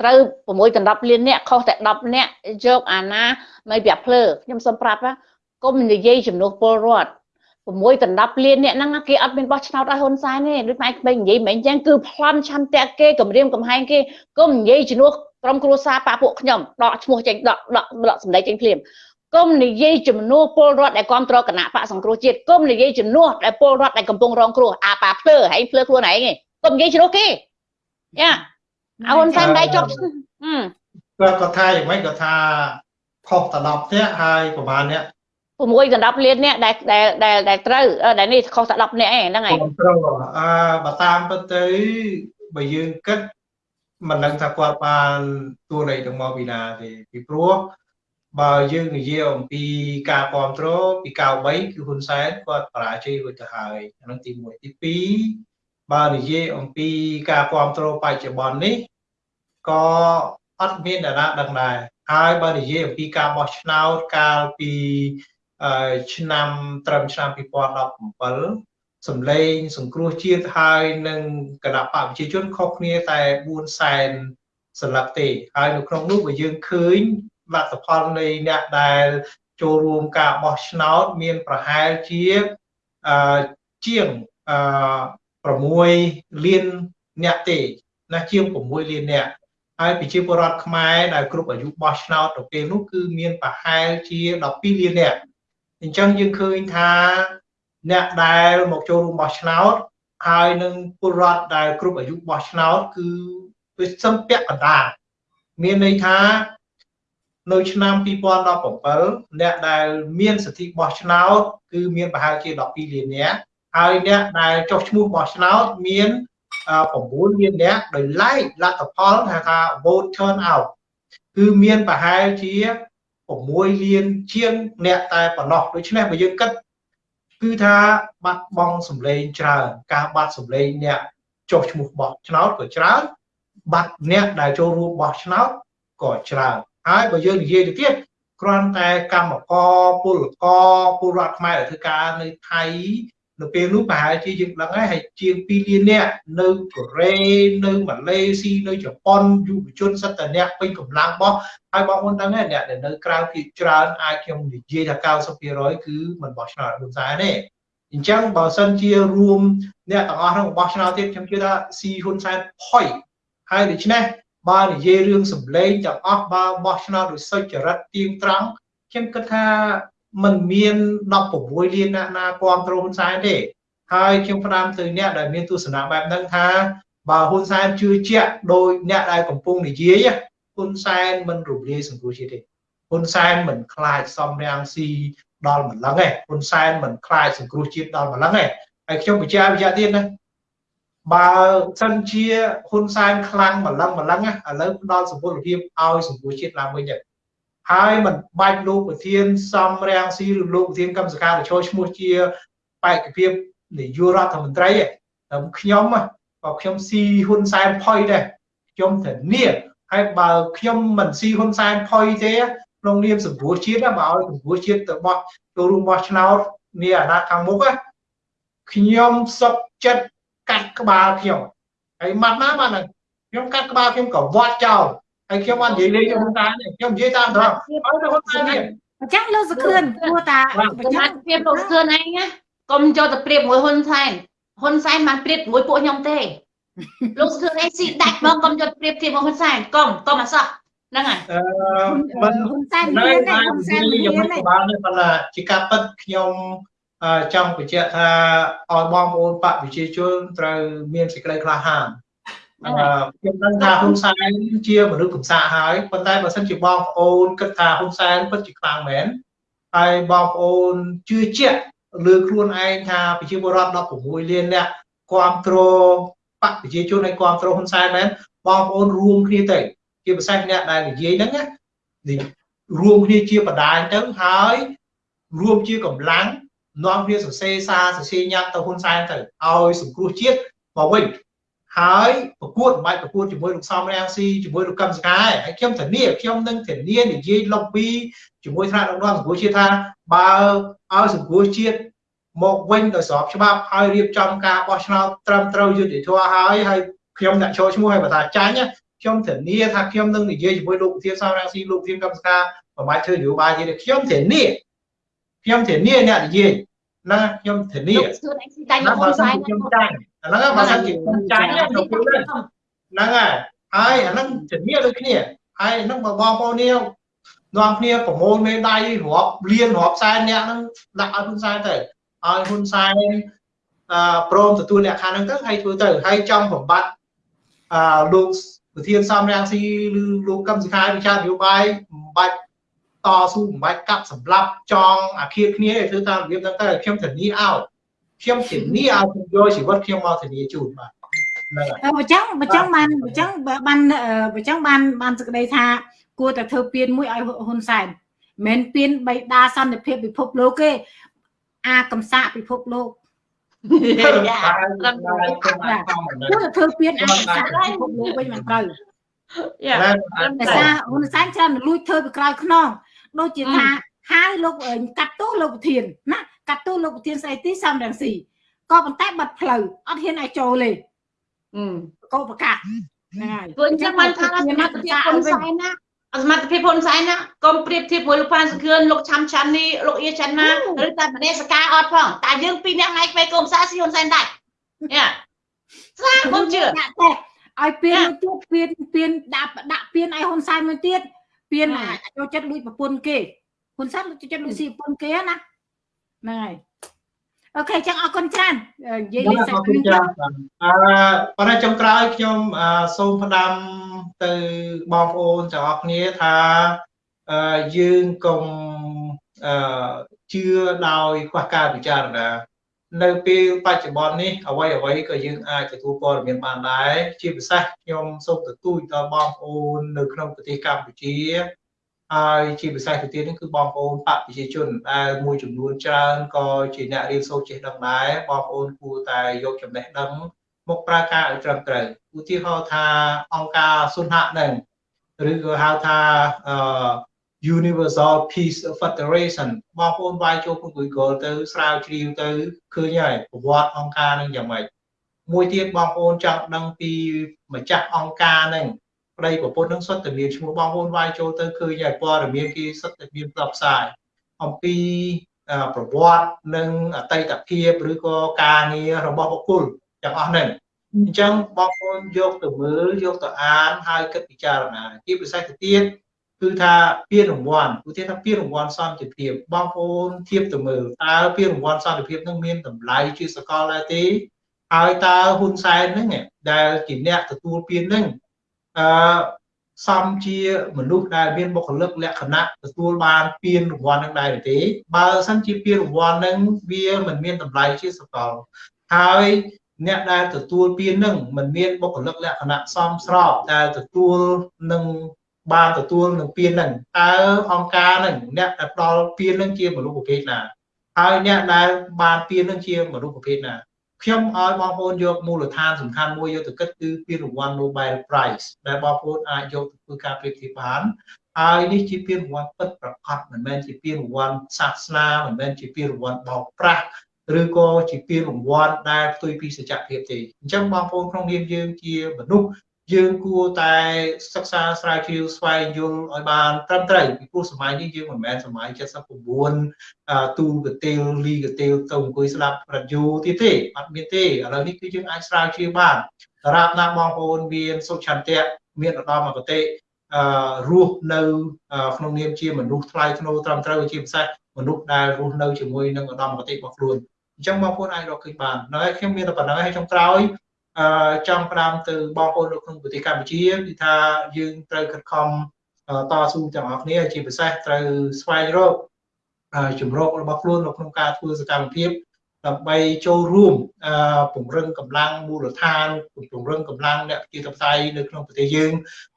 ត្រូវ6ដល់10លានអ្នកខុសតែ10អ្នកយកអាណាមិនប្រាក់ភ្លើខ្ញុំសុំប្រាប់ណាកុំនិយាយចំនួនពលរដ្ឋ6ដល់10លានអ្នកហ្នឹងគេអត់មានបោះឆ្នោតឲ្យហ៊ុនសែនទេដូចម៉ែក្មេងនិយាយមិនអញ្ចឹងគឺប្លន់ឆន្ទៈគេគម្រាមកំហែងគេកុំនិយាយជំនួសក្រុមគ្រួសារប៉ាពួកខ្ញុំដកឈ្មោះចេញដកដកដកសម្ដីចេញភ្លាម គុំនិយាយជំនួសពលរដ្ឋដែលគ្រប់គ្រងគណៈបកសង្គ្រោះជាតិគុំនិយាយជំនួសដែលពលរដ្ឋដែលកំពុងរងគ្រោះអាប៉ាភ្លើហែងភ្លើខ្លួនឯងឯងគុំនិយាយជំនួសគេយ៉ាអហ៊ុនសែនដៃជាប់គាត់គាត់ថាយ៉ាងម៉េចគាត់ថាខុសត្រឡប់ផ្ទះហើយប្រហែលអ្នក6ដល់10លានអ្នកដែលដែលដែលដែលត្រូវដែលនេះខុសតែ10នាក់ឯងហ្នឹងហើយគ្រប់ត្រូវអឺបើតាមពិតទៅបើយើងគិតមិនដឹងថាគាត់បានទួនៃទាំងមកពីណាទេពីព្រោះ បើយើងនិយាយអំពីការគ្រប់គ្រងពី93គឺហ៊ុនសែនគាត់បរាជ័យរួចទៅហើយអានឹងទី1ទី2បើនិយាយអំពីការគ្រប់គ្រងបច្ចុប្បន្ននេះក៏អត់មានតារាដឹងដែរហើយបើនិយាយអំពីការបោះឆ្នោតកាលពីឆ្នាំត្រឹមឆ្នាំ2017សម្លេង សង្គ្រោះជាតិហើយនឹងគណៈបកប្រជាជនខុសគ្នាតែ4សែនសន្លឹកទេហើយនៅក្នុងនោះបើយើងឃើញ លទ្ធផលនៃអ្នកដែលចូលរួមការបោះឆ្នោតមានប្រហែលជាអឺជាងអឺ6លានអ្នកទេណាជាង6លានអ្នកហើយប្រជាពលរដ្ឋខ្មែរដែលគ្រប់អាយុបោះឆ្នោតទៅពេលនោះគឺមានប្រហែលជា12លានអ្នកអញ្ចឹងយើងឃើញថាអ្នកដែលមកចូលរួមបោះឆ្នោតហើយនឹងពលរដ្ឋដែលគ្រប់អាយុបោះឆ្នោតគឺវាសឹងពាក់កណ្ដាលមានន័យថា នៅឆ្នាំ2017អ្នកដែលមានសិទ្ធិបោះឆ្នោតគឺមានប្រហែលជា12លាននាក់ហើយអ្នកដែលចុះឈ្មោះបោះឆ្នោតមាន9លាននាក់ដោយឡែកលទ្ធផលថាថា vote turn out គឺមានប្រហែលជា6លានជាងអ្នកតែប៉ុណ្ណោះដូច្នេះបើយើងគិតគឺថាបាត់បង់សម្លេងច្រើនការបាត់សម្លេងអ្នកចុះឈ្មោះបោះឆ្នោតក៏ច្រើនបាត់អ្នកដែលចូលរួមបោះឆ្នោតក៏ច្រើន ហើយបើយើងនិយាយទៅទៀតគ្រាន់តែកម្មករពលករពលរដ្ឋខ្មែរធ្វើការនៅថៃនៅពេលនោះប្រហែលជាយើងដឹងហើយហើយជាង2លាននាក់នៅកូរ៉េនៅម៉ាឡេស៊ីនៅជប៉ុនយុវជនសិតតអ្នកពេញកម្លាំងបោះហើយបងប្អូនដឹងហើយអ្នកដែលនៅក្រៅភាគច្រើនអាចខ្ញុំនិយាយថា90%គឺមិនបោះឆ្នោតហ៊ុនសែនទេអញ្ចឹងបើសិនជារួមអ្នកទាំងអស់ហ្នឹងបោះឆ្នោតទៀតខ្ញុំជឿថាស៊ីហ៊ុនសែនផុយហើយដូច្នេះ បើនិយាយរឿងសម្លេងទាំងអស់បើបោះឆ្នោតដោយសុចរិតទៀងត្រង់ខ្ញុំគិតថាมันមាន16លានអ្នកណាគ្រប់គ្រងហ៊ុនសែនទេហើយខ្ញុំផ្ដាំទៅអ្នកដែលមានទស្សនៈបែបហ្នឹងថាបើហ៊ុនសែនជឿជាក់ដោយអ្នកដែលកំពុងនិយាយហ៊ុនសែនមិនរំលាយសង្គមជាតិទេហ៊ុនសែនមិនខ្លាចសំរាំងស៊ីដល់ម្លឹងទេហ៊ុនសែនមិនខ្លាចសង្គ្រោះជាតិដល់ម្លឹងទេហើយខ្ញុំបញ្ជាក់វិជ្ជាទៀតណា បើសិនជាហ៊ុនសែនខ្លាំងម្លឹងម្លឹងឥឡូវផ្ដល់សុពលភាពឲ្យសង្គមជាតិឡើងវិញទៅហើយមិនបាច់លោកប្រធានសំរាំងស៊ីឬលោកប្រធានកម្មសការចូលឈ្មោះជាបេក្ខភាពនាយករដ្ឋមន្ត្រីតែខ្ញុំក៏ខ្ញុំស៊ីហ៊ុនសែនផុយដែរខ្ញុំធានាហើយបើខ្ញុំមិនស៊ីហ៊ុនសែនផុយទេក្នុងនាមសង្គ្រោះជាតិបើឲ្យសង្គ្រោះជាតិទៅបោះចូលរួមបោះឆ្នោតនាអាណត្តិខាងមុខខ្ញុំសុខចិត្ត កាត់ក្បាលខ្ញុំហើយម៉ាត់ណាបាទខ្ញុំកាត់ក្បាលខ្ញុំក៏វត្តចោលហើយខ្ញុំបាននិយាយលេងខ្ញុំតាមខ្ញុំនិយាយតាមត្រង់ហើយទៅហ៊ុនសែននេះអញ្ចឹងលោកសខឿនគួរតាសមត្ថភាពលោកសឿនឯងណាកុំចូលទៅប្រៀបមួយហ៊ុនសែនហ៊ុនសែនបានប្រៀបមួយពួកខ្ញុំទេលោកសឿនឯងស៊ីដាច់មកកុំយកប្រៀបធៀបមកហ៊ុនសែនកុំកុំអសោះហ្នឹងហើយអឺមិនហ៊ុនសែនមានទេហ៊ុនសែនមានទេខ្ញុំបានប៉ុន្តែជាការពិតខ្ញុំ ចង់បញ្ជាក់ថាឲ្យបងប្អូនបកប្រជាជនត្រូវមានសេចក្តីក្លាហានខ្ញុំដឹងថាហ៊ុនសែនជាមនុស្សកំសាហើយប៉ុន្តែបើសិនជាបងប្អូនគិតថាហ៊ុនសែនពិតជាខ្លាំងមែនហើយបងប្អូនជឿជាក់លើខ្លួនឯងថាប្រជាពលរដ្ឋ16លានអ្នកគ្រប់គ្រងបកប្រជាជនឲ្យគ្រប់គ្រងហ៊ុនសែនមែនបងប្អូនរួមគ្នាទៅជាពិសេសអ្នកដែលនិយាយហ្នឹងណារួមគ្នាជាបដាយទៅហើយរួមជាកម្លាំង នាំគ្នាសរសេរសារសរសេរញត្តិទៅហ៊ុនសែនទៅឲ្យសង្គ្រោះជាតិមកវិញហើយប្រកួតមិនបាច់ប្រកួតជាមួយលោកសំរាំងស៊ីជាមួយលោកកឹមសុខាហើយខ្ញុំធានាខ្ញុំនឹងធានានិយាយលុបពីជាមួយថ្នាក់ដឹកនាំសង្គមជាតិថាបើឲ្យសង្គមជាតិមកវិញដោយស្របច្បាប់ហើយរៀបចំការបោះឆ្នោតត្រឹមត្រូវយុត្តិធម៌ហើយហើយខ្ញុំអ្នកចូលឈ្មោះឲ្យបន្តចាញ់ខ្ញុំធានាថាខ្ញុំនឹងនិយាយជាមួយលោកប្រធានសំរាំងស៊ីលោកប្រធានកម្មការប្រមាថធ្វើនយោបាយទៀតខ្ញុំធានា ខ្ញុំធានាអ្នកនិយាយណាខ្ញុំធានាលោកសឿនឯងស៊ីដាច់មកហ៊ុនសែនខ្ញុំចាញ់អាហ្នឹងបើសិនជាខ្ញុំចាញ់ខ្ញុំพูดហ្នឹងហើយហើយអាហ្នឹងធានាដូចគ្នាហើយហ្នឹងបើបងប្អូននេះនាំគ្នាប្រមូលមេដៃរាប់លានរាប់សែនអ្នកហ្នឹងដាក់ឲ្យហ៊ុនសែនទៅឲ្យហ៊ុនសែនអឺព្រមទទួលលក្ខខណ្ឌហ្នឹងទៅហើយធ្វើទៅហើយចង់បំបត្តិអឺលោកប្រធានសំរាំងស៊ីឬលោកកឹមសុខាវិចារនយោបាយមិនបាច់ តស៊ូមិនបាច់កាប់សម្លាប់ចងអាឃាតគ្នាទេធ្វើតាមរបៀបហ្នឹងទៅខ្ញុំធានាឲ្យខ្ញុំធានាឲ្យខ្ញុំយកជីវិតខ្ញុំមកធានាជូនបាទហ្នឹងហើយបើចឹងបើចឹងបានបើចឹងបានបើចឹងបានបានសេចក្តីថា គួរតែធ្វើពៀនមួយឲ្យហ៊ុនសែនមិនមែនពៀនបៃតាសន្តិភាពពិភពលោកទេអាកំសាកពិភពលោកយ៉ាតែត្រឹមត្រូវខ្ញុំអាចខំមិនគួរតែធ្វើពៀនអាកំសាកពិភពលោកវិញមិនត្រូវយ៉ាតែត្រឹមតែត្រូវសារហ៊ុនសែនច្រើនលួចធ្វើពីក្រោយខ្នង ដូចជាថាហើយលោកកាត់ទោសលោកប្រធានណាកាត់ទោសលោកប្រធានស្អីទីសំរងស៊ីក៏ប៉ុន្តែបាត់ផ្លូវអត់ហ៊ានឲ្យចូលទេអឺកោប្រកាសហ្នឹងហើយព្រោះអញ្ចឹងបានថាសមត្ថភាពហ៊ុនសែនណាអសមត្ថភាពហ៊ុនសែនណាកុំប្រៀបធៀបមួយលោកប៉ានសុខឿនលោកឆាំឆាន់នេះលោកអៀចាន់ណាឬតែមនេសកាអត់ផងតែយើងពីរនាក់ណៃក្បែរកុំសាស៊ីហ៊ុនសែនដែរយ៉ាស្រាកុំជឿដាក់តែឲ្យពៀនមួយទៀតពៀនពៀនដាក់ដាក់ពៀនឲ្យហ៊ុនសែនមួយទៀត ពៀនអាចចូលចិត្តលួចប្រពន្ធគេហ៊ុនសែនចូលចិត្តលួចស៊ីប្រពន្ធគេណាហ្នឹងហើយអូខេចឹងអរគុណច្រើននិយាយលេងសាអច់រគុណច្រើនបាទអឺប៉ុន្តែចុងក្រោយខ្ញុំអឺសូមផ្ដាំទៅបងប្អូនទាំងអស់គ្នាថាអឺយើងកុំអឺជឿដោយខ្វះការពិចារណា នៅពេលបច្ចុប្បន្ននេះអ្វីអ្វីក៏យើងអាចទទួលព័ត៌មានបានដែរជាពិសេសខ្ញុំសូមទទូចដល់បងប្អូននៅក្នុងប្រទេសកម្ពុជាហើយជាពិសេសទៅទៀតនេះគឺបងប្អូនបកប្រជាជនដែលមួយចំនួនច្រើនក៏ជាអ្នករៀនសូត្រចេះដឹងដែរបងប្អូនគួរតែយកចំណេះដឹងមកប្រើការឲ្យត្រឹមត្រូវឧទាហរណ៍ថាអង្គការសុនហៈនឹងឬក៏ហៅថាអឺ Universal Peace Federation បងប្អូនវាយចូលក្នុង Google ទៅស្រាវជ្រាវទៅឃើញហើយប្រវត្តិអង្គការនឹងយ៉ាងម៉េចមួយទៀតបងប្អូនចង់ដឹងពីម្ចាស់អង្គការនឹងប្តីប្រពន្ធនឹងសុទ្ធតែមានឈ្មោះបងប្អូនវាយចូលទៅឃើញហើយព័ត៌មានគេសុទ្ធតែមានផ្សព្វផ្សាយអំពីប្រវត្តិនិងអតីតភាពឬក៏ការងាររបស់បុគ្គលទាំងអស់ហ្នឹងអញ្ចឹងបងប្អូនយកទៅមើលយកទៅអានហើយគិតពិចារណាជាពិសេសទៅទៀត គឺថាពានរង្វាន់ឧទាហរណ៍ថាពានរង្វាន់សន្តិភាពបងប្អូនធៀបទៅមើលតើពានរង្វាន់សន្តិភាពនឹងមានតម្លៃជាសកលដែរទេហើយតើហ៊ុនសែនហ្នឹងដែលជាអ្នកទទួលពានហ្នឹងអឺសំជាមនុស្សដែលមានបុគ្គលិកលក្ខណៈទទួលបានពានរង្វាន់នឹងដែរទេបើសិនជាពានរង្វាន់ហ្នឹងវាមិនមានតម្លៃជាសកលហើយអ្នកដែលទទួលពាននឹងមិនមានបុគ្គលិកលក្ខណៈសមស្របដែលទទួលនឹង បានទទួលនឹងពាននឹងតើអង្គការនឹងអ្នកដែលផ្ដល់ពាននឹងជាមនុស្សប្រភេទណាហើយអ្នកដែលបានពាននឹងជាមនុស្សប្រភេទណាខ្ញុំឲ្យបងប្អូនយកមូលដ្ឋានសំខាន់មួយយកទៅគិតគឺពានរង្វាន់ Nobel Prize ដែលបងប្អូនអាចយកទៅធ្វើការប្រៀបធៀបបានហើយនេះជាពានរង្វាន់ពិតប្រាកដមិនមែនជាពានរង្វាន់សាសនាមិនមែនជាពានរង្វាន់បោកប្រាស់ឬក៏ជាពានរង្វាន់ដែលផ្ទុយពីសច្ចភាពទេអញ្ចឹងបងប្អូនក្នុងនាមយើងជាមនុស្ស យើងគួរតែសិក្សាស្រាវជ្រាវស្វែងយល់ឲ្យបានត្រឹមត្រូវពីព្រោះសម័យនេះយើងមិនមែនសម័យ79ទូកទេលលីកទេលទៅអង្គុយស្ដាប់រ៉ាឌីយ៉ូទៀតទេអត់មានទេឥឡូវនេះគឺយើងអាចស្រាវជ្រាវបានតារាបណាបងប្អូនមានសុខឆន្ទៈមានឧត្តមគតិអឺរស់នៅក្នុងនាមជាមនុស្សថ្លៃថ្នូរត្រឹមត្រូវជាពិសេសមនុស្សដែលរស់នៅជាមួយនឹងឧត្តមគតិរបស់ខ្លួនអញ្ចឹងបងប្អូនអាចរកឃើញបានហើយខ្ញុំមានតែប៉ុណ្្នឹងហើយចុងក្រោយអឺ ចង់ផ្ដាំទៅបងប្អូននៅក្នុងប្រទេសកម្ពុជាគឺថាយើងត្រូវខិតខំតស៊ូទាំងអស់គ្នាជាពិសេសត្រូវស្វែងរកជំរករបស់ខ្លួននៅក្នុងការធ្វើសកម្មភាពដើម្បីចូលរួមពង្រឹងកម្លាំងមូលដ្ឋានពង្រឹងកម្លាំងអ្នកជាតបតៃនៅក្នុងប្រទេសយើង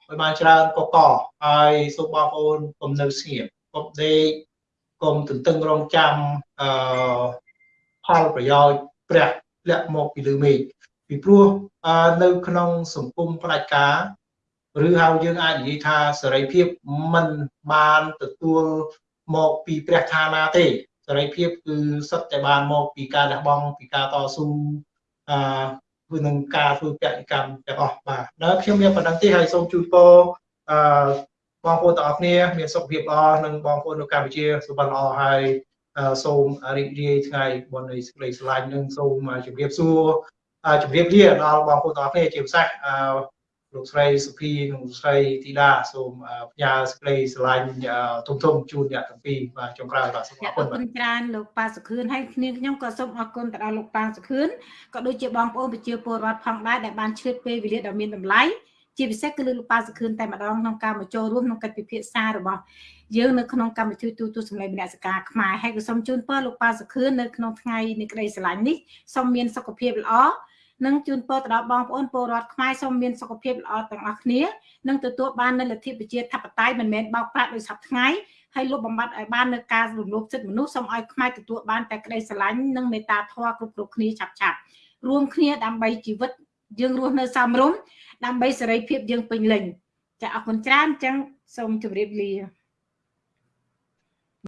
ឲ្យបានច្រើនកកហើយសូមបងប្អូនកុំនៅស្ងៀមកុំដេកកុំទន្ទឹងរង់ចាំអឺផលប្រយោជន៍ព្រះលាក់មកពីលើមេឃ ពីព្រោះនៅក្នុងសង្គមផ្ដាច់ការឬហៅយើងអាចនិយាយថាសេរីភាពមិនបានទទួលមកពីព្រះឋានាទេសេរីភាពគឺសិតតែបានមកពីការលះបង់ពីការតស៊ូអឺនឹងការធ្វើកសិកម្មទាំងអស់បាទដល់ខ្ញុំមានប៉ុណ្ណឹងទេហើយសូមជូនពរអឺបងប្អូនទាំងអស់គ្នាមានសុខភាពល្អនិងបងប្អូននៅកម្ពុជាសុខភាពល្អហើយសូមរីករាយថ្ងៃបុណ្យនៃសេចក្តីស្រឡាញ់និងសូមជម្រាបសួរ ជម្រាបលាដល់បងប្អូនទាំងអស់គ្នាជាពិសេសលោកស្រីសុភីនិងលោកស្រីធីតាសូមផ្ញើសេចក្តីស្រឡាញ់ទុំទុំជូនអ្នកទាំងពីរបាទចុងក្រោយបាទសូមអរគុណបាទអរគុណច្រើនលោកប៉ាសុខឿនហើយគ្នាខ្ញុំក៏សូមអរគុណទៅដល់លោកប៉ាសុខឿនក៏ដូចជាបងប្អូនប្រជាពលរដ្ឋផងដែរដែលបានឆ្លៀតពេលវេលាដ៏មានតម្លៃជាពិសេសគឺលើលោកប៉ាសុខឿនតែម្ដងក្នុងការមកចូលរួមក្នុងកិច្ចពិភាក្សារបស់យើងនៅក្នុងកម្មវិធីទូទូសម្លេងមនសិការខ្មែរហើយក៏សូមជូនពរលោកប៉ាសុខឿននៅក្នុងថ្ងៃនៃក្តីស្រឡាញ់នេះសូមមានសុខភាពល្អ និងជូនពរទៅដល់បងប្អូនពលរដ្ឋខ្មែរសូមមានសុខភាពល្អទាំងអស់គ្នានិងទទួលបាននូវលទ្ធិប្រជាធិបតេយ្យមិនមែនបោកប្រាស់ដោយសពថ្ងៃហើយលុបបំបាត់ឲ្យបាននៅការរំលោភសិទ្ធិមនុស្សសូមឲ្យខ្មែរទទួលបានតែក្តីស្រឡាញ់និងមេត្តាធម៌គ្រប់គ្រប់គ្នាឆាប់ឆាប់រួមគ្នាដើម្បីជីវិតយើងរស់នៅសមរម្យដើម្បីសេរីភាពយើងពេញលេញចាអរគុណច្រើនអញ្ចឹងសូមជម្រាបលា